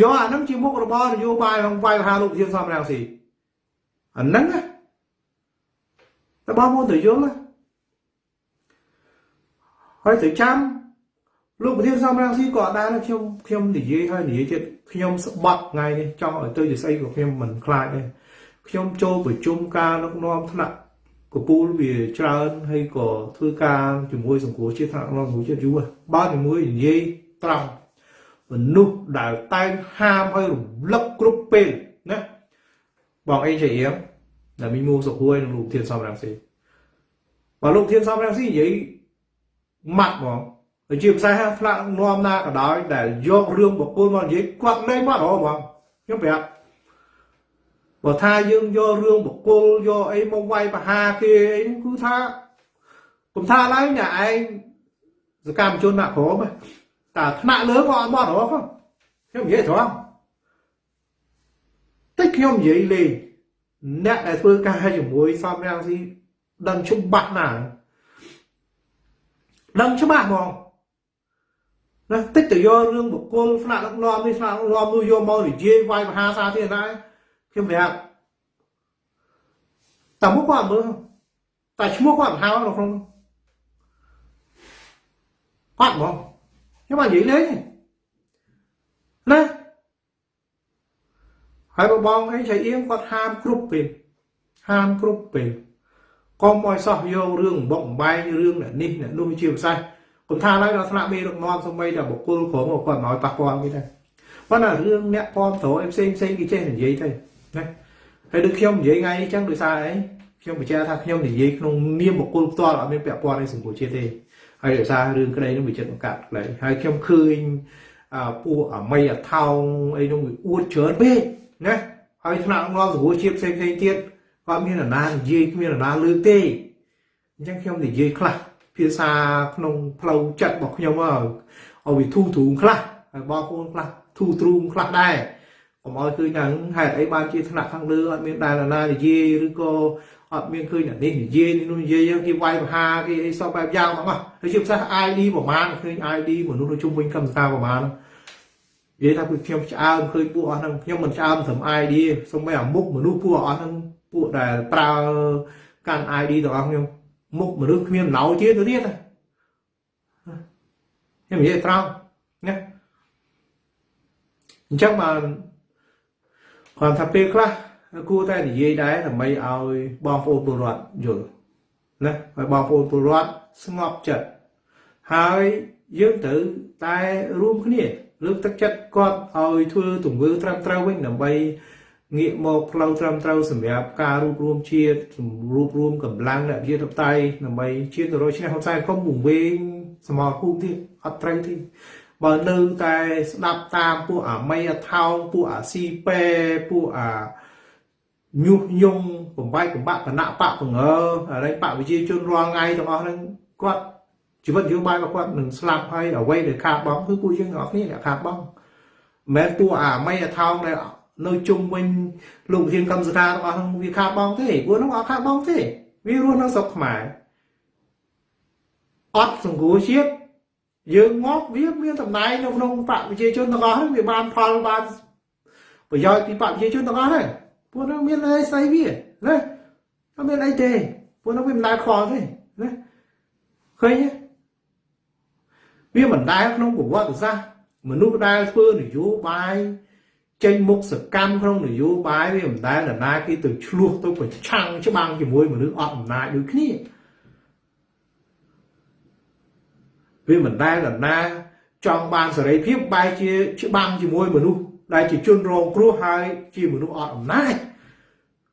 យកអានឹងជាមុខរបរនយោបាយរបស់វាយមហាលោកធៀមសំរាំងស៊ីអានឹងណាតើបងមកទៅយល់ណា ហើយទៅចាំលោកប្រធានសំរងស៊ីក៏អត់ដែរខ្ញុំខ្ញុំនិយាយហើយនិយាយចិត្តខ្ញុំស្បាត់ថ្ងៃនេះចង់ឲ្យទៅជាស្អីក៏ខ្ញុំមិនខ្លាចដែរខ្ញុំចូលប្រជុំការដឹកនាំថ្នាក់កពូលវាច្រើនហើយក៏ធ្វើការជាមួយសង្គមជាតិថ្នាក់នាំមួយជាតិយូរបើជាមួយនិយាយត្រង់មនុស្សដែលតែងហាមឲ្យរំលឹកគ្រប់ពេលណាបងអេជារៀងដែលមីមូសុខួយនិងលោកធានសំរងស៊ីបើលោកធានសំរងស៊ីនិយាយ ម៉ាត់ហ្មងទៅជាភាសាផ្លាក់នាំណាក៏ដោយដែលយករឿងបុគ្គលមកនិយាយគាត់លេងមកហ្មងខ្ញុំប្រាប់បើថាយើងយករឿងបុគ្គលយកអីមកវាយបហាគេអីគឺថាគុំថាឡើយអ្នកឯងសកម្មជនដាក់ក្រមតែថ្នាក់លើក៏អត់មកហ្មងខ្ញុំនិយាយត្រង់តែខ្ញុំនិយាយលេងអ្នកដែលធ្វើការជាមួយសំរាំងស៊ីដឹងច្បាស់ណាស់ ដឹងច្បាស់ហ្មងណាតិចទៅយករឿងបុគ្គលស្នាក់ដឹកនាំនេះស្នាក់ដឹកនាំនោះយកមកនិយាយវាយមហាសាធារណៈខ្ញុំប្រាប់តែមុខគាត់មើលតែឈ្មោះគាត់មិនហៅនៅក្នុងគាត់ហ្មងខ្ញុំបាននិយាយលេងណាហើយបងអីចៃអៀងគាត់ហាមគ្រប់ពេលហាមគ្រប់ពេល កុំឲ្យសោះយករឿងបុកបំបែងរឿងអ្នកនេះអ្នកនោះជាភាសាគុំថាឡើយដល់ថ្នាក់មេដឹកនាំសម្បីតែបុគ្គលក្រុមគាត់មិនឲ្យប៉ះពាល់គេដែរប៉ុន្តែរឿងអ្នកគាំទ្រអីផ្សេងផ្សេងគេចេះនិយាយទៅណាហើយដូចខ្ញុំនិយាយថ្ងៃអញ្ចឹងដោយសារអីខ្ញុំបញ្ជាក់ថាខ្ញុំនិយាយក្នុងនាមបុគ្គលផ្ទាល់អត់មានពាក់ព័ន្ធនឹងសង្គមជាតិទេហើយដោយសាររឿងក្តីនឹងវាចិត្តបង្កាត់ក្តីហើយខ្ញុំឃើញពួកអមីអថោងអីនោះវាអួតច្រើនពេកណាហើយថ្នាក់នាំសង្គមជាតិផ្សេងផ្សេងទៀត គាត់មានអាណានិយាយគ្មានអាណាលើកទេអញ្ចឹងខ្ញុំនិយាយខ្លះភាសាក្នុងផ្លូវចិត្តរបស់ខ្ញុំឲ្យវាធូរទ្រូងខ្លះហើយបងប្អូនខ្លះធូរទ្រូងខ្លះដែរកុំឲ្យឃើញថាហេតុអីបានជាថ្នាក់ខាងលើអត់មានដែលណានិយាយឬក៏អត់មានឃើញអានេះនិយាយនេះនោះនិយាយគេវាយបហាគេអីសពបែបយ៉ាងទាំងអស់ហើយជាភាសា ID ប្រមាណឃើញ ID មនុស្សនៅជុំវិញកម្មសការប្រមាណនិយាយថាពួកខ្ញុំឆ្អើមឃើញពួកអស់ហ្នឹងខ្ញុំមិនឆ្អើមត្រឹម ID សូម្បីអាមុខមនុស្សពួកអស់ហ្នឹង ពួកដែលប្រើកាន់ ID ទាំងអស់ខ្ញុំមុខមនុស្សគ្មានណៅទៀតទៅទៀតខ្ញុំនិយាយត្រង់ណាអញ្ចឹងបានគាត់ថាពេលខ្លះគួរតែនិយាយដែរដើម្បីឲ្យបងប្អូនពលរដ្ឋយល់ណាឲ្យបងប្អូនពលរដ្ឋស្ងប់ចិត្តហើយយើងត្រូវតែរួមគ្នាលើកទឹកចិត្តគាត់ឲ្យធ្វើទង្វើត្រឹមត្រូវវិញដើម្បី ងាកមកផ្លូវត្រឹមត្រូវសម្រាប់ការរួបរวมជាតិរួបរวมកម្លាំងអ្នកវិទ្យាតៃដើម្បីជាតិទៅរកឈ្នះហ៊ុនសែនកុំវង្វេងសមរភូមិទៀតអត់ត្រូវទេបើនៅតែស្ដាប់តាមពួកអាមីអាថោងពួកអាស៊ីប៉ែពួកអាញុះញង់បំបាយបំបាក់គណៈបកបង្ើអរិយបកវិជាជនរាល់ថ្ងៃទាំងអស់ហ្នឹងគាត់ជីវិតយោបាយរបស់គាត់នឹងស្លាប់ហើយអ្វីដែលខាតបង់គឺពួកយើងទាំងអស់គ្នាអ្នកខាតបង់មិនមែនពួកអាមីអាថោងដែល នៅជុំវិញលោកវិធានកម្មសខារបស់ហ្នឹងវាខាតបង់ទេពួកហ្នឹងអត់ខាតបង់ទេវារស់នៅស្រុកខ្មែរអត់សង្គ្រោះជាតិយើងមកវាមានតំណែងនៅក្នុងបកប្រជាជនទាំងអស់ហ្នឹងវាបានផលបានប្រយោជន៍ពីបកប្រជាជនទាំងអស់ហ្នឹងពួកហ្នឹងមានអីស្អីវាណាអត់មានអីទេពួកហ្នឹងវាមិនដែលខ្វល់ទេណាឃើញទេវាមិនដែលក្នុងប្រវត្តិសាស្ត្រមនុស្សដែលធ្វើនយោបាយ ចេញមុខសកម្មក្នុងនយោបាយវាមិនដែលនរណាគេទៅឆ្លោះទៅប្រឆាំងច្បាំងជាមួយមនុស្សអត់អំណាចដូចគ្នាវាមិនដែលនរណាចង់បានសេរីភាពបែរជាច្បាំងជាមួយមនុស្សដែលជាជនរងគ្រោះហើយជាមនុស្សអត់អំណាច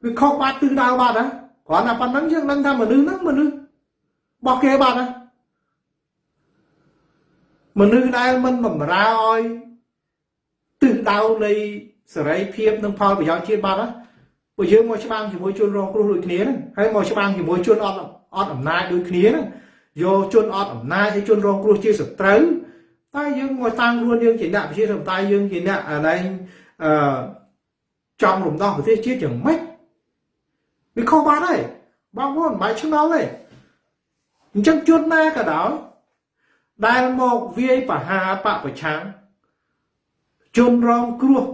វាខុសបាត់ទិសដៅបាត់ណាគ្រាន់តែប៉ុណ្្នឹងយើងដឹងថាមនុស្សហ្នឹងមនុស្សរបស់គេបាត់ណាមនុស្សដែលមិនបំរើឲ្យទិ សដៅនៃសេរីភាពនិងផលប្រយោជន៍ជាតិបាត់ណាពួកយើងមកច្បាំងជាមួយជនរងគ្រោះដូចគ្នាហ្នឹងហើយមកច្បាំងជាមួយជនអត់អត់អំណាចដូចគ្នាហ្នឹងយកជនអត់អំណាចហើយជនរងគ្រោះជាសត្រូវតែយើងមកតាំងខ្លួនយើងជាអ្នកប្រជាធិបតេយ្យយើងជាអ្នកអាណែងអឺចង់រំដោះប្រទេសជាតិយ៉ាងម៉េចវាខុសបាត់ហើយបងប្អូនមិនបាច់ឆ្ងល់ទេអញ្ចឹងជនណាក៏ដោយដែលមកវាយបហាបពប្រឆាំង ជនរងគ្រោះ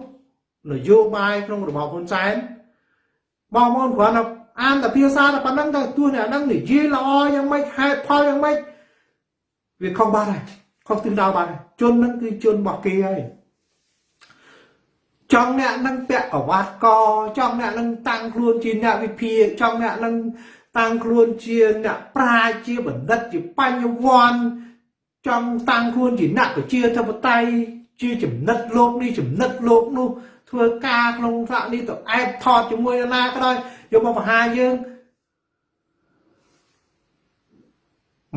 នយោបាយក្នុងរបបហ៊ុនសែនបងប្អូនគ្រាន់តែអានតែភាសាតែប៉ុណ្្នឹងទៅទោះអ្នកហ្នឹងនិយាយល្អយ៉ាងម៉េចហេតុផលយ៉ាងម៉េចវាខុសបាត់ហើយខុសទិសដៅបាត់ហើយជនហ្នឹងគឺជនរបស់គេហើយចង់អ្នកនឹងពាក់កវ៉ាត់កចង់អ្នកនឹងតាំងខ្លួនជាអ្នកវិភាគចង់អ្នកនឹងតាំងខ្លួនជាអ្នកប្រាជ្ញជាបណ្ឌិតជាបញ្ញវន្តចង់តាំងខ្លួនជាអ្នកប្រជាធិបតេយ្យ ជាចំណិតលោកនេះចំណិតលោកនោះធ្វើការក្នុងថ្នាក់នេះទៅអែបថតជាមួយណាក៏ដោយយកមកបង្ហាញយើង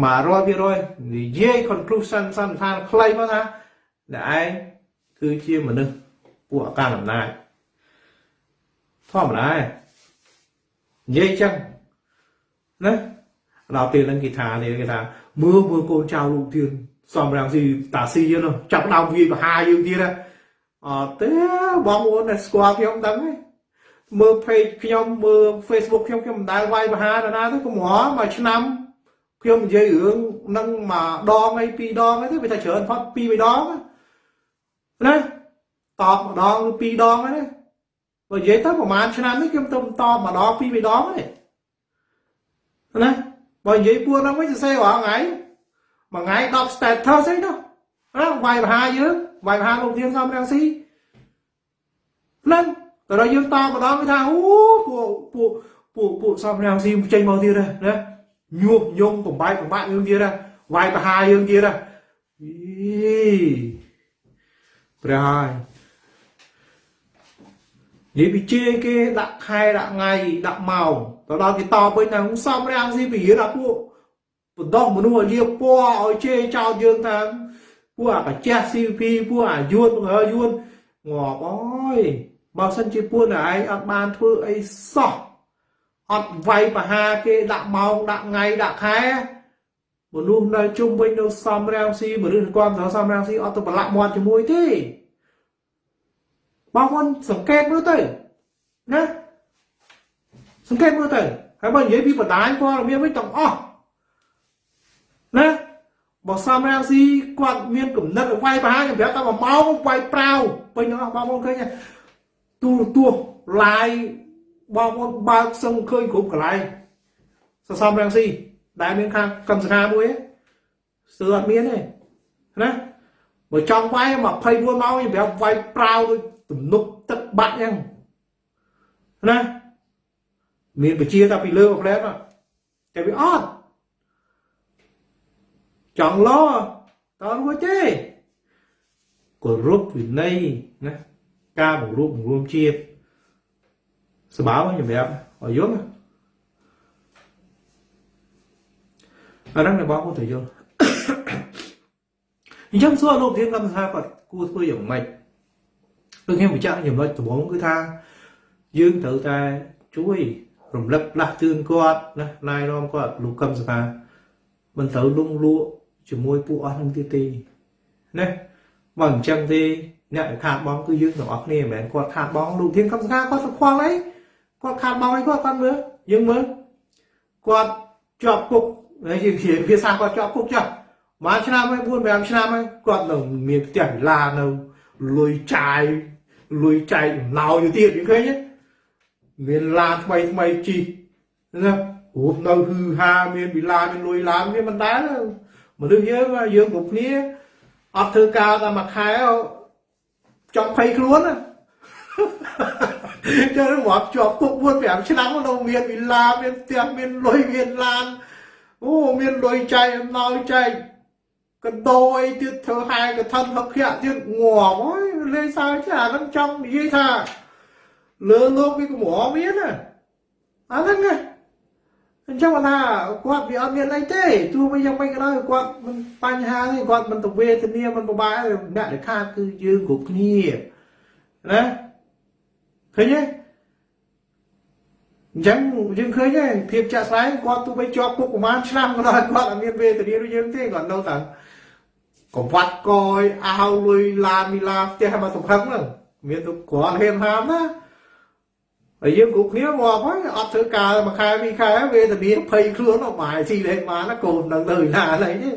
100%និយាយ conclusion សន្និដ្ឋានខ្លីមកថាអ្នកឯងគឺជាមនុស្សពួកអកានអំណាចធម្មតានិយាយចឹងណាដល់ពេលហ្នឹងគេថានេះគេថាមើលមើលកូនចៅលោកទៀត សំរាំងស៊ីតាស៊ីនោះចាប់ដើមវាយបហាយើងទៀតអត់ទេបងប្អូនដែលស្គាល់ខ្ញុំដឹងទេមើល page ខ្ញុំមើល Facebook ខ្ញុំខ្ញុំមិនដែលវាយបហាដល់ណាទេកុំរមួយឆ្នាំខ្ញុំនិយាយរឿងនឹងមួយដងអីពីរដងអីទេវាថាច្រើនផុតពីរបីដងណាតបម្ដងឬពីរដងហ្នឹងបើនិយាយទៅប្រហែលឆ្នាំនេះខ្ញុំទៅតបម្ដងពីរបីដងទេណាបើនិយាយពួរហ្នឹងវិញសរសេររាល់ថ្ងៃ មួយថ្ងៃ10 status អីនោះណាវាយបហាយើងវាយបហាលោកធានសំរាំងស៊ីហ្នឹងតែដល់យើងតម្ដងគេថាអូពួកពួកពួកពួកសំរាំងស៊ីចេញមកទៀតណាញុះញង់បំបាយបំបាក់យើងទៀតណាវាយបហាយើងទៀតណាអីព្រះហើយនិយាយពីជេរគេដាក់ខែដាក់ថ្ងៃដាក់ម៉ោងទៅដល់គេតបវិញថាសំរាំងស៊ីពរៀនអាពួក បណ្ដោះមនុស្សឲ្យលៀបពណ៌ឲ្យជេរចោលយើងថាពួកអាកាចេះ CP ពួកអាយួនហើយួនងាប់អើយបើសិនជាពួកឯងអត់បានធ្វើអីសោះអត់វាយបហាគេដាក់ម៉ោងដាក់ថ្ងៃដាក់ខែមនុស្សនៅជុំវិញនៅសំរាំងស៊ីមនុស្សគាត់ទៅសំរាំងស៊ីអត់ទៅប្រឡាក់មាត់ជាមួយទេបងប្អូនសង្កេតមើលទៅណាសង្កេតមើលទៅហើយបើនិយាយពីបណ្ដាញព័ត៌មានវិញទាំងអស់ណា បើសំរាំងស៊ីគាត់មានគំនិតវាយប្រហារខ្ញុំប្រាប់តែ1ម៉ោងវាយប្រាវពេញទាំងអស់បងប្អូនឃើញទូរទស្សន៍ live បងប្អូនបើកសឹងឃើញគ្រប់កន្លែងសសំរាំងស៊ីដែលមានខាងកម្មសខាមួយស្ទើរអត់មានទេណាបើចង់វាយ24ម៉ោងខ្ញុំប្រាប់វាយប្រាវដូចទំនប់ទឹកបាក់អញ្ចឹងណាមានបជាតែពីលើមកផ្លែតតែវាអត់ ចង់លោតើរួចទេគោរពវិន័យណាការបង្រួបបង្រួមជាតិស្បើខ្ញុំប្រាប់ឲ្យយល់អាហ្នឹងអ្នកបងគាត់ទៅយល់អញ្ចឹងសួរលោកធានកម្មថាគាត់គួរធ្វើយ៉ាងម៉េចដូចខ្ញុំបញ្ជាក់ចំណុចដំបូងគឺថាយើងត្រូវតែជួយរំលឹកផ្លាស់ជឿនគាត់ណាណែនាំគាត់លោកកឹមសុខាមិនត្រូវលងលក់ជាមួយពួកអស់នឹងទៀតទេណាបើអញ្ចឹងទេអ្នកដែលខាតបងគឺយើងទាំងអស់គ្នាមិនមែនគាត់ខាតបងលោកធានកឹមសុខាគាត់ទៅខ្វល់អីគាត់ខាតបងអីគាត់គាត់មើលយើងមើលគាត់ជាប់គុកហើយយើងនិយាយភាសាគាត់ជាប់គុកចាស់មួយឆ្នាំហើយ4 5ឆ្នាំហើយគាត់នៅមានផ្ទះវិឡានៅលុយចាយលុយចែកអំណោយទៅទៀតយើងឃើញទេមានឡានថ្មីថ្មីជីណារូបនៅហឺហាមានវិឡាមានលុយឡានមានមិនដែរ មនុស្សយើងយើងគ្រប់គ្នាអត់ធ្វើការតែមួយខែចង់ភ័យខ្លួនណាចឹងមកជាប់គុក4 5ឆ្នាំនៅមានវិឡាមានផ្ទះមានលុយមានឡានអូមានលុយចែកអំណោយចែកកដោអីទៀតធ្វើហែកឋិនហឹកភៈទៀតងាប់អើយលេងសើចអាហ្នឹងចង់និយាយថាលើលោកវាកម្រមានណាអាហ្នឹងណា អញ្ចឹងថាគាត់វាអត់មានអីទេទោះបីយ៉ាងម៉េចក៏ដោយគាត់មិនបញ្ហាទេគាត់មិនទៅវេទនាមិនពិបាកអ្នកដែលខាតគឺយើងគ្រប់គ្នាណាឃើញទេអញ្ចឹងយើងឃើញទេភាពចាក់ស្ដែងគាត់ទោះបីជាប់គុកប្រហែលឆ្នាំក៏ដោយគាត់អត់មានវេទនាដូចយើងទេគាត់នៅតែកវត្តកយអោលុយឡានមីឡាផ្ទះមកសំខឹងហ្នឹងមានទៅគ្រាន់ហេមហាមណា ហើយយើងគ្រប់គ្នាមកហើយអត់ធ្វើការមួយខែពីរខែវេទនាភ័យខ្លួនអត់បាយស៊ីលេខមកណាកូននឹងទៅណាអីទេ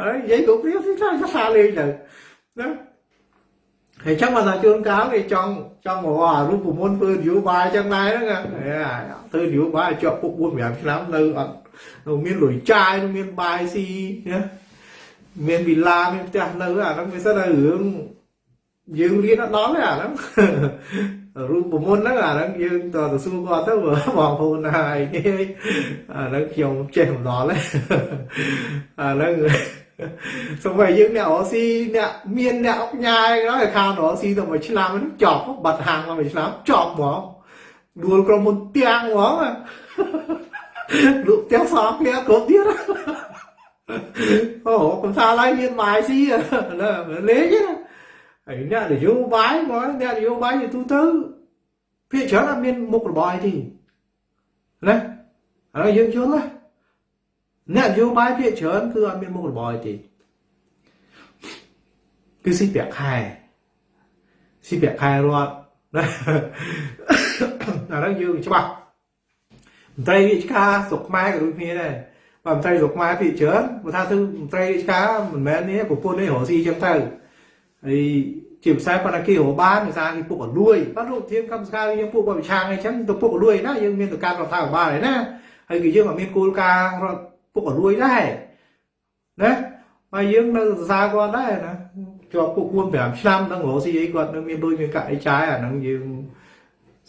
ហើយនិយាយគ្រប់គ្នាស៊ីខ្លះសាលេងទៅណាហើយចឹងមកថាជួនកាលគេចង់ចង់មកអារូបមន្តធ្វើនយោបាយចឹងដែរហ្នឹងធ្វើនយោបាយជាប់ពុក4 5ឆ្នាំនៅអត់នៅមានលុយចាយមានបាយស៊ីណាមានវិឡាមានផ្ទះនៅអាហ្នឹងវាសិនតែរឿង យើងរៀនអត់ដល់ទេអាហ្នឹងរូបមន្តហ្នឹងអាហ្នឹងយើងតទៅសួរគាត់ទៅបងប្អូនហើយអាហ្នឹងខ្ញុំចេះមិនដល់ទេអាហ្នឹងសូម្បីយើងអ្នករកស៊ីអ្នកមានអ្នកអុកញ៉ាយហើយខាងរកស៊ីទៅមួយឆ្នាំហ្នឹងចប់បាត់ហាងមកមួយឆ្នាំចប់ហ្មងដួលក្រុមមុនទាំងហ្មងលក់ទាំងសងគ្នាគ្រប់ទៀតអូកំសាឡើយមានបាយស៊ីលេងណា ហើយអ្នកនយោបាយមកអ្នកនយោបាយទៅទូទៅភាគច្រើនអត់មានមុខរបរអីទេណាហើយយើងយល់ណាអ្នកនយោបាយភាគច្រើនគឺអត់មានមុខរបរអីទេគឺស៊ីប្រាក់ខែស៊ីប្រាក់ខែរត់ណាអាហ្នឹងយើងច្បាស់មន្ត្រីរាជការស្រុកខ្មែរក៏ដូចគ្នាដែរបើមន្ត្រីស្រុកខ្មែរភាគច្រើនបើថាទៅមន្ត្រីរាជការមិនមែននេះប្រពន្ធនេះរកស៊ីចឹងទៅ ហើយជាភាសាប៉ុន្តែគេរកបានភាសាគេពុកអលួយបាទរូបធានកម្មសការយើងពុកបវិឆាងអីចឹងទៅពុកអលួយណាយើងមានទៅការរដ្ឋាភិបាលហើយណាហើយគឺយើងអត់មានគោលការណ៍រដ្ឋពុកអលួយដែរណាហើយយើងនៅសរសើរគាត់ដែរណាជាប់ពុក4 5ឆ្នាំដល់រកស៊ីអីគាត់នៅមានដូចមានកាក់អីចាយអាហ្នឹងយើង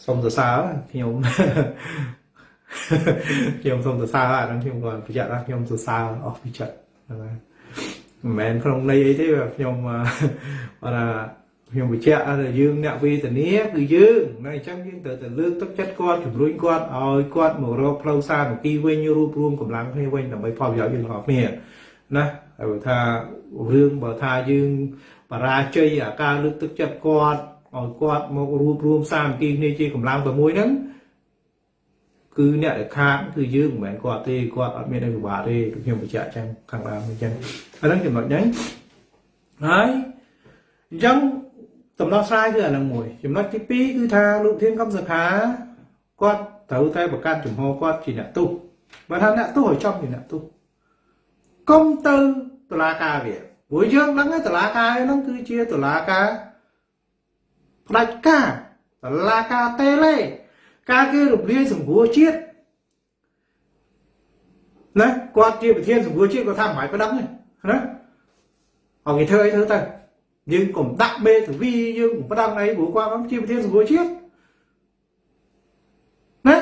សុំសរសើរខ្ញុំខ្ញុំសូមសរសើរអាហ្នឹងខ្ញុំគាត់ប្រយ័ត្នថាខ្ញុំសរសើរអស់ពីចិត្តហ្នឹងហើយ មិនមែនក្នុងន័យអីទេខ្ញុំគាត់ថាខ្ញុំបញ្ជាក់ថាយើងអ្នកវេទនាគឺយើងណាអញ្ចឹងយើងត្រូវតែលើកទឹកចិត្តគាត់ជំរុញគាត់ឲ្យគាត់មករកផ្លូវសាមគ្គីវិញរួបរមកម្លាំងគ្នាវិញដើម្បីផលប្រយោជន៍យើងទាំងអស់គ្នាណាហើយបើថារឿងបើថាយើងបរាជ័យអាការលើកទឹកចិត្តគាត់ឲ្យគាត់មករួបរមសាមគ្គីគ្នាជាកម្លាំងតែមួយហ្នឹងគឺអ្នកដែលខាតគឺយើងមិនមែនគាត់ទេគាត់អត់មានអីពិបាកទេខ្ញុំបញ្ជាក់អញ្ចឹងខាងដើមអញ្ចឹង អាហ្នឹងចំណុចហ្នឹងហើយអញ្ចឹងដំណោះស្រាយគឺអាហ្នឹងមួយចំណុចទី2គឺថាលោកធានកំសខាគាត់ត្រូវតែប្រកាសចំហគាត់ជាអ្នកទោសបើថាអ្នកទោសឲ្យចំជាអ្នកទោសកុំទៅតុលាការវាព្រោះយើងដឹងតុលាការហ្នឹងគឺជាតុលាការផ្ដាច់ការតុលាការតេឡេការគេរំលាយសង្គ្រោះជាតិណាគាត់ជាប្រធានសង្គ្រោះជាតិគាត់ថាមិនបាច់ប្រដឹងទេ ណាអត់គេធ្វើអីធ្វើទៅយើងកុំដាក់មេធាវីយើងកុំប្រដឹងអីព្រោះគាត់ជាប្រធានសង្គ្រោះជាតិណា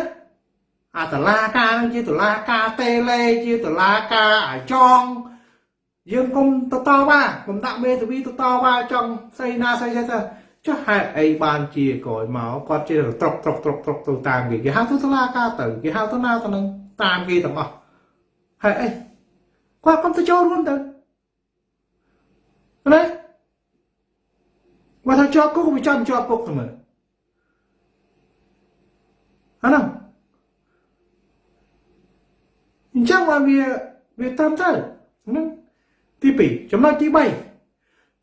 អាតឡាការនឹងជាតឡាការតេលេជាតឡាការអាចងយើងគុំតតវ៉ាគុំដាក់មេធាវីតតវ៉ាចង់ស្អីណាស្អីទៅចុះហេតុអីបានជាក្រោយមកគាត់ជាត្រុកត្រុកត្រុកត្រុកទៅតាមគេគេហៅទៅតឡាការទៅគេហៅទៅណាទៅនឹងតាមគេទាំងអស់ហេតុអីគាត់គុំទៅចូលរួមទៅ ណាមកថាជាប់គុកវាចាំជាប់គុកទៅមើលអាហ្នឹងអញ្ចឹងបានវាវាត្រឹមត្រូវហ្នឹងទី2ចំណុចទី3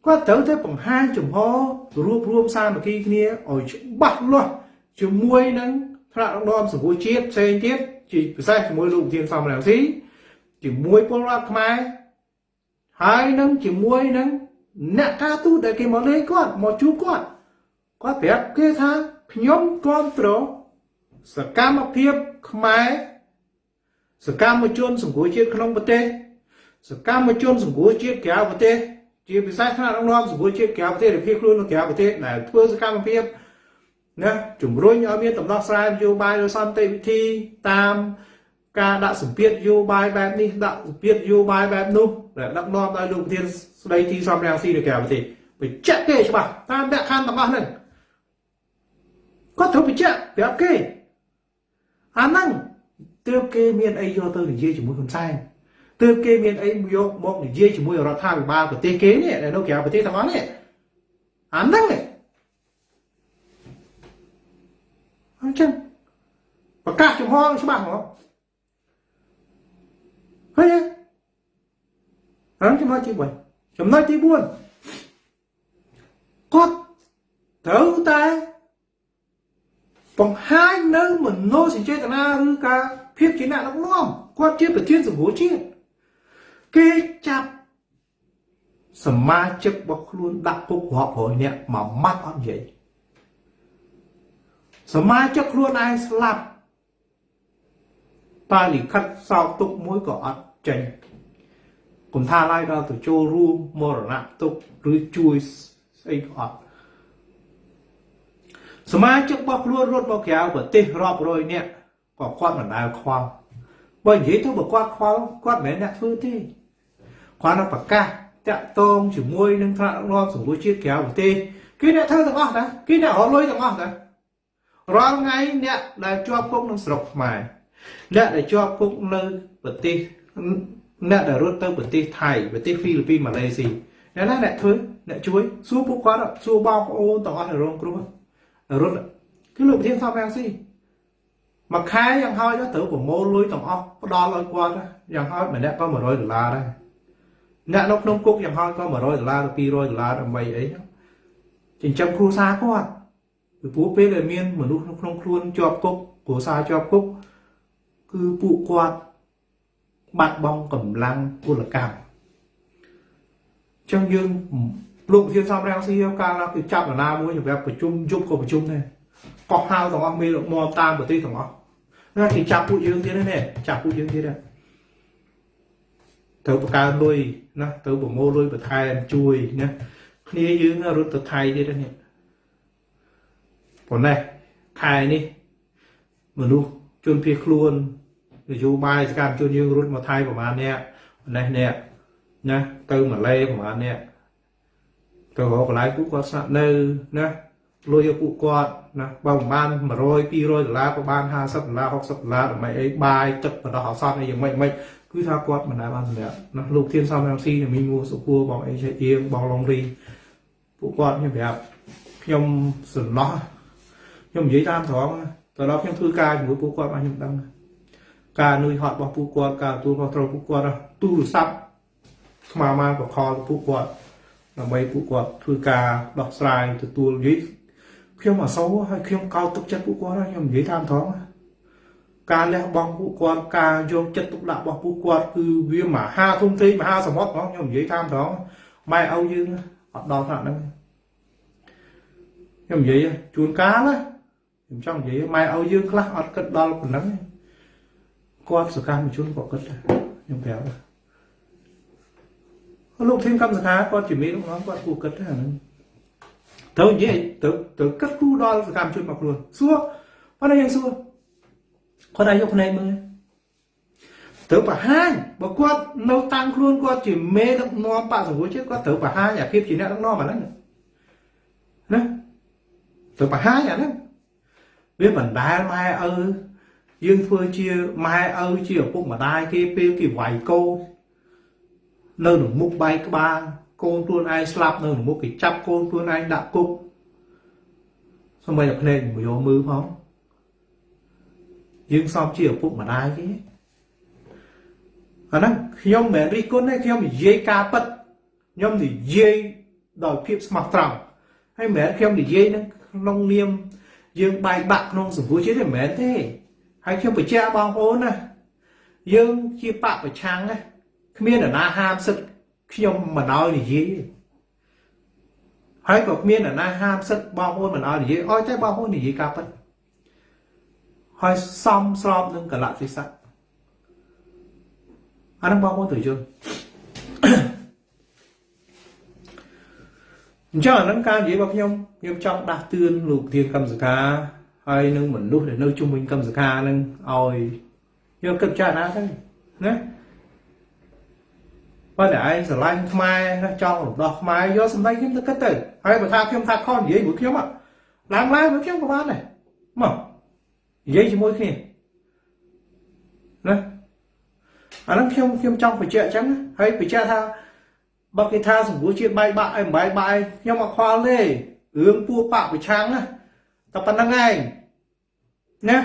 គាត់ត្រូវតែបង្ហាញចំហរួបរวมសាមគ្គីគ្នាឲ្យច្បាស់លាស់ជាមួយនឹងថ្នាក់ដឹកនាំសង្គមជាតិផ្សេងទៀតជាពិសេសជាមួយលោកធានសំរងស៊ីជាមួយពលរដ្ឋខ្មែរហើយនឹងជាមួយនឹង អ្នកការទូតដែលគេមកលេងគាត់មកជួបគាត់គាត់ប្រាប់គេថាខ្ញុំគ្រប់គ្រងសកម្មភាពខ្មែរសកម្មជនសង្គមជាតិក្នុងប្រទេសសកម្មជនសង្គមជាតិក្រៅប្រទេសជាពិសេសថ្នាក់ដឹកនាំសង្គមជាតិក្រៅប្រទេសឬភៀសខ្លួននៅក្រៅប្រទេសដែលធ្វើសកម្មភាពណាជំរុញឲ្យមានដំណោះស្រាយនយោបាយដោយសន្តិវិធីតាម ការដាក់សម្ពាធនយោបាយបែបនេះដាក់សម្ពាធនយោបាយបែបនោះដែលដឹកនាំដោយលោកប្រធានស្ដីទីសំរងស៊ីនៅក្រៅប្រទេសបញ្ជាក់គេច្បាស់តាមលក្ខខណ្ឌទាំងអស់ហ្នឹងគាត់ត្រូវបញ្ជាក់ប្រាប់គេអាហ្នឹងទើបគេមានអីយកទៅនិយាយជាមួយហ៊ុនសែនទើបគេមានអីយកមកនិយាយជាមួយរដ្ឋាភិបាលប្រទេសគេនេះនៅក្រៅប្រទេសទាំងអស់នេះអាហ្នឹងអញ្ចឹងប្រកាសចំហច្បាស់ហ្មង ហើយហ្នឹងចំណុចទី3ចំណុចទី4គាត់ត្រូវតែបង្ហាញនៅមនោសញ្ចេតនាឬការភាពជាអ្នកដឹកនាំគាត់ជាប្រធានសង្គមជាតិគេចាប់សមាជិករបស់ខ្លួនដាក់គុករាប់រយនាក់មួយម៉ាត់អត់និយាយសមាជិកខ្លួនឯងស្លាប់តាលិខិតសោកទុកមួយក៏អត់ ចេញគុំថាឡើយដល់ទៅចូលរួមមរណៈទុកឬជួយស្អីក៏អត់សមាជិករបស់ខ្លួនរត់មកក្រៅប្រទេសរាប់រយនាក់ក៏គាត់មិនដែលខ្វល់បើនិយាយទៅបើគាត់ខ្វល់គាត់មិនមែនអ្នកធ្វើទេគាត់នឹងប្រកាសតាក់ទងជាមួយនឹងថ្នាក់ដឹកនាំសង្គមជាតិក្រៅប្រទេសគេអ្នកធ្វើទាំងអស់ណាគេអ្នករត់លុយទាំងអស់ណារាល់ថ្ងៃអ្នកដែលជាប់គុកក្នុងស្រុកខ្មែរអ្នកដែលជាប់គុកនៅប្រទេស អ្នកដែលរត់ទៅប្រទេសថៃប្រទេសហ្វីលីពីនម៉ាឡេស៊ីអ្នកណាអ្នកធ្វើអ្នកជួយសួរពួកគាត់សួរបងប្អូនទាំងអស់នៅរងគ្រោះរត់គឺលោកប្រធានសំរងស៊ីមួយខែយ៉ាងហោចត្រូវប្រមូលលុយទាំងអស់ផ្ដល់ឲ្យគាត់យ៉ាងហោចម្នាក់ក៏100ដុល្លារដែរអ្នកនៅក្នុងគុកយ៉ាងហោចក៏100ដុល្លារទៅ200ដុល្លារដើម្បីអីចិញ្ចឹមគ្រួសារគាត់ពីព្រោះពេលដែលមានមនុស្សនៅក្នុងខ្លួនជាប់គុកគ្រួសារជាប់គុកគឺពួកគាត់ បាត់បង់កម្លាំងពលកម្មចឹងយើងលោកវិធានសំរាំងស៊ីកាលណាគេចាប់អាណាមួយសម្រាប់ប្រជុំយប់ក៏ប្រជុំដែរកោះហៅទាំងអស់មេលោកមកតាមប្រទេសទាំងអស់ណាគេចាប់ពួកយើងទៀតនេះចាប់ពួកយើងទៀតដែរត្រូវបង្កើនលុយណាត្រូវប្រមូលលុយបន្ថែមជួយណាគ្នាយើងរត់ទៅថៃទៀតនេះប៉ុណ្ណេះខែនេះមនុស្សជនភៀសខ្លួនន យោបាយសកម្មជនយើងរត់មកថៃប្រហែលអ្នកប៉ុណ្ណេះអ្នកណាទៅម៉ាឡេប្រហែលអ្នកទៅរកកន្លែងពួកគាត់ស្នាក់នៅណាលុយឲ្យពួកគាត់ណាបើមិនបាន100 200ដុល្លារក៏បាន50ដុល្លារ60ដុល្លារដើម្បីអីបាយទឹកបណ្ដោះអាសន្នអីយ៉ាងម៉េចម៉េចគឺថាគាត់មិនដែលបានសម្រាប់ណាលោកធានសំរងស៊ីមីងូសុគួរបងអីឆៃអៀងបងឡុងរីពួកគាត់ខ្ញុំប្រាប់ខ្ញុំសំណោះខ្ញុំនិយាយតាមត្រង់ទៅដល់ខ្ញុំធ្វើការជាមួយពួកគាត់មកខ្ញុំដឹង ការនឿយហត់របស់ពួកគាត់ការទទួលខុសត្រូវពួកគាត់ទូរស័ព្ទស្មារតីបខលពួកគាត់ដើម្បីពួកគាត់ធ្វើការដោះស្រាយទទួលនិយាយខ្ញុំអសូរហើយខ្ញុំកោតទុកចិត្តពួកគាត់ខ្ញុំនិយាយតាមត្រង់ការលះបង់ពួកគាត់ការយកចិត្តទុកដាក់របស់ពួកគាត់គឺវាមហាធំធេងមហាសមុទ្រហ្មងខ្ញុំនិយាយតាមត្រង់ម៉ែឪយើងអត់ដល់ថ្នាក់ហ្នឹងខ្ញុំនិយាយជួនកាលណាខ្ញុំចង់និយាយម៉ែឪយើងខ្លះអត់គិតដល់ប៉ុណ្ណឹង គាត់សកម្មជនក៏គិតដែរខ្ញុំប្រាប់លោកធានកម្មសខាគាត់ជាមេរបស់គាត់គួរគិតដែរហ្នឹងត្រូវនិយាយទៅទៅគិតគូរដល់សកម្មជនរបស់ខ្លួនសួរប៉ុន្តែយើងសួរគាត់អាចយកភ្នែកមើលត្រូវបង្ហាញបើគាត់នៅតាំងខ្លួនគាត់ជាមេដឹកនាំបកសង្គ្រោះជាតិគាត់ត្រូវបង្ហាញអាភាពជាអ្នកដឹកនាំអាហ្នឹងណាត្រូវបង្ហាញអាហ្នឹងវាបណ្ដាលម៉ែឪ យើងធ្វើជាម៉ែឪជាឪពុកម្ដាយគេពេលគេវាយកូននៅក្នុងមុខបែកក្បាលកូនខ្លួនឯងស្លាប់នៅក្នុងមុខគេចាប់កូនខ្លួនឯងដាក់គុកសម្បីតែភ្នែកមកយកមើលផងយើងសមជាឪពុកម្ដាយគេអាហ្នឹងខ្ញុំមិនរិះគន់ទេខ្ញុំនិយាយការពិតខ្ញុំនិយាយដោយភាពស្មោះត្រង់ហើយមិនមែនខ្ញុំនិយាយនឹងក្នុងនាមយើងបែកបាក់ក្នុងសង្គមជាតិទេមិនមែនទេ ហើយខ្ញុំបញ្ជាក់បងប្អូនណាយើងជាបពប្រឆាំងណាគ្មាននរណាហាមសិទ្ធខ្ញុំមិនឲ្យនិយាយហើយក៏គ្មាននរណាហាមសិទ្ធបងប្អូនមិនឲ្យនិយាយអោយតែបងប្អូននិយាយការពិតហើយសំស្របនឹងកលៈទេសៈអានឹងបងប្អូនត្រូវយល់អញ្ចឹងអានឹងការនិយាយរបស់ខ្ញុំខ្ញុំចង់ដាស់តឿនលោកធានកម្មសកា ហើយនឹងមនុស្សដែលនៅជុំវិញកម្មសខានឹងឲ្យយកគិតចារណាទៅណាបើតែឯងស្រឡាញ់ខ្មែរណាចង់រំដោះខ្មែរយកសម្ដីខ្ញុំទៅគិតទៅហើយបើថាខ្ញុំថាខុសនិយាយមួយខ្ញុំឡើងឡើងមួយខ្ញុំក៏បានដែរមកនិយាយជាមួយគ្នាណាអាហ្នឹងខ្ញុំខ្ញុំចង់បញ្ជាក់អញ្ចឹងហើយបញ្ជាក់ថាបើគេថាសង្គមជាតិបាយបាក់អីមិនបាយបាក់អីខ្ញុំអត់ខ្វល់ទេរឿងពួកបកប្រឆាំងណាតែប៉ុណ្្នឹងឯង ណា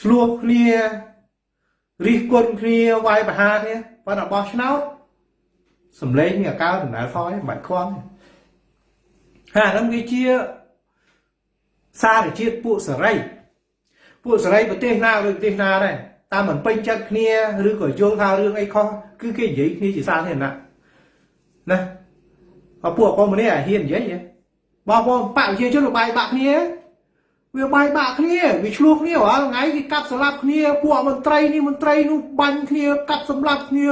ឆ្លោះគ្នារិះគន់គ្នាវាយប្រហារគ្នាប៉ុន្តែបោះឆ្នោតសំឡេងមានអាកើដំណើរថយមិនបាច់ខ្វល់ហើយអានឹងវាជាសារជាតិពួកសេរីពួកសេរីប្រទេសណាឬប្រទេសណាដែរតាមមិនពេញចិត្តគ្នាឬក៏យល់ថារឿងអីខុសគឺគេនិយាយគ្នាជាសាធារណៈណាអពួកកុំនេះអាហ៊ាននិយាយបងប្អូនបកប្រជាជនបាយបាក់គ្នា វាបាយបាក់គ្នាវាឆ្លោះគ្នារាល់ថ្ងៃគេកាប់សម្លាប់គ្នាពួកមន្ត្រីនេះមន្ត្រីនោះបាញ់គ្នាកាប់សម្លាប់គ្នា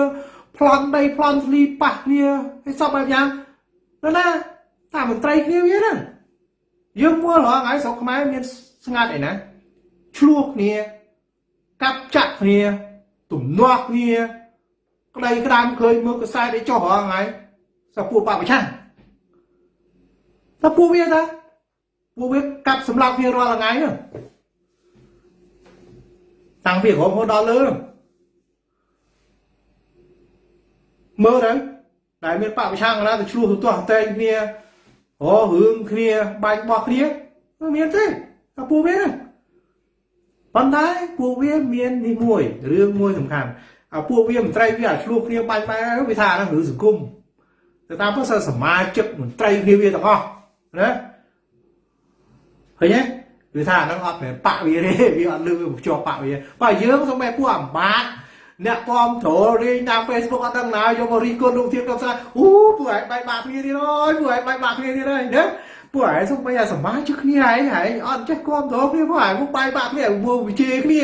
ប្លន់ដីប្លន់ស្លីប៉ះគ្នាហើយសពបែបយ៉ាងណាណាតាមមន្ត្រីគ្នាវាហ្នឹងយើងមើលរាល់ថ្ងៃស្រុកខ្មែរមានស្ងាត់អីណាឆ្លោះគ្នាកាប់ចាក់គ្នាទំនាស់គ្នាក្តីក្តាមឃើញមើលកសែតឲ្យចុះរាល់ថ្ងៃសពួកបពប្រឆាំងតែពួកវាថា ពួកវាកាប់សម្លាប់គ្នារាល់ថ្ងៃហ្នឹងតាំងពីក្រុមហូរដល់លើមើលទៅដែលមានបពប្រឆាំងណាទៅឆ្លោះទៅទាស់តែងគ្នាអូរឿងគ្នាបាញ់បោះគ្នាមានទេតែពួកវាហ្នឹងប៉ុន្តែពួកវាមាននេះមួយរឿងមួយសំខាន់អាពួកវាមន្ត្រីវាឆ្លោះគ្នាបាញ់បែរវាថាហ្នឹងរឿងសង្គមតែតាមពិតសមាជិកមន្ត្រីគ្នាវាទាំងអស់ណា ឃើញទេគឺថាហ្នឹងអត់មែនបាក់វាទេវាអត់លឺវាជាប់បាក់វាបើយើងសូម្បីពួកអាបាតអ្នកគាំទ្ររៀងតាម Facebook អត់ដឹងណាយកមករីគុណលោកធានគាត់ថាអូពួកឯងបែកបាក់គ្នាទៀតអើយពួកឯងបែកបាក់គ្នាទៀតហើយណាពួកឯងសូម្បីអាសមាជិកគ្នាឯងឯងអត់ចេះគាំទ្រគ្នាពួកឯងពួកបែកបាក់គ្នាពួកវិជេគ្នា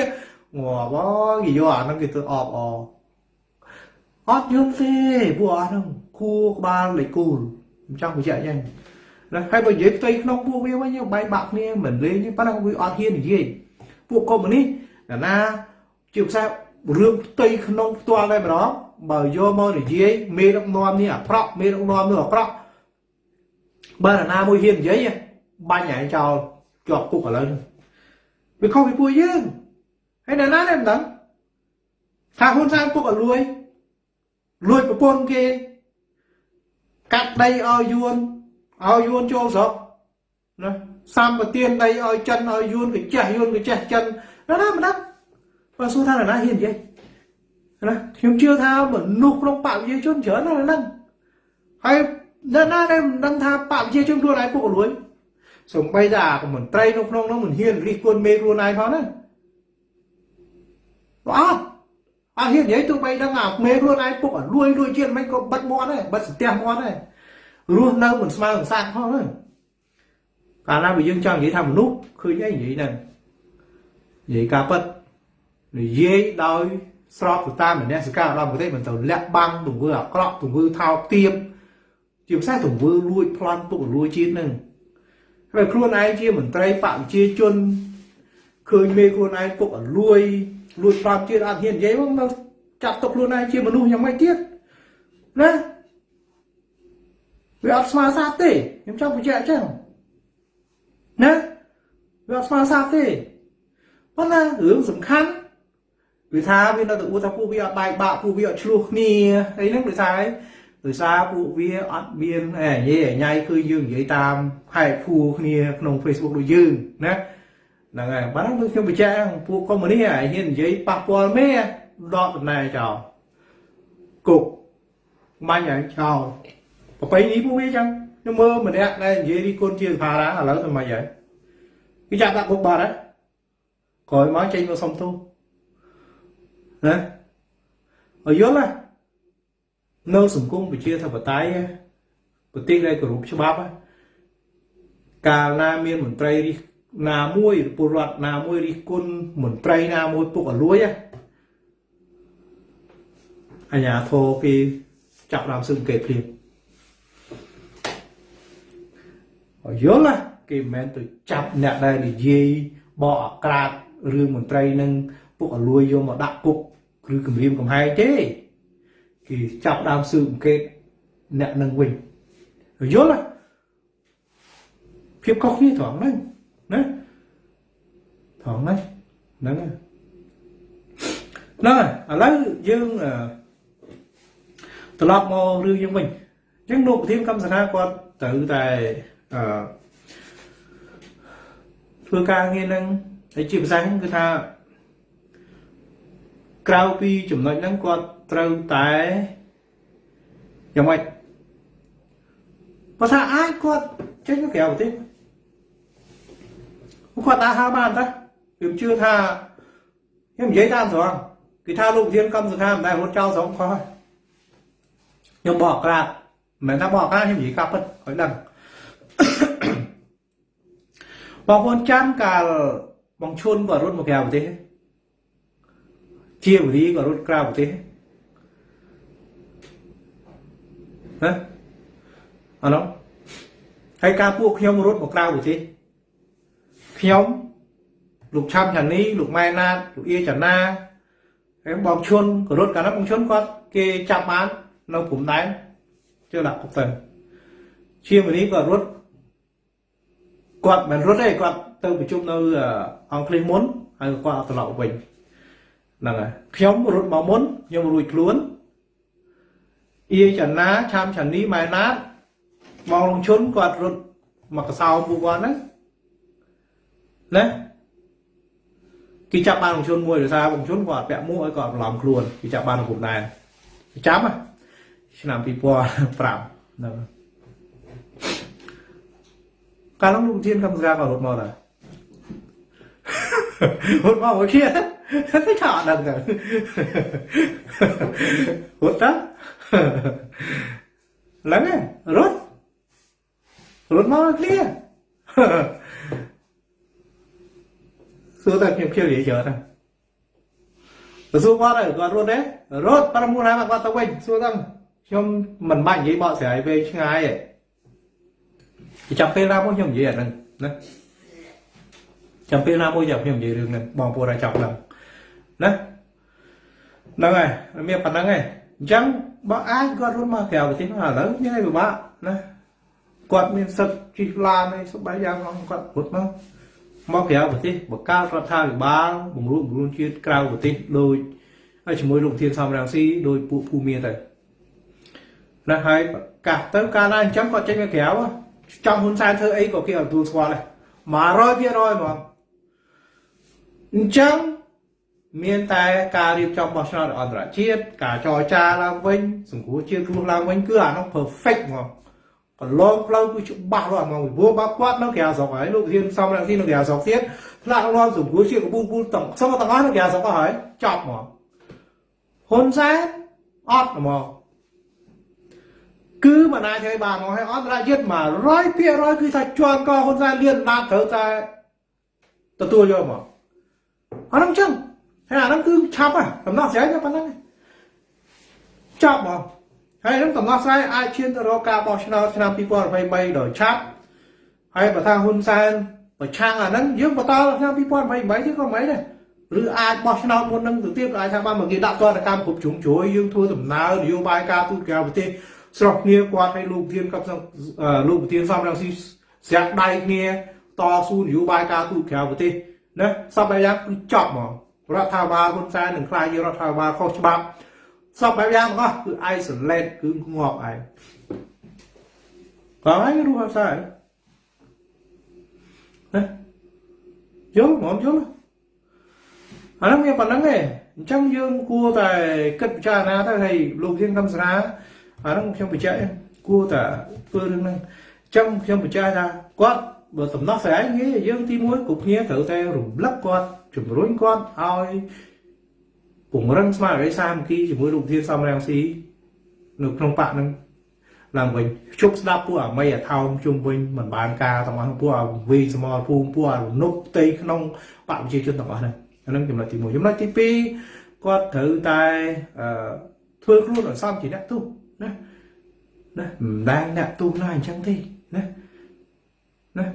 ងាប់អើយគេយកអាហ្នឹងគេទៅអបអអត់យល់ទេពួកអស់ហ្នឹងគួក្បាលលេខគូលខ្ញុំចង់បញ្ជាក់យ៉ាង ណាហើយបើនិយាយផ្ទៃក្នុងពួកវាវិញបែកបាក់គ្នាមិនលេងទេប៉ុន្តែវាអត់ហ៊ាននិយាយពួកកុំនេះណាជាភាសារឿងផ្ទៃក្នុងផ្ទាល់តែម្ដងបើយកមកនិយាយមេដឹកនាំនេះអាក្រក់មេដឹកនាំនោះអាក្រក់បើណាមួយហ៊ាននិយាយបាញ់ឯងចោលជាប់គុកឥឡូវវាខុសពីពួកយើងហើយណាណាមិនដឹងថាហ៊ុនសែនពុកឲ្យលួយលួចប្រពន្ធគេកាត់ដីឲ្យយួន ឲ្យយួនចូលស្រុកណាសម្បទានដីឲ្យចិនឲ្យយួនកចេះយួនកចេះចិនណាណាមិនដឹងបើសួរថាណាហ៊ាននិយាយណាខ្ញុំជឿថាមនុស្សក្នុងបកវិជាជនច្រើនណាស់ហ្នឹងហើយនៅណាដែលមិនដឹងថាបកវិជាជនខ្លួនឯងពុកលួយសំបីតាមន្ត្រីនៅក្នុងនោះមិនហ៊ានរិះគន់មេខ្លួនឯងផងណាអត់អត់ហ៊ាននិយាយទោះបីដឹងអាមេខ្លួនឯងពុកលួយលួយជាតិមិនក៏បិទមាត់ដែរបិទស្ទះមាត់ដែរ រស់នៅមិនស្មើនឹងសត្វផងហ្នឹងកាលណាបើយើងចង់និយាយថាមនុស្សឃើញអីនិយាយហ្នឹងនិយាយការពិតនិយាយដោយស្របទៅតាមមនសិការរបស់ប្រទេសមិនទៅលាក់បាំងទង្វើអាក្រក់ទង្វើថោកទាបជាភាសាទង្វើលួចប្លន់ពុកលួចជាតិនឹងហើយខ្លួនឯងជាមន្ត្រីបកប្រជាជនឃើញមេខ្លួនឯងពុកឲ្យលួយលួចប្រាប់ជាតិអត់ហ៊ាននិយាយមកនៅចាប់ទុកខ្លួនឯងជាមនុស្សយ៉ាងម៉េចទៀតណា វាអត់ស្មើសាទទេខ្ញុំចង់បញ្ជាក់អញ្ចឹងណាវាអត់ស្មើសាទទេប៉ុន្តែរឿងសំខាន់វាថាវានៅតែអួតថាពួកវាអត់បែកបាក់ពួកវាអត់ឆ្លោះគ្នាអីហ្នឹងដោយសារដោយសារពួកវាអត់មានអេនិយាយញ៉ៃគឺយើងនិយាយតាមហែកភួរគ្នាក្នុង Facebook ដូចយើងណាហ្នឹងហើយបាទដូចខ្ញុំបញ្ជាក់ពួកកុំមុនីហ៊ាននិយាយប៉ះពាល់មេដកតំណែងចោលគុកបាញ់ឲ្យចោល ប្របីនេះពួកវាចឹងខ្ញុំមើលម្នាក់ដែលនិយាយរីគុណជាផារ៉ាឥឡូវទៅមិនហើយគេចាប់ដាក់គុកបាត់ហើយក្រោយមកចេញមកសុំទោសណាឲ្យយល់ណានៅសង្គមប្រជាធិបតេយ្យប្រទេសដែលគោរពច្បាប់កាលណាមានមន្ត្រីរិះណាមួយពលរដ្ឋណាមួយរិះគន់មន្ត្រីណាមួយពុកអលួយអញ្ញាធរគេចាប់ដើមស៊ើបអង្កេតភ្លាមឲ្យយល់ណាគេមិនមែនទៅចាប់អ្នកដែលនិយាយបកអាក្រាតរឿងមន្ត្រីនឹងពុកអលួយយកមកដាក់គុកឬគម្រាមកំហែងទេគេចាប់ដើមស៊ើបអង្កេតអ្នកនឹងវិញយល់ណាភាពខុសគ្នាត្រង់ហ្នឹងណាត្រង់ហ្នឹងហ្នឹងហ្នឹងឥឡូវយើងត្រឡប់មករឿងយើងវិញអញ្ចឹងលោកប្រធានកម្មសនាគាត់ត្រូវតែ អឺធ្វើការងារនឹងហើយជាភាសាគឺថាក្រៅពីចំណុចហ្នឹងគាត់ត្រូវតែយ៉ាងម៉េចបើថាអាចគាត់ចេញទៅក្រៅប្រទេសគាត់អាចហៅបានតាខ្ញុំជឿថាខ្ញុំនិយាយតាមត្រង់គេថាលោកប្រធានកម្មសខាមិនដែលរត់ចោលស្រងខុសខ្ញុំបកក្រាតមិនមែនថាបកក្រាតខ្ញុំនិយាយកាប់ពិតឲ្យដឹង បងប្អូនចាំកាលបងឈុនក៏រត់មកក្រៅប្រទេសជាវរីក៏រត់ក្រៅប្រទេសណាអណោះហើយការពួកខ្ញុំរត់មកក្រៅប្រទេសខ្ញុំលោកឆាំឆានីលោកម៉ែណាតលោកអៀចាណាហើយបងឈុនក៏រត់កាលនោះបងឈុនគាត់គេចាប់បាននៅព្រំដែនជឿដាក់គុកទៅជាមនីក៏រត់ គាត់មិនរត់ទេគាត់ទៅប្រជុំនៅអង់គ្លេសមុនហើយគាត់អត់ត្រឡប់វិញហ្នឹងហើយខ្ញុំរត់មកមុនខ្ញុំរួចខ្លួនអៀចណាឆាមឆានីម៉ែណាតបងលងឈុនគាត់រត់មកកសោពួកគាត់ហ្នឹងណាគេចាប់បានបងជុនមួយដោយសារបងជុនគាត់ពាក់មួកឲ្យគាត់បន្លំខ្លួនគេចាប់បានក្នុងដែរចាំឆ្នាំ2005ហ្នឹង កាលនោះលោកធានកម្មការក៏រត់មកដែររត់មកមកគ្នាតែថាអត់ដឹងទៅរត់តាឡើងរត់រត់មកគ្នាសួរតែខ្ញុំខ្ញុំនិយាយច្រើ ច់និយាយបកស្រាយពេលឆ្ងាយទេចាំពេលណាមួយខ្ញុំនិយាយអាហ្នឹងណាចាំពេលណាមួយចាំខ្ញុំនិយាយរឿងហ្នឹងបងប្អូនឲ្យចាប់ឡើងណាហ្នឹងហើយមានប៉ុណ្្នឹងឯងអញ្ចឹងបើអាចគាត់រត់មកក្រៅប្រទេសឥឡូវមានអីពិបាកណាគាត់មានសិទ្ធិជិះឡានអីសប្បាយយ៉ាងគាត់រត់មកមកក្រៅប្រទេសបង្កើតរដ្ឋាភិបាលបង្រួបបង្រួមជាតិក្រៅប្រទេសដោយហើយជាមួយលោកធានសំរងស៊ីដោយពួកភូមិទៅណាហើយកាសទៅកាលណាអញ្ចឹងគាត់ចេញមកក្រៅ ចង់ហ៊ុនសែនធ្វើអីក៏គេអត់ទទួលស្គាល់ដែរ100%ហ្មងអញ្ចឹងមានតែការរៀបចំបោះឆ្នោតអន្តរជាតិការចរចាឡើងវិញសង្គ្រោះជាតិរស់ឡើងវិញគឺអានោះ perfect ហ្មងកន្លងផ្លូវគឺច្បាស់លាស់ហ្មងពីព្រោះបាត់គាត់នៅក្រៅស្រុកហើយលោកហ៊ានសំរងស៊ីនៅក្រៅស្រុកទៀតផ្លាក់លាន់សង្គ្រោះជាតិកពូពូទាំងសងទាំងអស់នៅក្រៅស្រុកហើយចប់ហ្មងហ៊ុនសែនអត់ហ្មង គឺមិនអាចធ្វើបានមកឲ្យអន្តរជាតិ100%គឺថាជាន់កហ៊ុនសែនលៀនណាត់ត្រូវតែទទួលយកមកអានោះចឹងហើយអានោះគឺឆាប់ហ่ะដំណោះស្រាយតែប៉ុណ្្នឹងចប់មកហើយនឹងដំណោះស្រាយអាចឈានទៅរកការបោះឆ្នោតឆ្នាំ2023ដោយឆាប់ហើយបើថាហ៊ុនសែនបប្រឆាំងអាហ្នឹងយើងបន្តដល់ឆ្នាំ2028ទៀតក៏មិនដែរឬអាចបោះឆ្នោតមុននឹងទៅទៀតក៏អាចថាបានមកគេដាក់ទណ្ឌកម្មគ្រប់ជ្រុងជ្រោយយើងធ្វើដំណើរនយោបាយការទូតក្រៅប្រទេស ស្រុកគ្នាគាត់ឲ្យលោកធានกับលោកប្រធានសំរងស៊ីស្រាក់ដៃគ្នាតស៊ូនយោបាយការទូតក្រៅប្រទេសណាសពបែបយ៉ាងគឺចប់ហ្មងរដ្ឋាភិបាលហ៊ុនសែននឹងខ្លាចជារដ្ឋាភិបាលខុសច្បាប់សពបែបយ៉ាងទាំងអស់គឺ isolate គឺងាប់ឯងក៏ហើយរស់អត់ដែរណាយល់ហ្មងយល់អានោះមានប៉ុណ្្នឹងឯងអញ្ចឹងយើងគួរតែគិតពិចារណាទៅហើយលោកធានកំស្រា អានោះខ្ញុំបញ្ជាក់គួរតែធ្វើរឿងហ្នឹងអញ្ចឹងខ្ញុំបញ្ជាក់ថាគាត់បើដំណោះស្រាយងាយយើងទីមួយគ្រប់គ្នាត្រូវតែរំលឹកគាត់ជំរុញគាត់ឲ្យពង្រឹងស្មារតីសាមគ្គីជាមួយលោកធានសំរងស៊ីនៅក្នុងបកហ្នឹងឡើងវិញជប់ស្ដាប់ពួកអាមីអាថោមជុំវិញមិនបានការទាំងអស់ពួកអាវីសមរភូមិពួកអារនុបផ្ទៃក្នុងបកប្រជាជនទាំងអស់ហ្នឹងអាហ្នឹងចំណុចទី1ចំណុចទី2គាត់ត្រូវតែអឺធ្វើខ្លួនឲ្យសមជាអ្នកទោ សណាណាមិនដែលអ្នកទោសណាអញ្ចឹងទេណាណា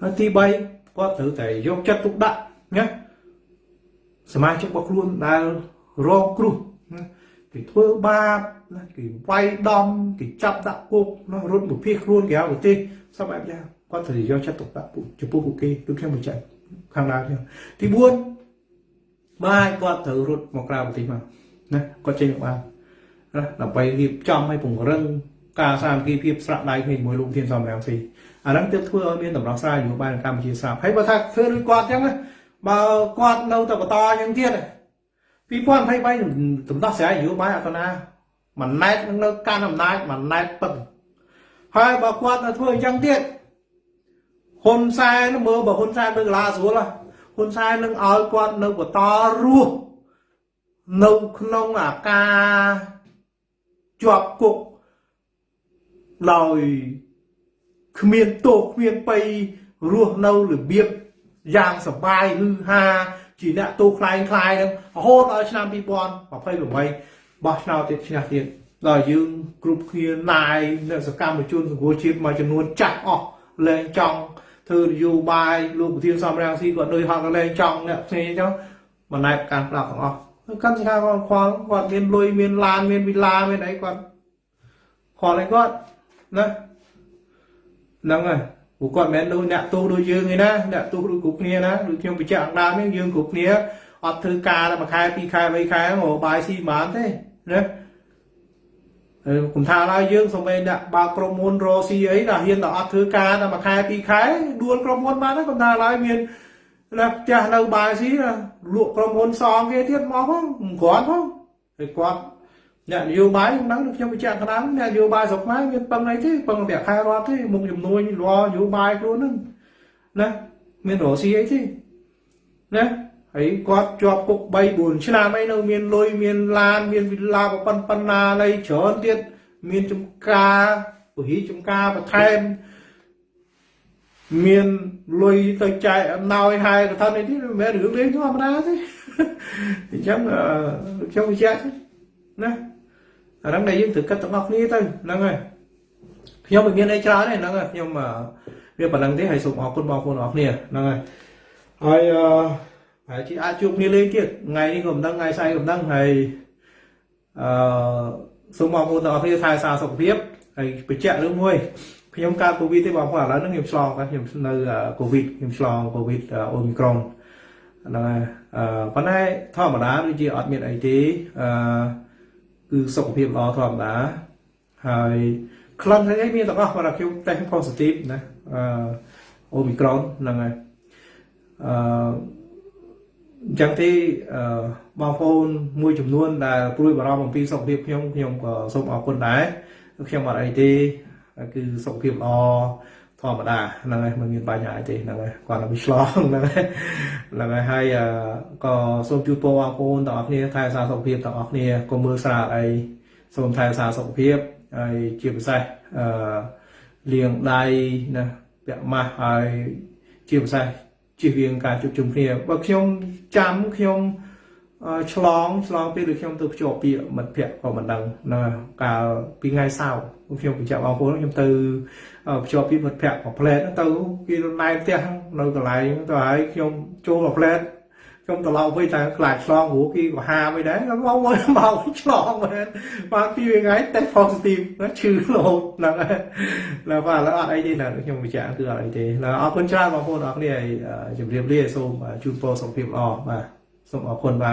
ហើយទី3គាត់ត្រូវតែយកចិត្តទុកដាក់ណាសមាជិករបស់ខ្លួនដែលរងគ្រោះណាគេធ្វើបាបណាគេវាយដំគេចាប់ដាក់គុកណារត់មកភៀស ណាគាត់ចេញមកបានណាដើម្បីរៀបចំឲ្យពង្រឹងការសាមគ្គីភាពស្រាក់ដៃគ្នាជាមួយលោកធានសំរងស៊ីអាហ្នឹងទើបធ្វើឲ្យមានតម្រោះស្រាយនយោបាយនៅកម្ពុជាស្រាប់ហើយបើថាធ្វើដូចគាត់អញ្ចឹងបើគាត់នៅតែបន្តអញ្ចឹងទៀត2023ដំណោះស្រាយនយោបាយអត់ណាមិនណែតនឹងនៅកាន់អំណាចមិនណែតពឹងហើយបើគាត់នៅធ្វើអញ្ចឹងទៀតហ៊ុនសែនមើលបើហ៊ុនសែននៅកលាស្រួលហ៊ុនសែននឹងឲ្យគាត់នៅបន្តរស់នៅក្នុងអាការ ជាប់គុកដោយគ្មានទោសគ្មានបៃរស់នៅរបៀបយ៉ាងសបាយហឺហាជាអ្នកទោសคล้ายคล้ายនឹងរហូតដល់ឆ្នាំ2028បោះឆ្នោតទៀតឆ្នះទៀតដល់យើងគ្រប់គ្នាណាយអ្នកសកម្មជនសង្គមជាតិមួយចំនួនចាស់អស់លែងចង់ធ្វើនយោបាយលោកប្រធានសំរងស៊ីគាត់ដូចហត់លែងចង់អ្នកផ្សេងអញ្ចឹងមិនណែការផ្លាប់ទាំងអស់ កាន់ថាគាត់ខ្វល់គាត់មានលុយមានឡានមានវិឡាមានអីគាត់ខ្វល់អីគាត់ណាហ្នឹងហើយព្រោះគាត់មិនមែនដូចអ្នកទោសដូចយើងទេណាអ្នកទោសដូចគ្រប់គ្នាណាដូចខ្ញុំបញ្ជាក់អង្គដើមនេះយើងគ្រប់គ្នាអត់ធ្វើការតែមួយខែពីរខែបីខែមកបាយស៊ីមិនបានទេណាគុំថាឡើយយើងសូម្បីអ្នកបើក្រុមហ៊ុនរ៉ូស៊ីអីដល់ហ៊ានតែអត់ធ្វើការតែមួយខែពីរខែដួលក្រុមហ៊ុនបានគុំថាឡើយមាន ណាផ្ទះនៅបាយស៊ីលក់ក្រុមហ៊ុនសងគេទៀតមកផងមិនគ្រាន់ផងហើយគាត់អ្នកនយោបាយខ្ញុំដឹងខ្ញុំបញ្ជាក់ក្តាមអ្នកនយោបាយស្រុកខ្មែរមានពឹងអីទេពឹងប្រាក់ខែរដ្ឋទេមុខចំនួនរនយោបាយខ្លួនហ្នឹងណាមានរស៊ីអីទេណាហើយគាត់ជាប់គុក3 4ឆ្នាំអីនៅមានលុយមានឡានមានវិឡាប៉ុណ្ប៉ុណ្ណាអីច្រើនទៀតមានចំការពហិចំការបន្ថែម មានលុយទៅចែកអំណោយហើយកថានេះនេះមិនមែនរឿងលេងធម្មតាទេអញ្ចឹងខ្ញុំបញ្ជាក់ណាអាហ្នឹងដែលយើងត្រូវគិតទាំងអស់គ្នាទៅហ្នឹងហើយខ្ញុំមិនមានអីច្រើនទេហ្នឹងហើយខ្ញុំវាប៉ុណ្្នឹងទេហើយសូមអរគុណបងប្អូនអរគ្នាហ្នឹងហើយហើយអឺហើយជាអាចជួបគ្នាលេងទៀតថ្ងៃនេះក៏មិនដឹងថ្ងៃស្អែកក៏មិនដឹងហើយអឺសូមបងប្អូនទាំងអស់គ្នាថែសារសុខភាពហើយបញ្ជាក់រឿងមួយ ខ្ញុំកើតកូវីដទេបងប្អូនឥឡូវហ្នឹងខ្ញុំឆ្លងខ្ញុំនៅកូវីដខ្ញុំឆ្លងកូវីដអូមីក្រុងហ្នឹងហើយអឺប៉ុន្តែធម្មតាដូចជាអត់មានអីទេអឺគឺសុខភាពល្អធម្មតាហើយក្លិនអីមានទាំងអស់គាត់ថាខ្ញុំ test positive ណាអឺអូមីក្រុងហ្នឹងហើយអឺអញ្ចឹងទេអឺបងប្អូនមួយចំនួនដែលព្រួយបារម្ភអំពីសុខភាពខ្ញុំខ្ញុំក៏សូមអរគុណដែរខ្ញុំអត់អីទេ គឺសុខភាពល្អធម្មតាហ្នឹងហើយមិនមានបញ្ហាអីទេហ្នឹងហើយគាត់ទៅឆ្លងហ្នឹងហើយហ្នឹងហើយហើយក៏សូមជូនពរបងប្អូនទាំងអស់គ្នាថែរក្សាសុខភាពទាំងអស់គ្នាកុំមើលស្រាលអីសូមថែរក្សាសុខភាពហើយជាពិសេសអឺលាងដៃណាពាក់ម៉ាស់ហើយជាពិសេសជៀសវាងការជួបជុំគ្នាបើខ្ញុំចាំខ្ញុំអអឺ ឆ្លងឆ្លងពេលដូចខ្ញុំទៅភ្ជាប់ពាក្យមិត្តភ័ក្តិក៏មិនដឹងណាកាលពីថ្ងៃសៅរ៍ខ្ញុំបញ្ជាក់បងប្អូនខ្ញុំទៅភ្ជាប់ពាក្យមិត្តភ័ក្តិមួយផ្លែតទៅគេណែផ្ទះនៅកន្លែងទៅហើយខ្ញុំចូលមួយផ្លែតខ្ញុំត្រឡប់វិញតែខ្លាចឆ្លងព្រោះគេបហាមិនដែរមកមកមកឆ្លងមែនបាទពីថ្ងៃតែ positive ឈឺលោកហ្នឹងហើយបាទឡើយអត់អីទេណាខ្ញុំបញ្ជាក់គឺអត់អីទេឡើយអរគុណច្រើនបងប្អូនអរគ្នាជម្រាបលាសូមជូនពរសុខភាពល្អបាទ ส่งออกคนมา